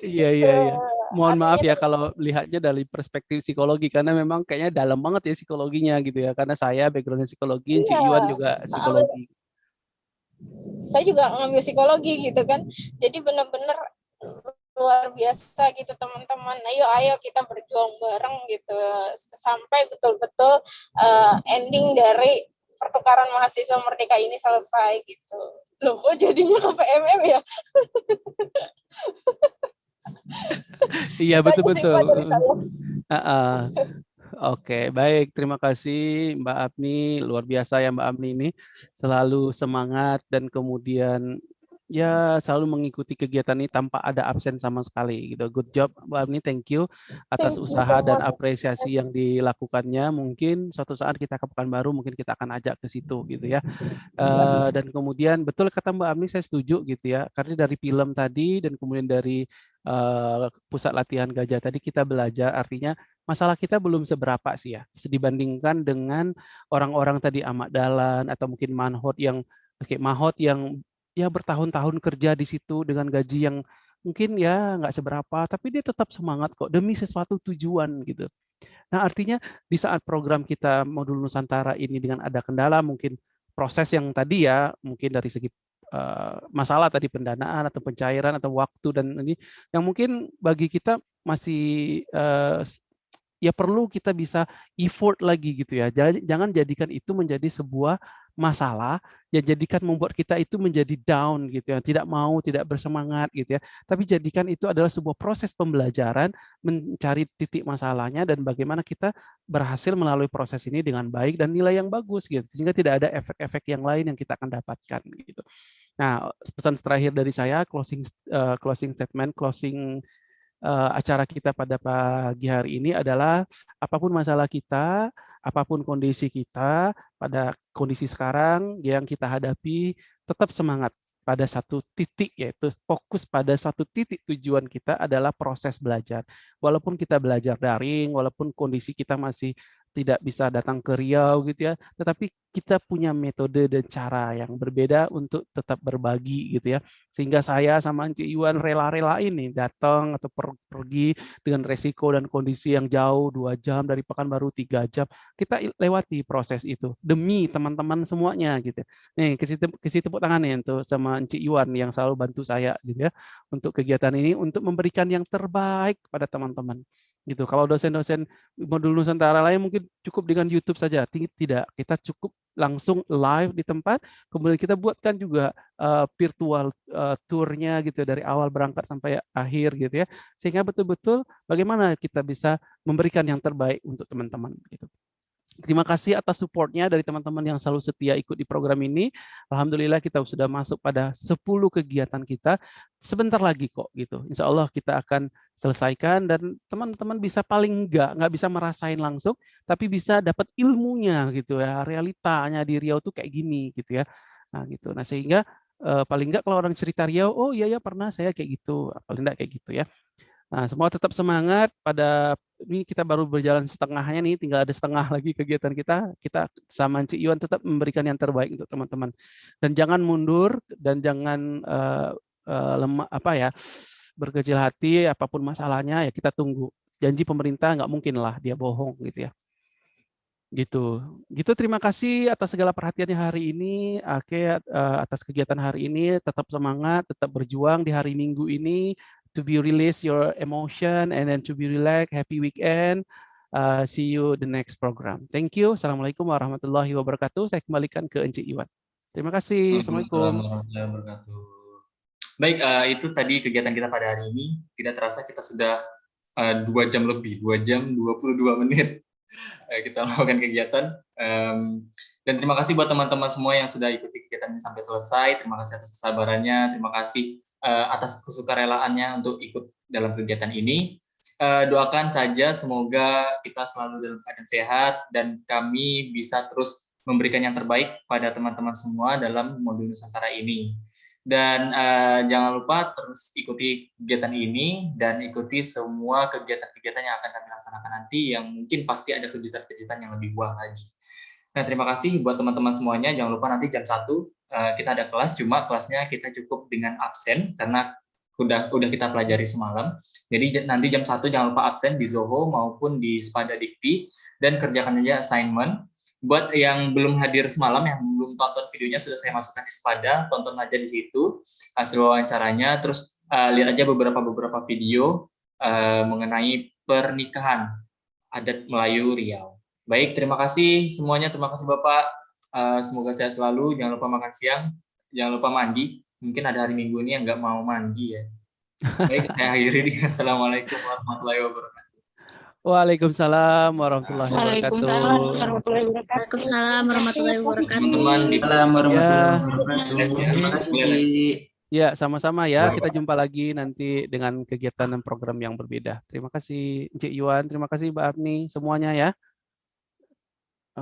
iya iya iya. Mohon maaf ya kalau lihatnya dari perspektif psikologi karena memang kayaknya dalam banget ya psikologinya gitu ya karena saya backgroundnya psikologi, iya. Cik Iwan juga psikologi. Saya juga ngambil psikologi gitu kan. Jadi benar-benar luar biasa gitu teman-teman. Ayo ayo kita berjuang bareng gitu sampai betul-betul uh, ending dari pertukaran mahasiswa merdeka ini selesai gitu. Loh kok jadinya ke PMM ya? iya betul-betul. Uh, uh. Oke, baik. Terima kasih Mbak Abni. Luar biasa ya Mbak Abni ini. Selalu semangat dan kemudian ya selalu mengikuti kegiatan ini tanpa ada absen sama sekali gitu. Good job Mbak Abni, thank you atas thank usaha you. dan apresiasi yang dilakukannya. Mungkin suatu saat kita ke Pekanbaru mungkin kita akan ajak ke situ gitu ya. Uh, dan kemudian betul kata Mbak Abni saya setuju gitu ya. Karena dari film tadi dan kemudian dari uh, pusat latihan gajah tadi kita belajar artinya masalah kita belum seberapa sih ya dibandingkan dengan orang-orang tadi amat dalan atau mungkin manhot yang Oke, mahot yang ya bertahun-tahun kerja di situ dengan gaji yang mungkin ya nggak seberapa, tapi dia tetap semangat kok demi sesuatu tujuan gitu. Nah artinya di saat program kita modul Nusantara ini dengan ada kendala mungkin proses yang tadi ya mungkin dari segi uh, masalah tadi pendanaan atau pencairan atau waktu dan ini yang mungkin bagi kita masih uh, ya perlu kita bisa effort lagi gitu ya. Jangan jadikan itu menjadi sebuah masalah yang jadikan membuat kita itu menjadi down gitu ya, tidak mau, tidak bersemangat gitu ya. Tapi jadikan itu adalah sebuah proses pembelajaran mencari titik masalahnya dan bagaimana kita berhasil melalui proses ini dengan baik dan nilai yang bagus gitu. Sehingga tidak ada efek-efek yang lain yang kita akan dapatkan gitu. Nah, pesan terakhir dari saya closing uh, closing statement, closing uh, acara kita pada pagi hari ini adalah apa pun masalah kita, apa pun kondisi kita pada kondisi sekarang yang kita hadapi, tetap semangat pada satu titik, yaitu fokus pada satu titik tujuan kita adalah proses belajar. Walaupun kita belajar daring, walaupun kondisi kita masih tidak bisa datang ke Riau gitu ya, tetapi kita punya metode dan cara yang berbeda untuk tetap berbagi gitu ya. Sehingga saya sama Anci Iwan rela-rela ini datang atau per pergi dengan resiko dan kondisi yang jauh dua jam dari Pekanbaru tiga jam. Kita lewati proses itu demi teman-teman semuanya gitu. Nih kasih tepuk tangan nih untuk sama Anci Iwan yang selalu bantu saya gitu ya untuk kegiatan ini untuk memberikan yang terbaik pada teman-teman gitu. Kalau dosen-dosen modul Nusantara lain mungkin cukup dengan YouTube saja. Tidak, kita cukup langsung live di tempat. Kemudian kita buatkan juga uh, virtual uh, tournya gitu dari awal berangkat sampai akhir gitu ya. Sehingga betul-betul bagaimana kita bisa memberikan yang terbaik untuk teman-teman gitu. Terima kasih atas supportnya dari teman-teman yang selalu setia ikut di program ini. Alhamdulillah kita sudah masuk pada 10 kegiatan kita. Sebentar lagi kok gitu. Insya Allah kita akan selesaikan dan teman-teman bisa paling enggak, nggak bisa merasain langsung, tapi bisa dapat ilmunya gitu ya. Realitanya di Riau tuh kayak gini gitu ya. Nah gitu. Nah sehingga eh, paling enggak kalau orang cerita Riau, oh iya ya pernah saya kayak gitu. Paling enggak kayak gitu ya. Nah, semua tetap semangat pada ini kita baru berjalan setengahnya nih, tinggal ada setengah lagi kegiatan kita. Kita sama Cik Iwan tetap memberikan yang terbaik untuk teman-teman. Dan jangan mundur dan jangan uh, uh, lemah apa ya berkecil hati apa pun masalahnya ya kita tunggu. Janji pemerintah nggak mungkin lah dia bohong gitu ya. Gitu. Gitu terima kasih atas segala perhatiannya hari ini. Oke, uh, atas kegiatan hari ini tetap semangat, tetap berjuang di hari Minggu ini to be release your emotion and then to be relax. Happy weekend. Uh, see you the next program. Thank you. Assalamualaikum warahmatullahi wabarakatuh. Saya kembalikan ke Encik Iwan. Terima kasih. Assalamualaikum. warahmatullahi wabarakatuh. Baik, uh, itu tadi kegiatan kita pada hari ini. Tidak terasa kita sudah uh, dua jam lebih, dua jam 22 menit Eh, kita melakukan kegiatan. Um, dan terima kasih buat teman-teman semua yang sudah ikuti kegiatan ini sampai selesai. Terima kasih atas kesabarannya, terima kasih uh, atas kesukarelaannya untuk ikut dalam kegiatan ini. Uh, doakan saja semoga kita selalu dalam keadaan sehat dan kami bisa terus memberikan yang terbaik pada teman-teman semua dalam modul Nusantara ini. Dan uh, jangan lupa terus ikuti kegiatan ini dan ikuti semua kegiatan-kegiatan yang akan kami laksanakan nanti yang mungkin pasti ada kejutan-kejutan yang lebih buah lagi. Nah, terima kasih buat teman-teman semuanya. Jangan lupa nanti jam 1 uh, eh, kita ada kelas, cuma kelasnya kita cukup dengan absen karena udah udah kita pelajari semalam. Jadi nanti jam 1 jangan lupa absen di Zoho maupun di Spada Dikti dan kerjakan aja assignment buat yang belum hadir semalam, yang belum tonton videonya sudah saya masukkan di Spada, tonton aja di situ hasil wawancaranya, terus uh, lihat aja beberapa beberapa video uh, mengenai pernikahan adat Melayu Riau. Baik, terima kasih semuanya, terima kasih Bapak. Uh, semoga sehat selalu, jangan lupa makan siang, jangan lupa mandi. Mungkin ada hari Minggu ini yang nggak mau mandi ya. Baik, saya akhiri. Assalamualaikum warahmatullahi wabarakatuh. Waalaikumsalam warahmatullahi wabarakatuh. Waalaikumsalam warahmatullahi wabarakatuh. Teman-teman di warahmatullahi wabarakatuh. Ya, sama-sama ya. Kita jumpa lagi nanti dengan kegiatan dan program yang berbeda. Terima kasih Cik Yuan, terima kasih Mbak Abni, semuanya ya.